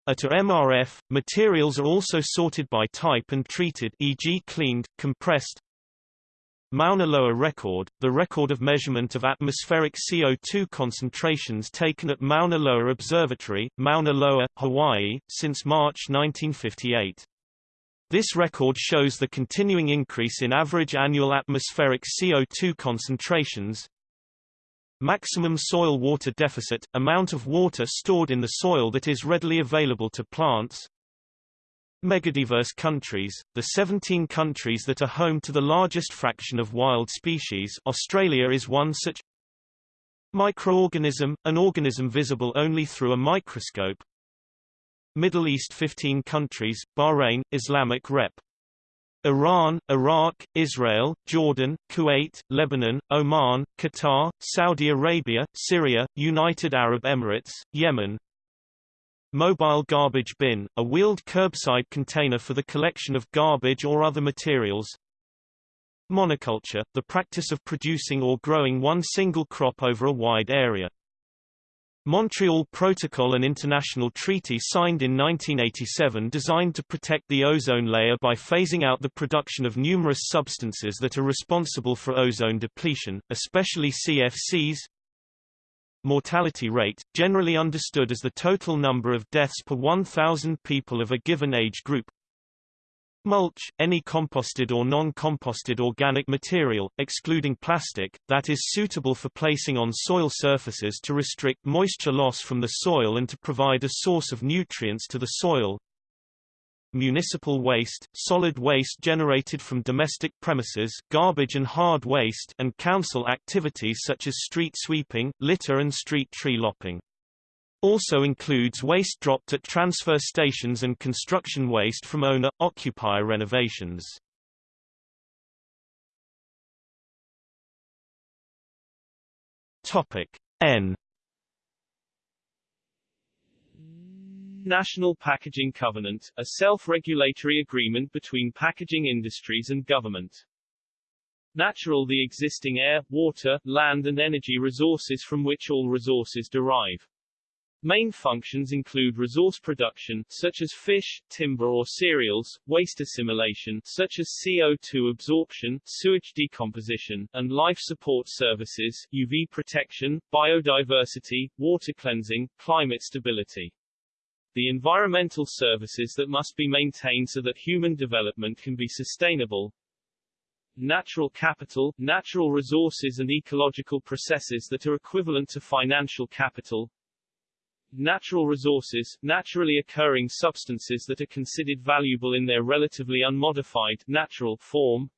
At a MRF, materials are also sorted by type and treated e.g. cleaned, compressed, Mauna Loa record, the record of measurement of atmospheric CO2 concentrations taken at Mauna Loa Observatory, Mauna Loa, Hawaii, since March 1958. This record shows the continuing increase in average annual atmospheric CO2 concentrations. Maximum soil water deficit, amount of water stored in the soil that is readily available to plants, Megadiverse countries, the 17 countries that are home to the largest fraction of wild species Australia is one such Microorganism, an organism visible only through a microscope Middle East 15 countries, Bahrain, Islamic Rep. Iran, Iraq, Israel, Jordan, Kuwait, Lebanon, Oman, Qatar, Saudi Arabia, Syria, United Arab Emirates, Yemen, Mobile garbage bin, a wheeled curbside container for the collection of garbage or other materials. Monoculture, the practice of producing or growing one single crop over a wide area. Montreal Protocol an international treaty signed in 1987 designed to protect the ozone layer by phasing out the production of numerous substances that are responsible for ozone depletion, especially CFCs, mortality rate, generally understood as the total number of deaths per 1,000 people of a given age group. Mulch, any composted or non-composted organic material, excluding plastic, that is suitable for placing on soil surfaces to restrict moisture loss from the soil and to provide a source of nutrients to the soil municipal waste, solid waste generated from domestic premises garbage and hard waste and council activities such as street sweeping, litter and street tree lopping. Also includes waste dropped at transfer stations and construction waste from owner-occupier renovations. Topic N National Packaging Covenant, a self-regulatory agreement between packaging industries and government. Natural the existing air, water, land and energy resources from which all resources derive. Main functions include resource production, such as fish, timber or cereals, waste assimilation, such as CO2 absorption, sewage decomposition, and life support services, UV protection, biodiversity, water cleansing, climate stability. The environmental services that must be maintained so that human development can be sustainable, natural capital, natural resources and ecological processes that are equivalent to financial capital, natural resources, naturally occurring substances that are considered valuable in their relatively unmodified, natural form,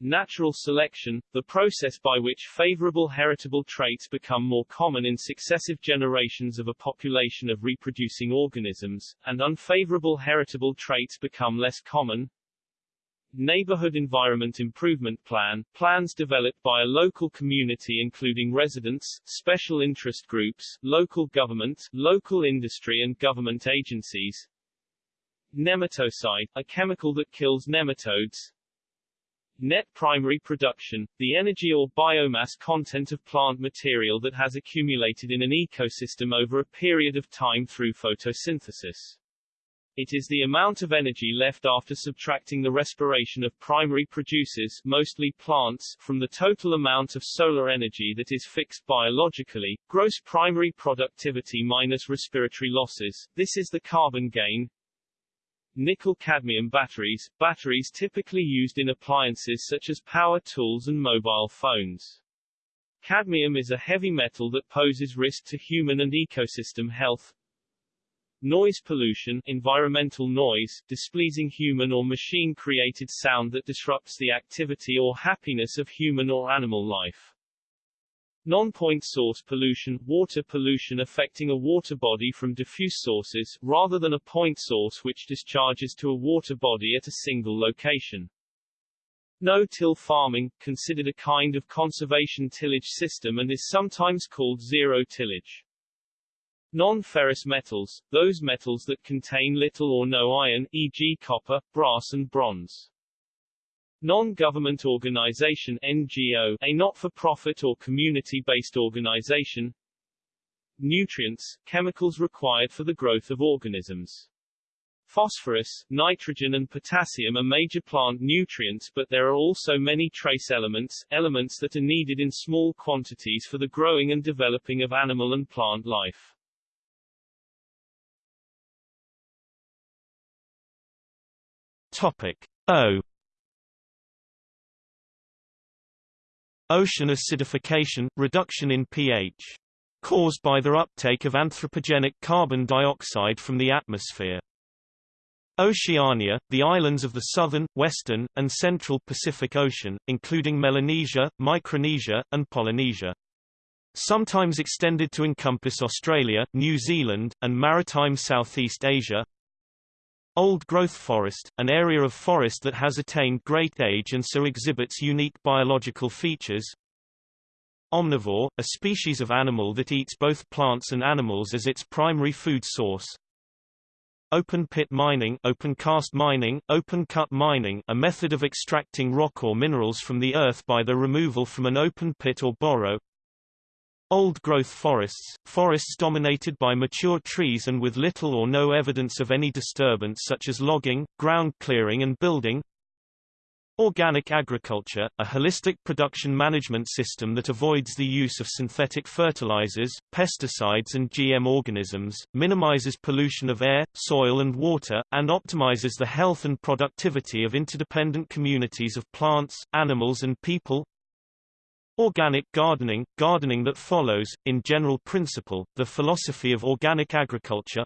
Natural selection, the process by which favorable heritable traits become more common in successive generations of a population of reproducing organisms, and unfavorable heritable traits become less common. Neighborhood Environment Improvement Plan, plans developed by a local community including residents, special interest groups, local government, local industry and government agencies. Nematocide, a chemical that kills nematodes. Net primary production, the energy or biomass content of plant material that has accumulated in an ecosystem over a period of time through photosynthesis. It is the amount of energy left after subtracting the respiration of primary producers mostly plants from the total amount of solar energy that is fixed biologically, gross primary productivity minus respiratory losses, this is the carbon gain. Nickel-cadmium batteries, batteries typically used in appliances such as power tools and mobile phones. Cadmium is a heavy metal that poses risk to human and ecosystem health, Noise pollution environmental noise, displeasing human or machine-created sound that disrupts the activity or happiness of human or animal life. Non-point source pollution water pollution affecting a water body from diffuse sources, rather than a point source which discharges to a water body at a single location. No-till farming, considered a kind of conservation tillage system and is sometimes called zero tillage. Non-ferrous metals, those metals that contain little or no iron, e.g. copper, brass and bronze. Non-government organization NGO, a not-for-profit or community-based organization. Nutrients, chemicals required for the growth of organisms. Phosphorus, nitrogen and potassium are major plant nutrients but there are also many trace elements, elements that are needed in small quantities for the growing and developing of animal and plant life. Topic O Ocean acidification, reduction in pH. Caused by their uptake of anthropogenic carbon dioxide from the atmosphere. Oceania, the islands of the southern, western, and central Pacific Ocean, including Melanesia, Micronesia, and Polynesia. Sometimes extended to encompass Australia, New Zealand, and maritime Southeast Asia. Old growth forest, an area of forest that has attained great age and so exhibits unique biological features. Omnivore, a species of animal that eats both plants and animals as its primary food source. Open pit mining, open cast mining, open cut mining, a method of extracting rock or minerals from the earth by their removal from an open pit or borrow. Old-growth forests, forests dominated by mature trees and with little or no evidence of any disturbance such as logging, ground clearing and building. Organic agriculture, a holistic production management system that avoids the use of synthetic fertilizers, pesticides and GM organisms, minimizes pollution of air, soil and water, and optimizes the health and productivity of interdependent communities of plants, animals and people. Organic gardening, gardening that follows, in general principle, the philosophy of organic agriculture.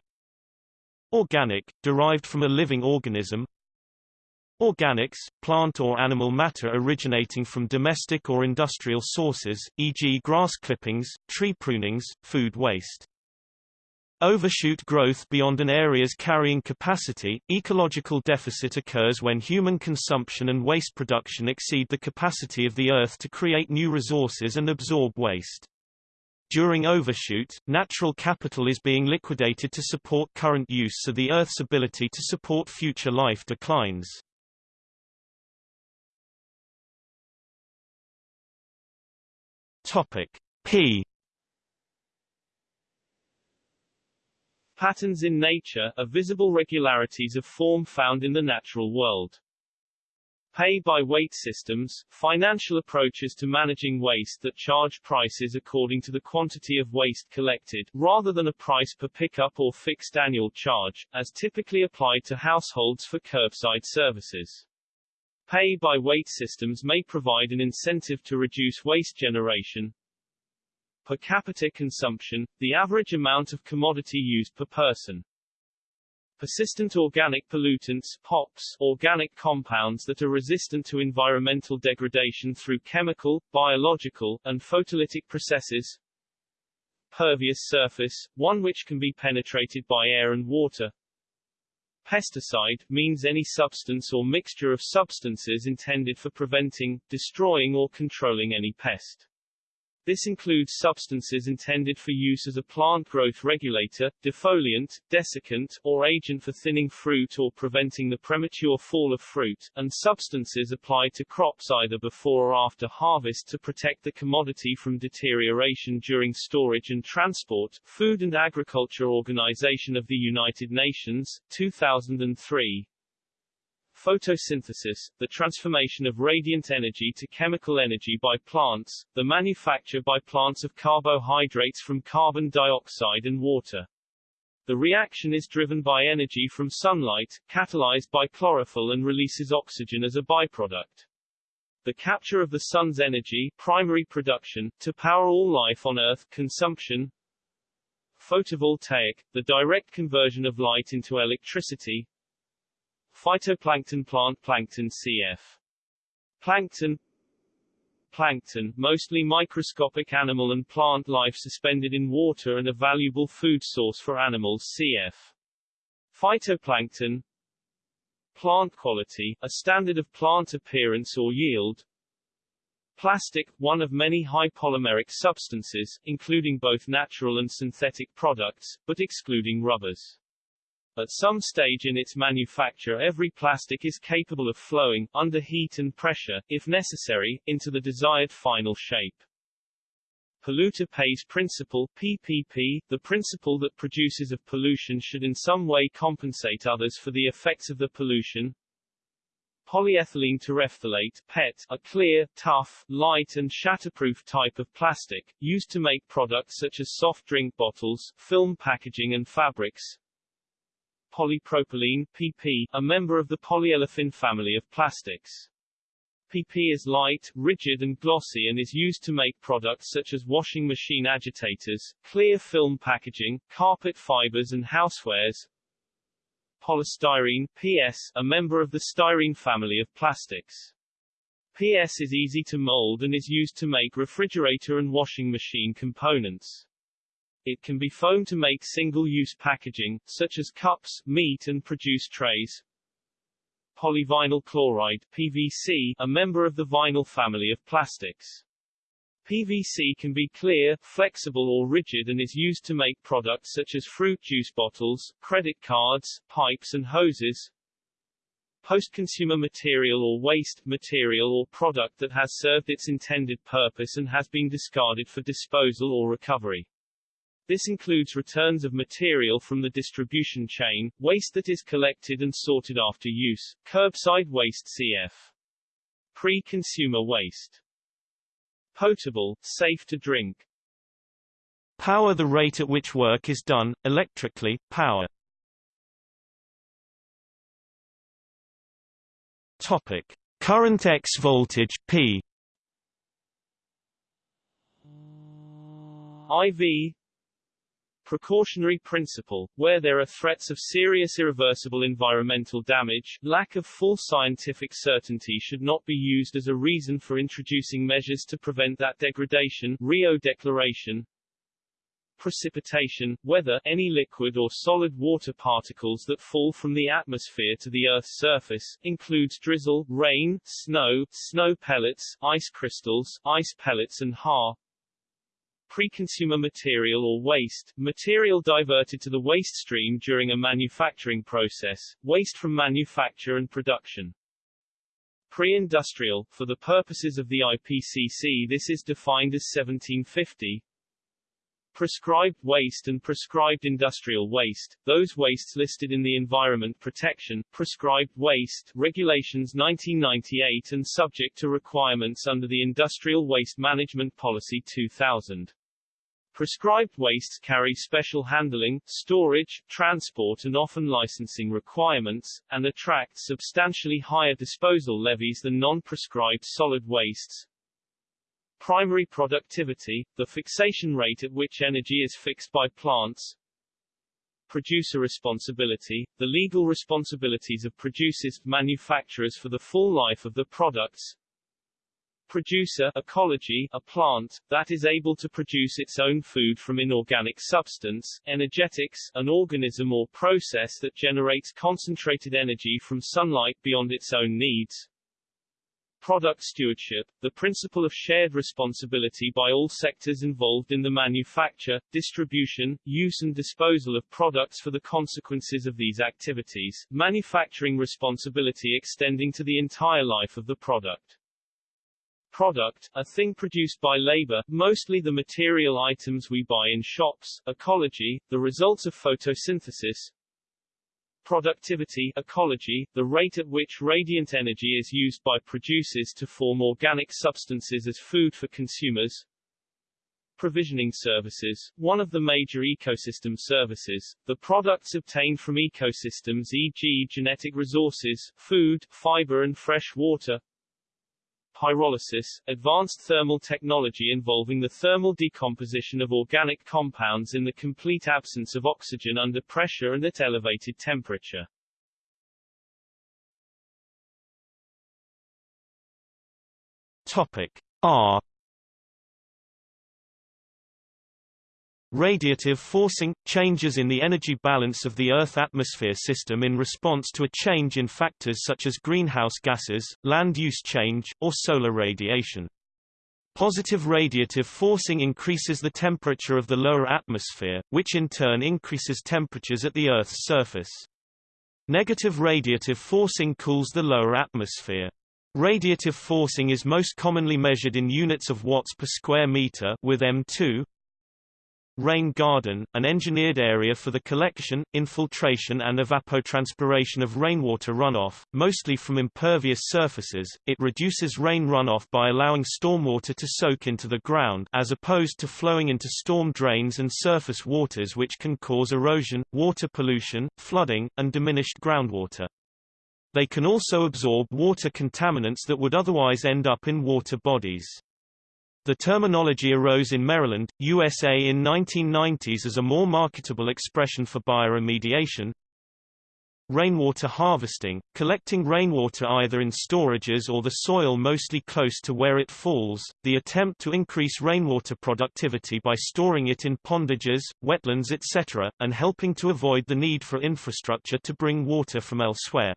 Organic, derived from a living organism. Organics, plant or animal matter originating from domestic or industrial sources, e.g. grass clippings, tree prunings, food waste. Overshoot growth beyond an area's carrying capacity. Ecological deficit occurs when human consumption and waste production exceed the capacity of the Earth to create new resources and absorb waste. During overshoot, natural capital is being liquidated to support current use so the Earth's ability to support future life declines. Topic P Patterns in nature are visible regularities of form found in the natural world. Pay-by-weight systems, financial approaches to managing waste that charge prices according to the quantity of waste collected, rather than a price per pickup or fixed annual charge, as typically applied to households for curbside services. Pay-by-weight systems may provide an incentive to reduce waste generation. Per capita consumption, the average amount of commodity used per person. Persistent organic pollutants POPs, organic compounds that are resistant to environmental degradation through chemical, biological, and photolytic processes. Pervious surface, one which can be penetrated by air and water. Pesticide means any substance or mixture of substances intended for preventing, destroying or controlling any pest. This includes substances intended for use as a plant growth regulator, defoliant, desiccant, or agent for thinning fruit or preventing the premature fall of fruit, and substances applied to crops either before or after harvest to protect the commodity from deterioration during storage and transport. Food and Agriculture Organization of the United Nations, 2003, photosynthesis, the transformation of radiant energy to chemical energy by plants, the manufacture by plants of carbohydrates from carbon dioxide and water. The reaction is driven by energy from sunlight, catalyzed by chlorophyll and releases oxygen as a byproduct. The capture of the sun's energy, primary production, to power all life on Earth, consumption, photovoltaic, the direct conversion of light into electricity, Phytoplankton plant plankton cf. Plankton Plankton, mostly microscopic animal and plant life suspended in water and a valuable food source for animals cf. Phytoplankton Plant quality, a standard of plant appearance or yield. Plastic, one of many high polymeric substances, including both natural and synthetic products, but excluding rubbers. At some stage in its manufacture every plastic is capable of flowing, under heat and pressure, if necessary, into the desired final shape. Polluter pays principle PPP, the principle that producers of pollution should in some way compensate others for the effects of the pollution. Polyethylene terephthalate PET, a clear, tough, light and shatterproof type of plastic, used to make products such as soft drink bottles, film packaging and fabrics polypropylene PP, a member of the polyolefin family of plastics. PP is light, rigid and glossy and is used to make products such as washing machine agitators, clear film packaging, carpet fibers and housewares. Polystyrene PS, a member of the styrene family of plastics. PS is easy to mold and is used to make refrigerator and washing machine components. It can be foamed to make single-use packaging, such as cups, meat and produce trays. Polyvinyl chloride PVC, a member of the vinyl family of plastics. PVC can be clear, flexible or rigid and is used to make products such as fruit juice bottles, credit cards, pipes and hoses. Post-consumer material or waste, material or product that has served its intended purpose and has been discarded for disposal or recovery. This includes returns of material from the distribution chain, waste that is collected and sorted after use, curbside waste cf. Pre-consumer waste. Potable, safe to drink. Power the rate at which work is done, electrically, power. Topic. Current X voltage P IV precautionary principle, where there are threats of serious irreversible environmental damage, lack of full scientific certainty should not be used as a reason for introducing measures to prevent that degradation Rio Declaration. Precipitation, whether any liquid or solid water particles that fall from the atmosphere to the Earth's surface, includes drizzle, rain, snow, snow pellets, ice crystals, ice pellets and har pre-consumer material or waste, material diverted to the waste stream during a manufacturing process, waste from manufacture and production. Pre-industrial, for the purposes of the IPCC this is defined as 1750, Prescribed waste and prescribed industrial waste, those wastes listed in the Environment Protection, Prescribed Waste Regulations 1998 and subject to requirements under the Industrial Waste Management Policy 2000. Prescribed wastes carry special handling, storage, transport and often licensing requirements, and attract substantially higher disposal levies than non-prescribed solid wastes, Primary productivity, the fixation rate at which energy is fixed by plants. Producer responsibility, the legal responsibilities of producers, manufacturers for the full life of the products. Producer ecology, a plant, that is able to produce its own food from inorganic substance, energetics, an organism or process that generates concentrated energy from sunlight beyond its own needs. Product stewardship, the principle of shared responsibility by all sectors involved in the manufacture, distribution, use and disposal of products for the consequences of these activities, manufacturing responsibility extending to the entire life of the product. Product, a thing produced by labor, mostly the material items we buy in shops, ecology, the results of photosynthesis, Productivity ecology, the rate at which radiant energy is used by producers to form organic substances as food for consumers. Provisioning services, one of the major ecosystem services, the products obtained from ecosystems e.g. genetic resources, food, fiber and fresh water, pyrolysis, advanced thermal technology involving the thermal decomposition of organic compounds in the complete absence of oxygen under pressure and at elevated temperature. Topic R Radiative forcing – changes in the energy balance of the Earth-atmosphere system in response to a change in factors such as greenhouse gases, land use change, or solar radiation. Positive radiative forcing increases the temperature of the lower atmosphere, which in turn increases temperatures at the Earth's surface. Negative radiative forcing cools the lower atmosphere. Radiative forcing is most commonly measured in units of watts per square meter with M2, Rain garden, an engineered area for the collection, infiltration and evapotranspiration of rainwater runoff, mostly from impervious surfaces. It reduces rain runoff by allowing stormwater to soak into the ground as opposed to flowing into storm drains and surface waters which can cause erosion, water pollution, flooding, and diminished groundwater. They can also absorb water contaminants that would otherwise end up in water bodies. The terminology arose in Maryland, USA in 1990s as a more marketable expression for bioremediation. Rainwater harvesting, collecting rainwater either in storages or the soil mostly close to where it falls, the attempt to increase rainwater productivity by storing it in pondages, wetlands etc., and helping to avoid the need for infrastructure to bring water from elsewhere.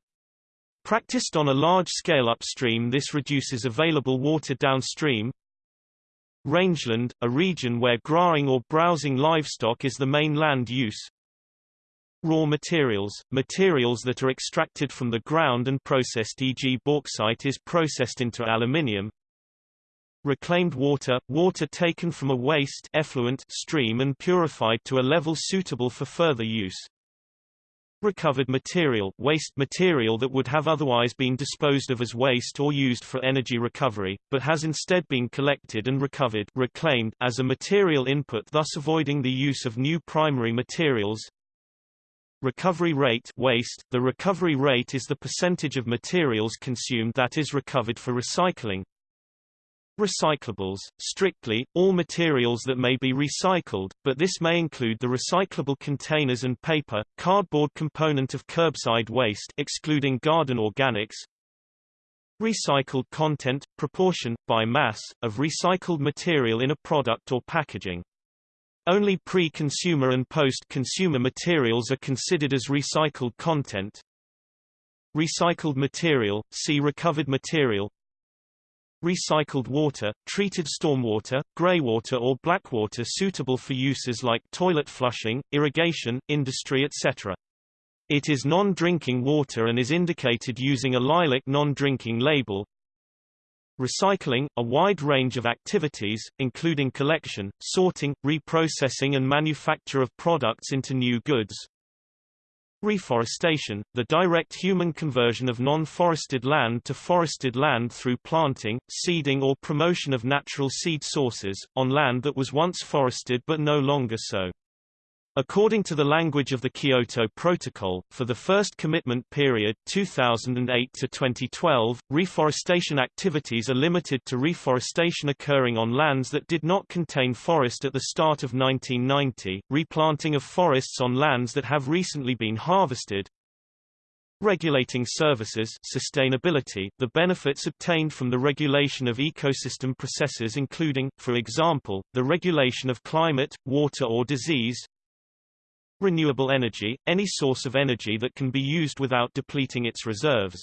Practiced on a large scale upstream this reduces available water downstream, Rangeland, a region where growing or browsing livestock is the main land use. Raw materials, materials that are extracted from the ground and processed e.g. bauxite is processed into aluminium. Reclaimed water, water taken from a waste effluent stream and purified to a level suitable for further use. Recovered material waste material that would have otherwise been disposed of as waste or used for energy recovery, but has instead been collected and recovered reclaimed as a material input thus avoiding the use of new primary materials. Recovery rate waste The recovery rate is the percentage of materials consumed that is recovered for recycling, Recyclables, strictly, all materials that may be recycled, but this may include the recyclable containers and paper, cardboard component of curbside waste excluding garden organics, Recycled content, proportion, by mass, of recycled material in a product or packaging. Only pre-consumer and post-consumer materials are considered as recycled content. Recycled material, see recovered material recycled water, treated stormwater, greywater or blackwater suitable for uses like toilet flushing, irrigation, industry etc. It is non-drinking water and is indicated using a lilac non-drinking label. Recycling, a wide range of activities, including collection, sorting, reprocessing and manufacture of products into new goods. Reforestation, the direct human conversion of non-forested land to forested land through planting, seeding or promotion of natural seed sources, on land that was once forested but no longer so. According to the language of the Kyoto Protocol, for the first commitment period 2008 to 2012, reforestation activities are limited to reforestation occurring on lands that did not contain forest at the start of 1990, replanting of forests on lands that have recently been harvested, Regulating services sustainability, the benefits obtained from the regulation of ecosystem processes including, for example, the regulation of climate, water or disease, Renewable energy, any source of energy that can be used without depleting its reserves.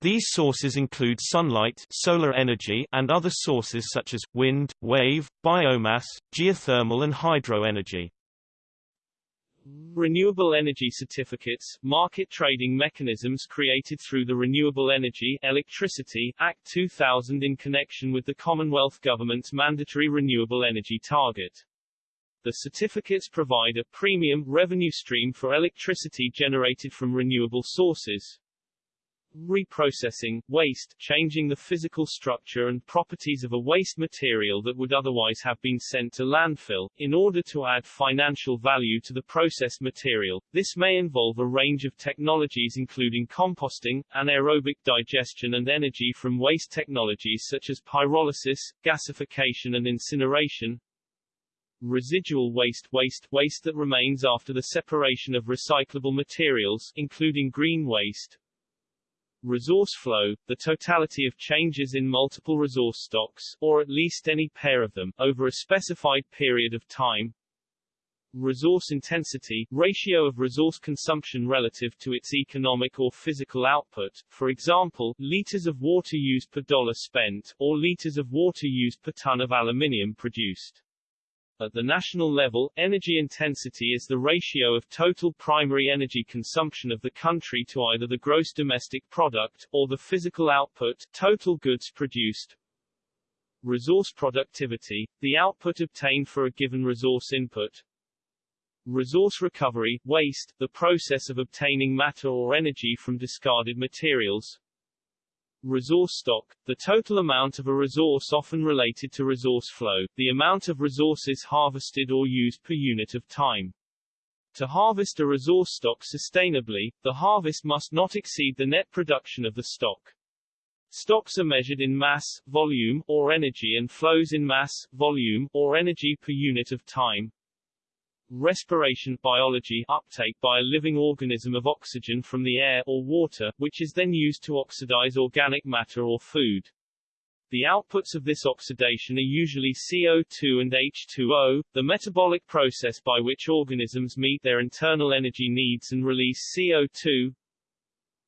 These sources include sunlight solar energy and other sources such as, wind, wave, biomass, geothermal and hydro energy. Renewable energy certificates, market trading mechanisms created through the Renewable Energy Electricity Act 2000 in connection with the Commonwealth Government's mandatory renewable energy target. The certificates provide a premium revenue stream for electricity generated from renewable sources. Reprocessing, waste, changing the physical structure and properties of a waste material that would otherwise have been sent to landfill, in order to add financial value to the processed material. This may involve a range of technologies including composting, anaerobic digestion and energy from waste technologies such as pyrolysis, gasification and incineration, residual waste waste waste that remains after the separation of recyclable materials including green waste. Resource flow the totality of changes in multiple resource stocks or at least any pair of them over a specified period of time. Resource intensity ratio of resource consumption relative to its economic or physical output for example liters of water used per dollar spent or liters of water used per ton of aluminium produced at the national level, energy intensity is the ratio of total primary energy consumption of the country to either the gross domestic product, or the physical output total goods produced. Resource productivity, the output obtained for a given resource input. Resource recovery, waste, the process of obtaining matter or energy from discarded materials. Resource stock, the total amount of a resource often related to resource flow, the amount of resources harvested or used per unit of time. To harvest a resource stock sustainably, the harvest must not exceed the net production of the stock. Stocks are measured in mass, volume, or energy and flows in mass, volume, or energy per unit of time. Respiration biology uptake by a living organism of oxygen from the air or water, which is then used to oxidize organic matter or food. The outputs of this oxidation are usually CO2 and H2O, the metabolic process by which organisms meet their internal energy needs and release CO2.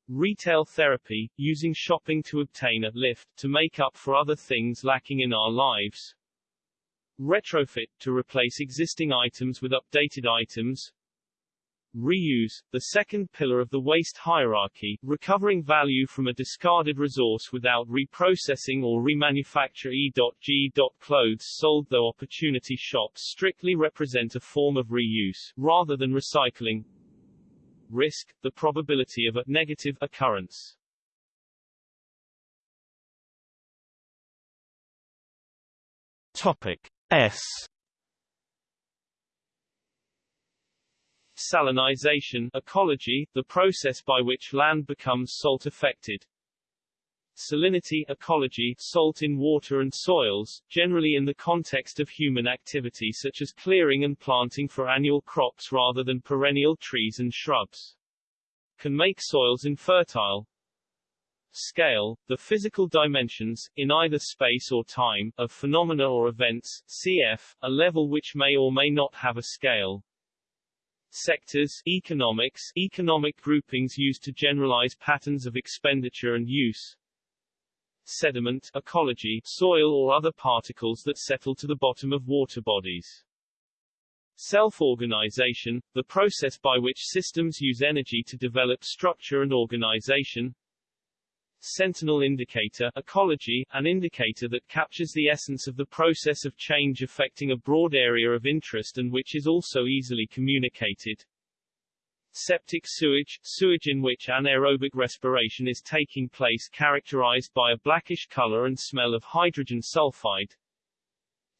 Retail therapy, using shopping to obtain a lift, to make up for other things lacking in our lives. Retrofit, to replace existing items with updated items. Reuse, the second pillar of the waste hierarchy, recovering value from a discarded resource without reprocessing or remanufacture E.G. Clothes sold though opportunity shops strictly represent a form of reuse, rather than recycling. Risk, the probability of a negative occurrence. Topic. S Salinization ecology, the process by which land becomes salt-affected. Salinity ecology, salt in water and soils, generally in the context of human activity such as clearing and planting for annual crops rather than perennial trees and shrubs. Can make soils infertile, Scale, the physical dimensions, in either space or time, of phenomena or events, cf., a level which may or may not have a scale. Sectors, economics, economic groupings used to generalize patterns of expenditure and use. sediment ecology, soil or other particles that settle to the bottom of water bodies. Self-organization, the process by which systems use energy to develop structure and organization. Sentinel indicator ecology, an indicator that captures the essence of the process of change affecting a broad area of interest and which is also easily communicated. Septic sewage, sewage in which anaerobic respiration is taking place characterized by a blackish color and smell of hydrogen sulfide.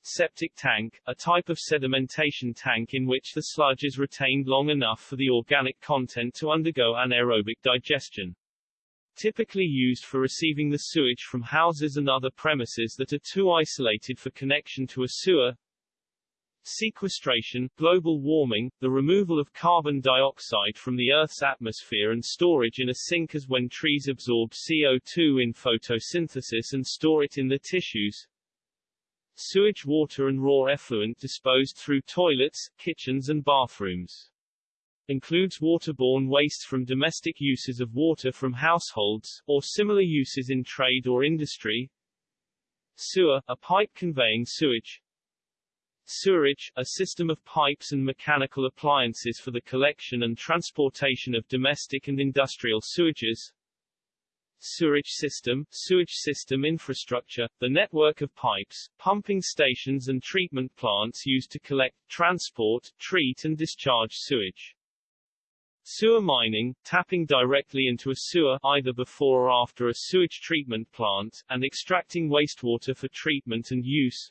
Septic tank, a type of sedimentation tank in which the sludge is retained long enough for the organic content to undergo anaerobic digestion. Typically used for receiving the sewage from houses and other premises that are too isolated for connection to a sewer. Sequestration, global warming, the removal of carbon dioxide from the Earth's atmosphere and storage in a sink as when trees absorb CO2 in photosynthesis and store it in the tissues sewage water and raw effluent disposed through toilets, kitchens and bathrooms. Includes waterborne wastes from domestic uses of water from households, or similar uses in trade or industry. Sewer, a pipe conveying sewage. Sewerage, a system of pipes and mechanical appliances for the collection and transportation of domestic and industrial sewages sewerage system, sewage system infrastructure, the network of pipes, pumping stations and treatment plants used to collect, transport, treat and discharge sewage. Sewer mining, tapping directly into a sewer either before or after a sewage treatment plant, and extracting wastewater for treatment and use.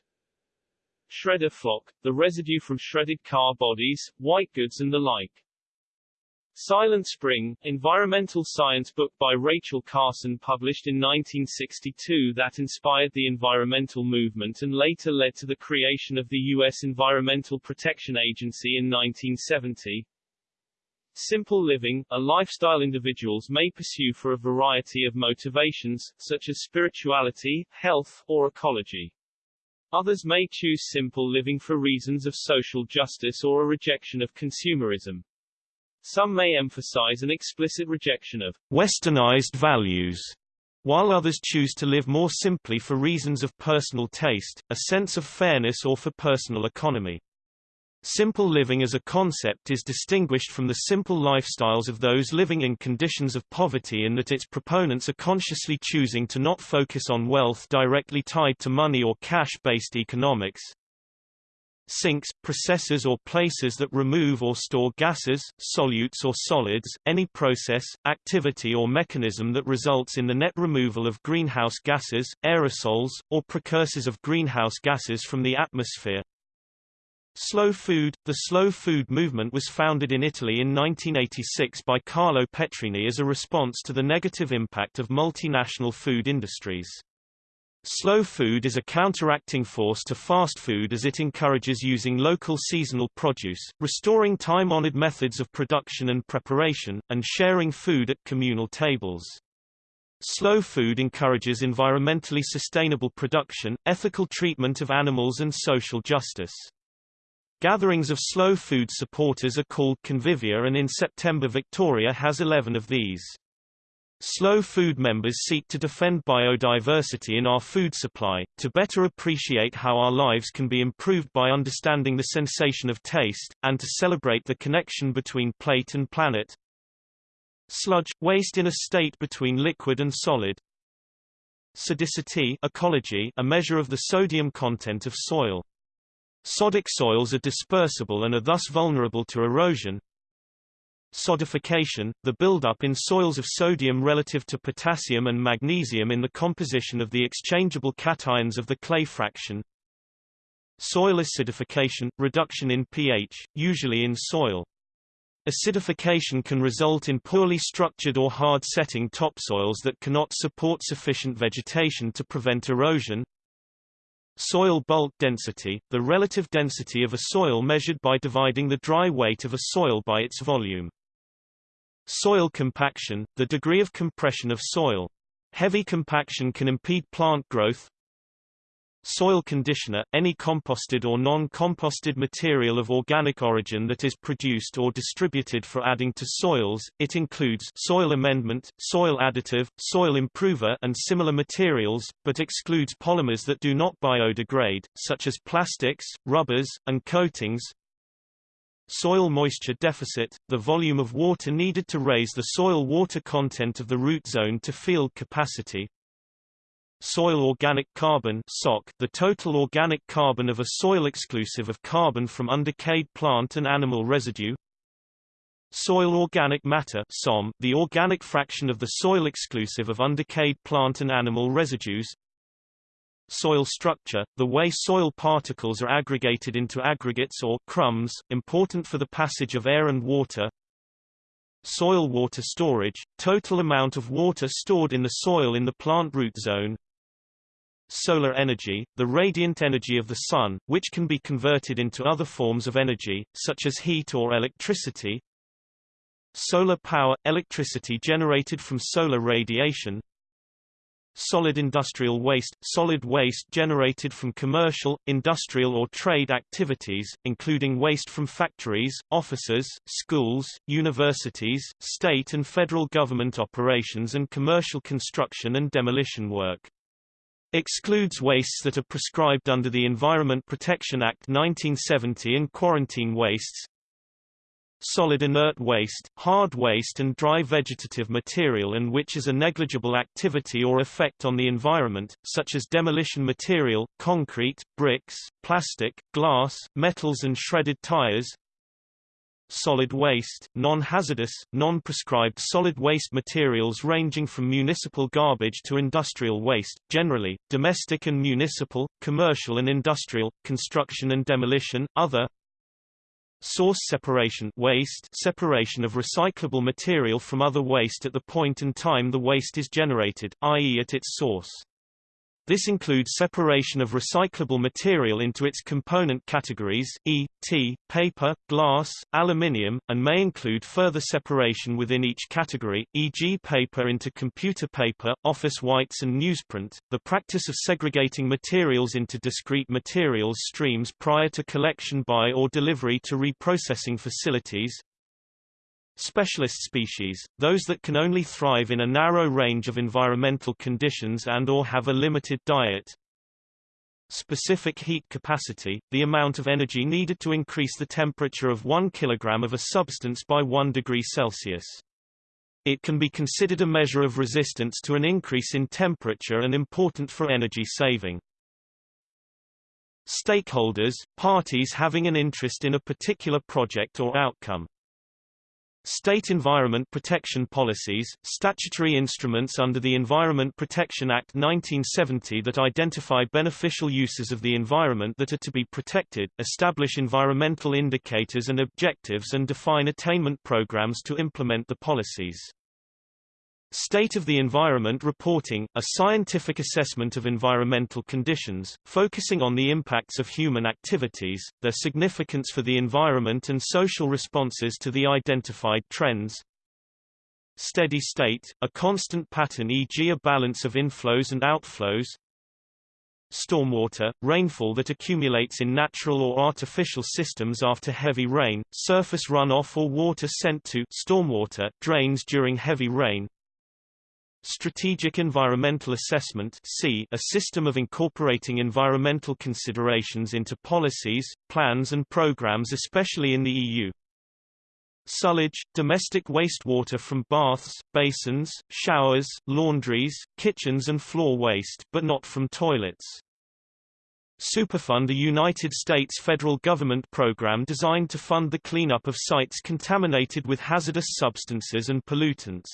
Shredder flock, the residue from shredded car bodies, white goods and the like. Silent Spring, environmental science book by Rachel Carson published in 1962 that inspired the environmental movement and later led to the creation of the U.S. Environmental Protection Agency in 1970. Simple living, a lifestyle individuals may pursue for a variety of motivations, such as spirituality, health, or ecology. Others may choose simple living for reasons of social justice or a rejection of consumerism. Some may emphasize an explicit rejection of westernized values, while others choose to live more simply for reasons of personal taste, a sense of fairness or for personal economy. Simple living as a concept is distinguished from the simple lifestyles of those living in conditions of poverty in that its proponents are consciously choosing to not focus on wealth directly tied to money or cash-based economics, sinks, processes or places that remove or store gases, solutes or solids, any process, activity or mechanism that results in the net removal of greenhouse gases, aerosols, or precursors of greenhouse gases from the atmosphere. Slow food The slow food movement was founded in Italy in 1986 by Carlo Petrini as a response to the negative impact of multinational food industries. Slow food is a counteracting force to fast food as it encourages using local seasonal produce, restoring time-honored methods of production and preparation, and sharing food at communal tables. Slow food encourages environmentally sustainable production, ethical treatment of animals and social justice. Gatherings of slow food supporters are called convivia and in September Victoria has 11 of these. Slow food members seek to defend biodiversity in our food supply, to better appreciate how our lives can be improved by understanding the sensation of taste, and to celebrate the connection between plate and planet. Sludge – waste in a state between liquid and solid. Sodicity ecology, a measure of the sodium content of soil. Sodic soils are dispersible and are thus vulnerable to erosion, Sodification, the buildup in soils of sodium relative to potassium and magnesium in the composition of the exchangeable cations of the clay fraction. Soil acidification, reduction in pH, usually in soil. Acidification can result in poorly structured or hard-setting topsoils that cannot support sufficient vegetation to prevent erosion. Soil bulk density, the relative density of a soil measured by dividing the dry weight of a soil by its volume. Soil compaction, the degree of compression of soil. Heavy compaction can impede plant growth. Soil conditioner – any composted or non-composted material of organic origin that is produced or distributed for adding to soils, it includes soil amendment, soil additive, soil improver and similar materials, but excludes polymers that do not biodegrade, such as plastics, rubbers, and coatings. Soil moisture deficit – the volume of water needed to raise the soil water content of the root zone to field capacity, Soil organic carbon SOC, the total organic carbon of a soil exclusive of carbon from undecayed plant and animal residue. Soil organic matter SOM, the organic fraction of the soil exclusive of undecayed plant and animal residues. Soil structure, the way soil particles are aggregated into aggregates or crumbs, important for the passage of air and water. Soil water storage, total amount of water stored in the soil in the plant root zone. Solar energy, the radiant energy of the Sun, which can be converted into other forms of energy, such as heat or electricity. Solar power – electricity generated from solar radiation. Solid industrial waste – solid waste generated from commercial, industrial or trade activities, including waste from factories, offices, schools, universities, state and federal government operations and commercial construction and demolition work. Excludes wastes that are prescribed under the Environment Protection Act 1970 and quarantine wastes. Solid inert waste, hard waste and dry vegetative material and which is a negligible activity or effect on the environment, such as demolition material, concrete, bricks, plastic, glass, metals and shredded tires, solid waste, non-hazardous, non-prescribed solid waste materials ranging from municipal garbage to industrial waste, generally, domestic and municipal, commercial and industrial, construction and demolition, other Source separation waste separation of recyclable material from other waste at the point and time the waste is generated, i.e. at its source. This includes separation of recyclable material into its component categories, e.t., paper, glass, aluminium, and may include further separation within each category, e.g. paper into computer paper, office whites and newsprint. The practice of segregating materials into discrete materials streams prior to collection by or delivery to reprocessing facilities, Specialist species, those that can only thrive in a narrow range of environmental conditions and or have a limited diet. Specific heat capacity, the amount of energy needed to increase the temperature of 1 kg of a substance by 1 degree Celsius. It can be considered a measure of resistance to an increase in temperature and important for energy saving. Stakeholders, parties having an interest in a particular project or outcome. State environment protection policies, statutory instruments under the Environment Protection Act 1970 that identify beneficial uses of the environment that are to be protected, establish environmental indicators and objectives and define attainment programs to implement the policies. State of the Environment Reporting, a scientific assessment of environmental conditions, focusing on the impacts of human activities, their significance for the environment and social responses to the identified trends. Steady state, a constant pattern e.g. a balance of inflows and outflows. Stormwater, rainfall that accumulates in natural or artificial systems after heavy rain, surface runoff or water sent to stormwater drains during heavy rain, Strategic Environmental Assessment a system of incorporating environmental considerations into policies, plans and programs especially in the EU. Sullage, domestic wastewater from baths, basins, showers, laundries, kitchens and floor waste, but not from toilets. Superfund a United States federal government program designed to fund the cleanup of sites contaminated with hazardous substances and pollutants.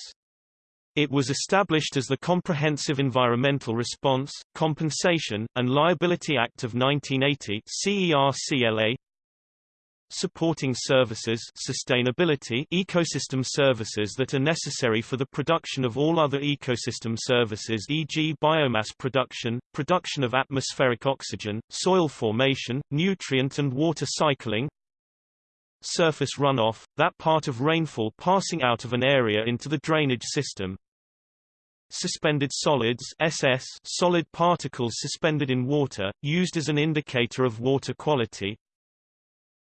It was established as the Comprehensive Environmental Response, Compensation, and Liability Act of 1980 CERCLA. Supporting services sustainability ecosystem services that are necessary for the production of all other ecosystem services e.g. biomass production, production of atmospheric oxygen, soil formation, nutrient and water cycling, surface runoff, that part of rainfall passing out of an area into the drainage system, Suspended solids SS solid particles suspended in water, used as an indicator of water quality.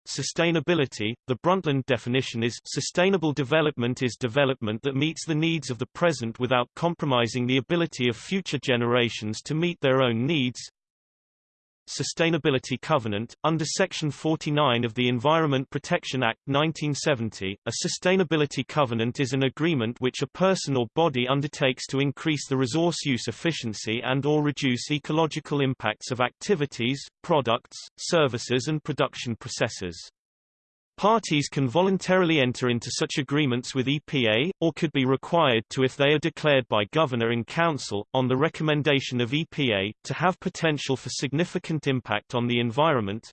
Sustainability – The Brundtland definition is sustainable development is development that meets the needs of the present without compromising the ability of future generations to meet their own needs. Sustainability Covenant. Under Section 49 of the Environment Protection Act 1970, a sustainability covenant is an agreement which a person or body undertakes to increase the resource use efficiency and or reduce ecological impacts of activities, products, services and production processes. Parties can voluntarily enter into such agreements with EPA, or could be required to if they are declared by Governor in Council, on the recommendation of EPA, to have potential for significant impact on the environment.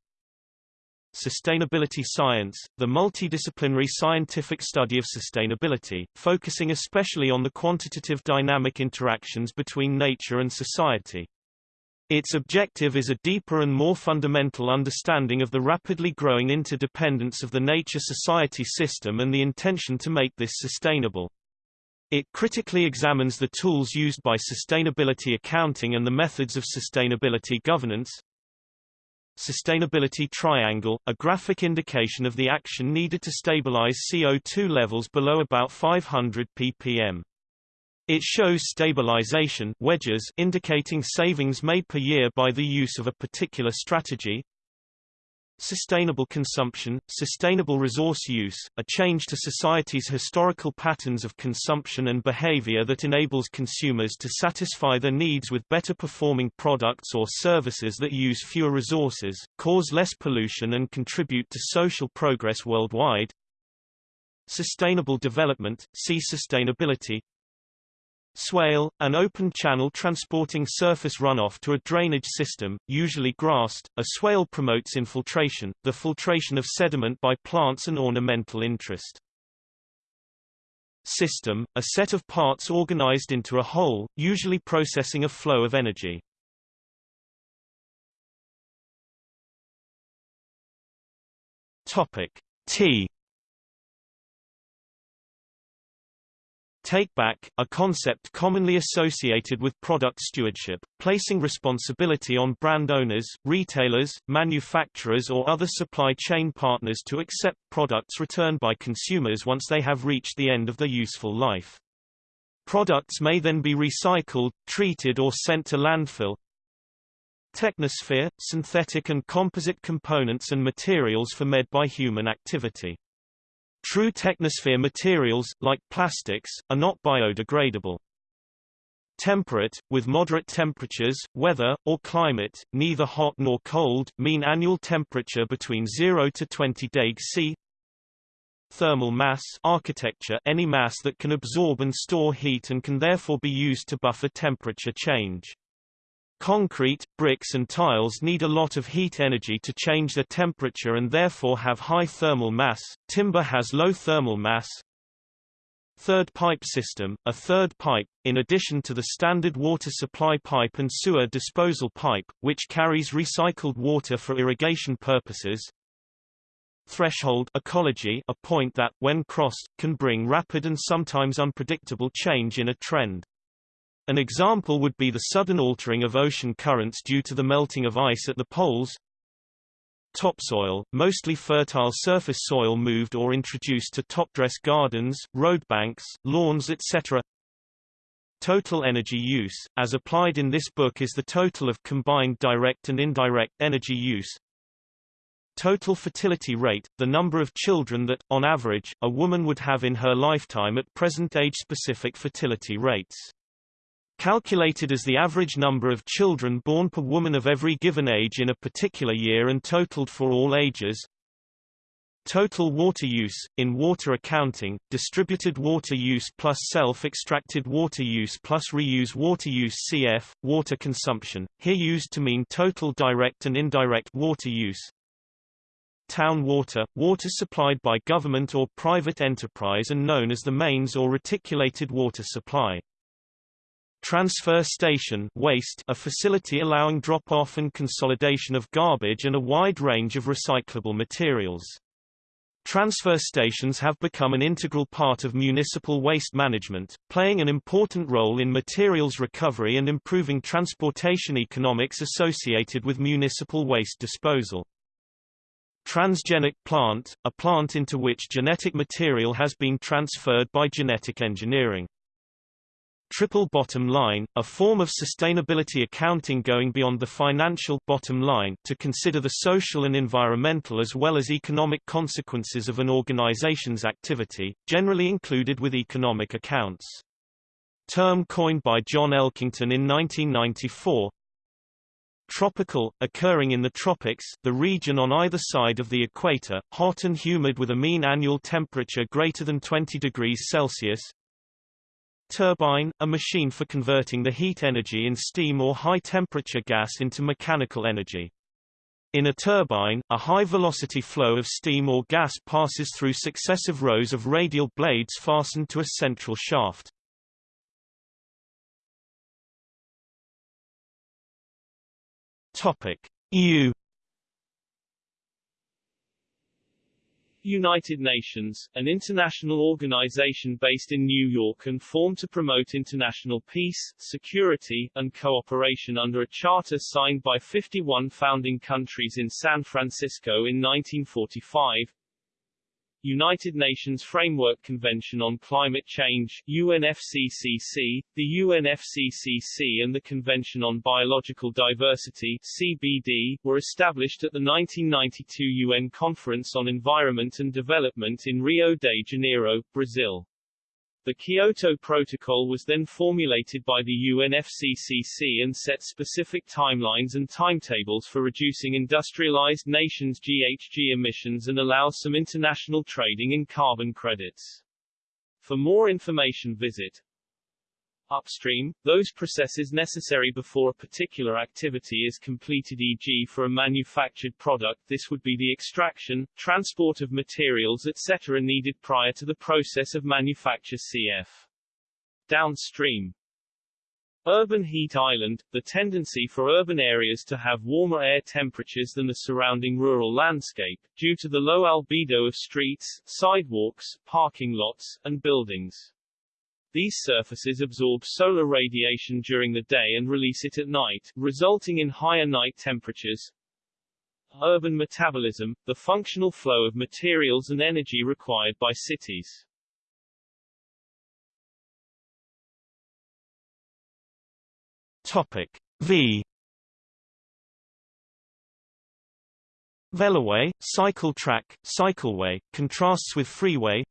Sustainability science, the multidisciplinary scientific study of sustainability, focusing especially on the quantitative dynamic interactions between nature and society. Its objective is a deeper and more fundamental understanding of the rapidly growing interdependence of the nature-society system and the intention to make this sustainable. It critically examines the tools used by sustainability accounting and the methods of sustainability governance. Sustainability Triangle, a graphic indication of the action needed to stabilize CO2 levels below about 500 ppm. It shows stabilization wedges indicating savings made per year by the use of a particular strategy. Sustainable consumption, sustainable resource use, a change to society's historical patterns of consumption and behavior that enables consumers to satisfy their needs with better performing products or services that use fewer resources, cause less pollution and contribute to social progress worldwide. Sustainable development, see sustainability, Swale, an open channel transporting surface runoff to a drainage system, usually grassed. A swale promotes infiltration, the filtration of sediment by plants and ornamental interest. System, a set of parts organized into a whole, usually processing a flow of energy. Topic T Take back, a concept commonly associated with product stewardship, placing responsibility on brand owners, retailers, manufacturers or other supply chain partners to accept products returned by consumers once they have reached the end of their useful life. Products may then be recycled, treated or sent to landfill. Technosphere – synthetic and composite components and materials for made by human activity. True technosphere materials, like plastics, are not biodegradable. Temperate, with moderate temperatures, weather, or climate, neither hot nor cold, mean annual temperature between 0 to 20 deg C. Thermal mass architecture any mass that can absorb and store heat and can therefore be used to buffer temperature change. Concrete, bricks and tiles need a lot of heat energy to change their temperature and therefore have high thermal mass. Timber has low thermal mass. Third pipe system, a third pipe, in addition to the standard water supply pipe and sewer disposal pipe, which carries recycled water for irrigation purposes. Threshold ecology, a point that, when crossed, can bring rapid and sometimes unpredictable change in a trend. An example would be the sudden altering of ocean currents due to the melting of ice at the poles. Topsoil, mostly fertile surface soil moved or introduced to topdress gardens, roadbanks, lawns etc. Total energy use, as applied in this book is the total of combined direct and indirect energy use. Total fertility rate, the number of children that, on average, a woman would have in her lifetime at present age-specific fertility rates calculated as the average number of children born per woman of every given age in a particular year and totaled for all ages. Total water use, in water accounting, distributed water use plus self-extracted water use plus reuse water use cf. water consumption, here used to mean total direct and indirect water use. Town water, water supplied by government or private enterprise and known as the mains or reticulated water supply. Transfer station waste a facility allowing drop-off and consolidation of garbage and a wide range of recyclable materials. Transfer stations have become an integral part of municipal waste management, playing an important role in materials recovery and improving transportation economics associated with municipal waste disposal. Transgenic plant, a plant into which genetic material has been transferred by genetic engineering. Triple bottom line, a form of sustainability accounting going beyond the financial bottom line to consider the social and environmental as well as economic consequences of an organization's activity, generally included with economic accounts. Term coined by John Elkington in 1994, Tropical, occurring in the tropics, the region on either side of the equator, hot and humid with a mean annual temperature greater than 20 degrees Celsius. Turbine, a machine for converting the heat energy in steam or high-temperature gas into mechanical energy. In a turbine, a high-velocity flow of steam or gas passes through successive rows of radial blades fastened to a central shaft. Topic: EU United Nations, an international organization based in New York and formed to promote international peace, security, and cooperation under a charter signed by 51 founding countries in San Francisco in 1945, United Nations Framework Convention on Climate Change UNFCCC, the UNFCCC and the Convention on Biological Diversity CBD, were established at the 1992 UN Conference on Environment and Development in Rio de Janeiro, Brazil. The Kyoto Protocol was then formulated by the UNFCCC and set specific timelines and timetables for reducing industrialized nations' GHG emissions and allows some international trading in carbon credits. For more information visit Upstream, those processes necessary before a particular activity is completed e.g. for a manufactured product this would be the extraction, transport of materials etc. needed prior to the process of manufacture cf. Downstream Urban heat island, the tendency for urban areas to have warmer air temperatures than the surrounding rural landscape, due to the low albedo of streets, sidewalks, parking lots, and buildings. These surfaces absorb solar radiation during the day and release it at night, resulting in higher night temperatures. Urban metabolism, the functional flow of materials and energy required by cities. Topic V Veloway, cycle track, cycleway, contrasts with freeway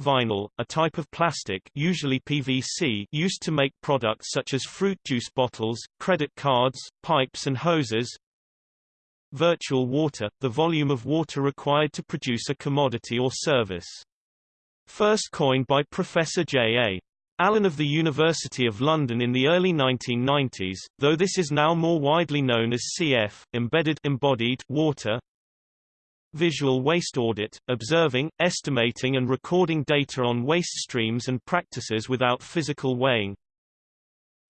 Vinyl, a type of plastic usually PVC used to make products such as fruit juice bottles, credit cards, pipes and hoses. Virtual water, the volume of water required to produce a commodity or service. First coined by Professor J.A. Allan of the University of London in the early 1990s, though this is now more widely known as CF, embedded embodied water, Visual waste audit, observing, estimating and recording data on waste streams and practices without physical weighing.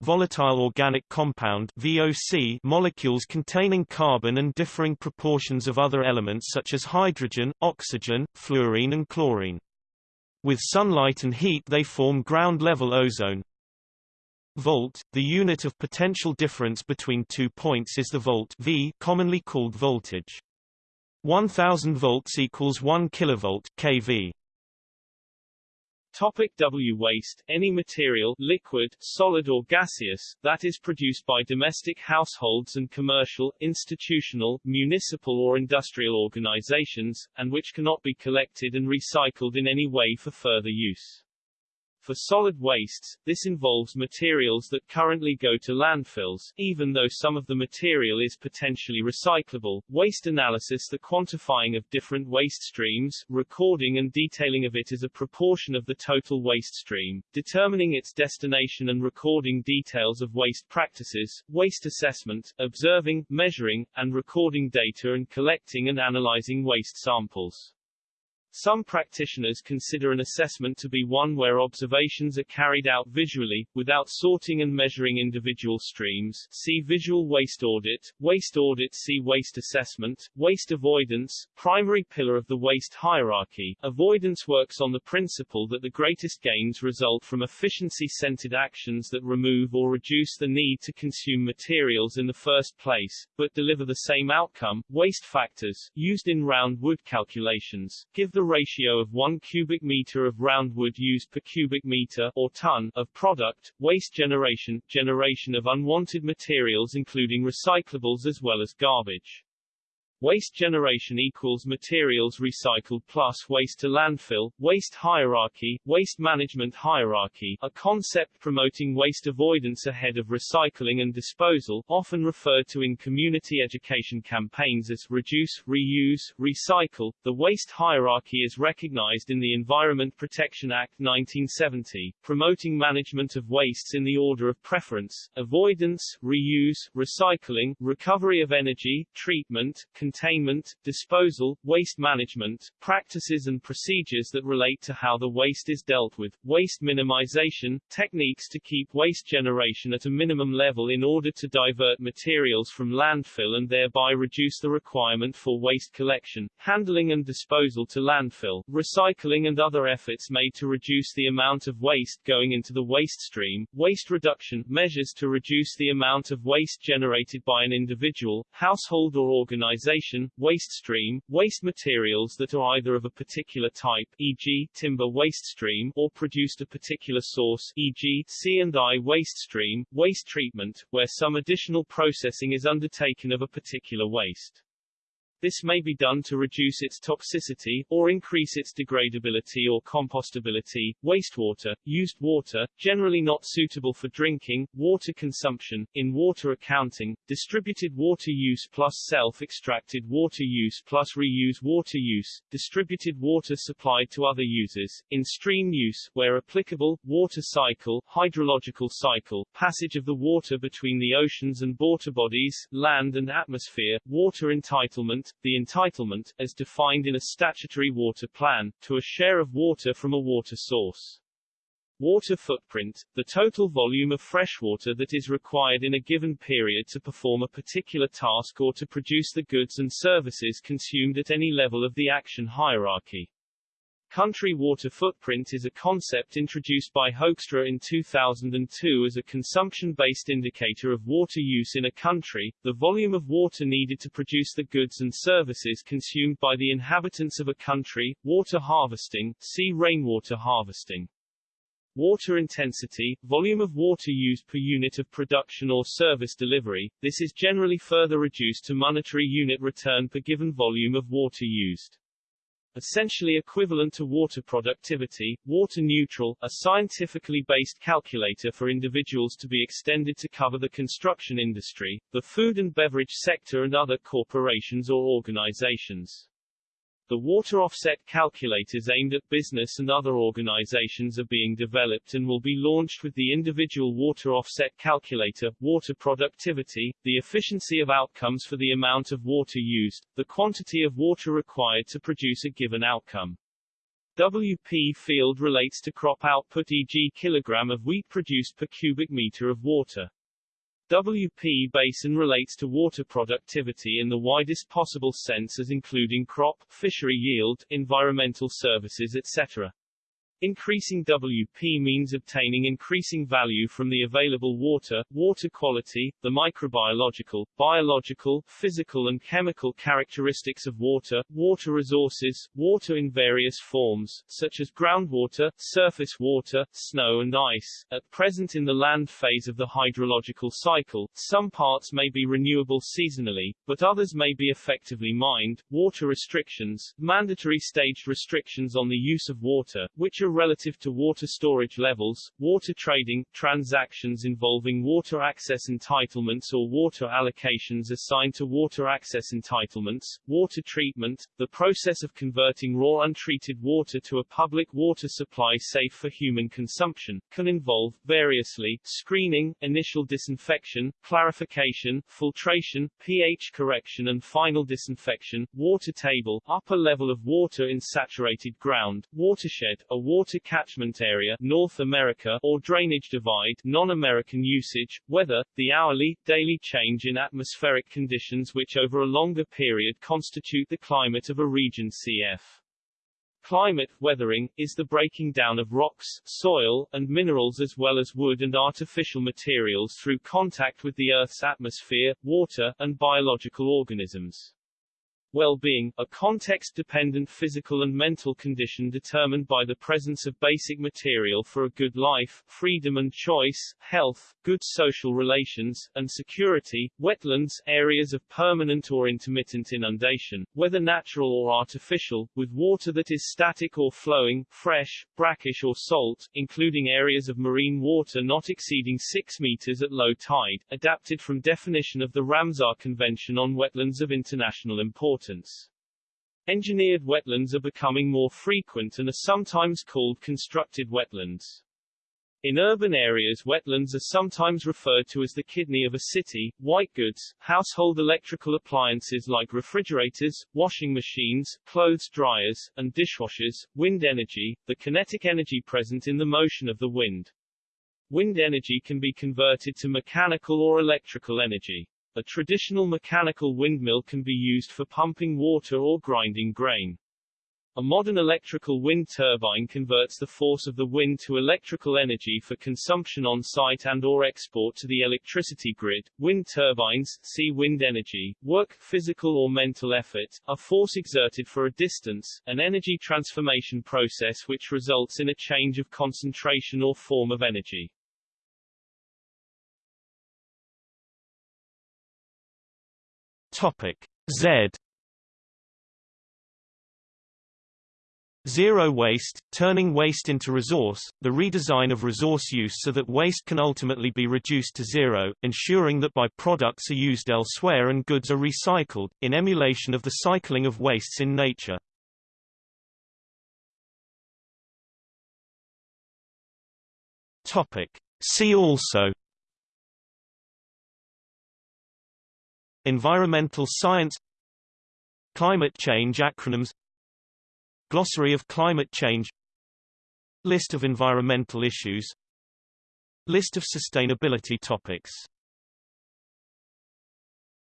Volatile organic compound VOC molecules containing carbon and differing proportions of other elements such as hydrogen, oxygen, fluorine and chlorine. With sunlight and heat they form ground-level ozone. Volt, the unit of potential difference between two points is the volt V commonly called voltage. 1000 volts equals 1 kilovolt kV. Topic W waste Any material liquid, solid or gaseous, that is produced by domestic households and commercial, institutional, municipal or industrial organizations, and which cannot be collected and recycled in any way for further use. For solid wastes, this involves materials that currently go to landfills, even though some of the material is potentially recyclable. Waste analysis The quantifying of different waste streams, recording and detailing of it as a proportion of the total waste stream, determining its destination and recording details of waste practices, waste assessment, observing, measuring, and recording data and collecting and analyzing waste samples. Some practitioners consider an assessment to be one where observations are carried out visually, without sorting and measuring individual streams see visual waste audit, waste audit see waste assessment, waste avoidance, primary pillar of the waste hierarchy. Avoidance works on the principle that the greatest gains result from efficiency-centered actions that remove or reduce the need to consume materials in the first place, but deliver the same outcome. Waste factors, used in round wood calculations, give the ratio of 1 cubic meter of round wood used per cubic meter or ton of product, waste generation, generation of unwanted materials including recyclables as well as garbage. Waste generation equals materials recycled plus waste to landfill, waste hierarchy, waste management hierarchy, a concept promoting waste avoidance ahead of recycling and disposal, often referred to in community education campaigns as reduce, reuse, recycle. The waste hierarchy is recognized in the Environment Protection Act 1970, promoting management of wastes in the order of preference, avoidance, reuse, recycling, recovery of energy, treatment, containment, disposal, waste management, practices and procedures that relate to how the waste is dealt with, waste minimization, techniques to keep waste generation at a minimum level in order to divert materials from landfill and thereby reduce the requirement for waste collection, handling and disposal to landfill, recycling and other efforts made to reduce the amount of waste going into the waste stream, waste reduction, measures to reduce the amount of waste generated by an individual, household or organization waste stream, waste materials that are either of a particular type e.g., timber waste stream or produced a particular source e.g., C&I waste stream, waste treatment, where some additional processing is undertaken of a particular waste. This may be done to reduce its toxicity, or increase its degradability or compostability. Wastewater, used water, generally not suitable for drinking, water consumption, in water accounting, distributed water use plus self-extracted water use plus reuse water use, distributed water supplied to other users, in stream use, where applicable, water cycle, hydrological cycle, passage of the water between the oceans and water bodies, land and atmosphere, water entitlement, the entitlement, as defined in a statutory water plan, to a share of water from a water source. Water footprint, the total volume of freshwater that is required in a given period to perform a particular task or to produce the goods and services consumed at any level of the action hierarchy. Country water footprint is a concept introduced by Hoekstra in 2002 as a consumption-based indicator of water use in a country, the volume of water needed to produce the goods and services consumed by the inhabitants of a country, water harvesting, see rainwater harvesting. Water intensity, volume of water used per unit of production or service delivery, this is generally further reduced to monetary unit return per given volume of water used essentially equivalent to water productivity, water neutral, a scientifically based calculator for individuals to be extended to cover the construction industry, the food and beverage sector and other corporations or organizations. The water offset calculators aimed at business and other organizations are being developed and will be launched with the individual water offset calculator, water productivity, the efficiency of outcomes for the amount of water used, the quantity of water required to produce a given outcome. WP field relates to crop output e.g. kilogram of wheat produced per cubic meter of water. WP basin relates to water productivity in the widest possible sense as including crop, fishery yield, environmental services etc. Increasing WP means obtaining increasing value from the available water, water quality, the microbiological, biological, physical and chemical characteristics of water, water resources, water in various forms, such as groundwater, surface water, snow and ice. At present in the land phase of the hydrological cycle, some parts may be renewable seasonally, but others may be effectively mined. Water restrictions, mandatory staged restrictions on the use of water, which are relative to water storage levels, water trading, transactions involving water access entitlements or water allocations assigned to water access entitlements, water treatment, the process of converting raw untreated water to a public water supply safe for human consumption, can involve, variously, screening, initial disinfection, clarification, filtration, pH correction and final disinfection, water table, upper level of water in saturated ground, watershed, a water catchment area North America or drainage divide non-American usage, weather, the hourly, daily change in atmospheric conditions which over a longer period constitute the climate of a region cf. Climate, weathering, is the breaking down of rocks, soil, and minerals as well as wood and artificial materials through contact with the Earth's atmosphere, water, and biological organisms. Well-being, a context-dependent physical and mental condition determined by the presence of basic material for a good life, freedom and choice, health, good social relations, and security. Wetlands, areas of permanent or intermittent inundation, whether natural or artificial, with water that is static or flowing, fresh, brackish or salt, including areas of marine water not exceeding 6 meters at low tide, adapted from definition of the Ramsar Convention on Wetlands of International Importance importance. Engineered wetlands are becoming more frequent and are sometimes called constructed wetlands. In urban areas wetlands are sometimes referred to as the kidney of a city, white goods, household electrical appliances like refrigerators, washing machines, clothes dryers, and dishwashers, wind energy, the kinetic energy present in the motion of the wind. Wind energy can be converted to mechanical or electrical energy. A traditional mechanical windmill can be used for pumping water or grinding grain. A modern electrical wind turbine converts the force of the wind to electrical energy for consumption on site and or export to the electricity grid. Wind turbines, see wind energy, work, physical or mental effort, a force exerted for a distance, an energy transformation process which results in a change of concentration or form of energy. Topic Z Zero waste, turning waste into resource, the redesign of resource use so that waste can ultimately be reduced to zero, ensuring that by-products are used elsewhere and goods are recycled, in emulation of the cycling of wastes in nature. Topic. See also Environmental science Climate change acronyms Glossary of climate change List of environmental issues List of sustainability topics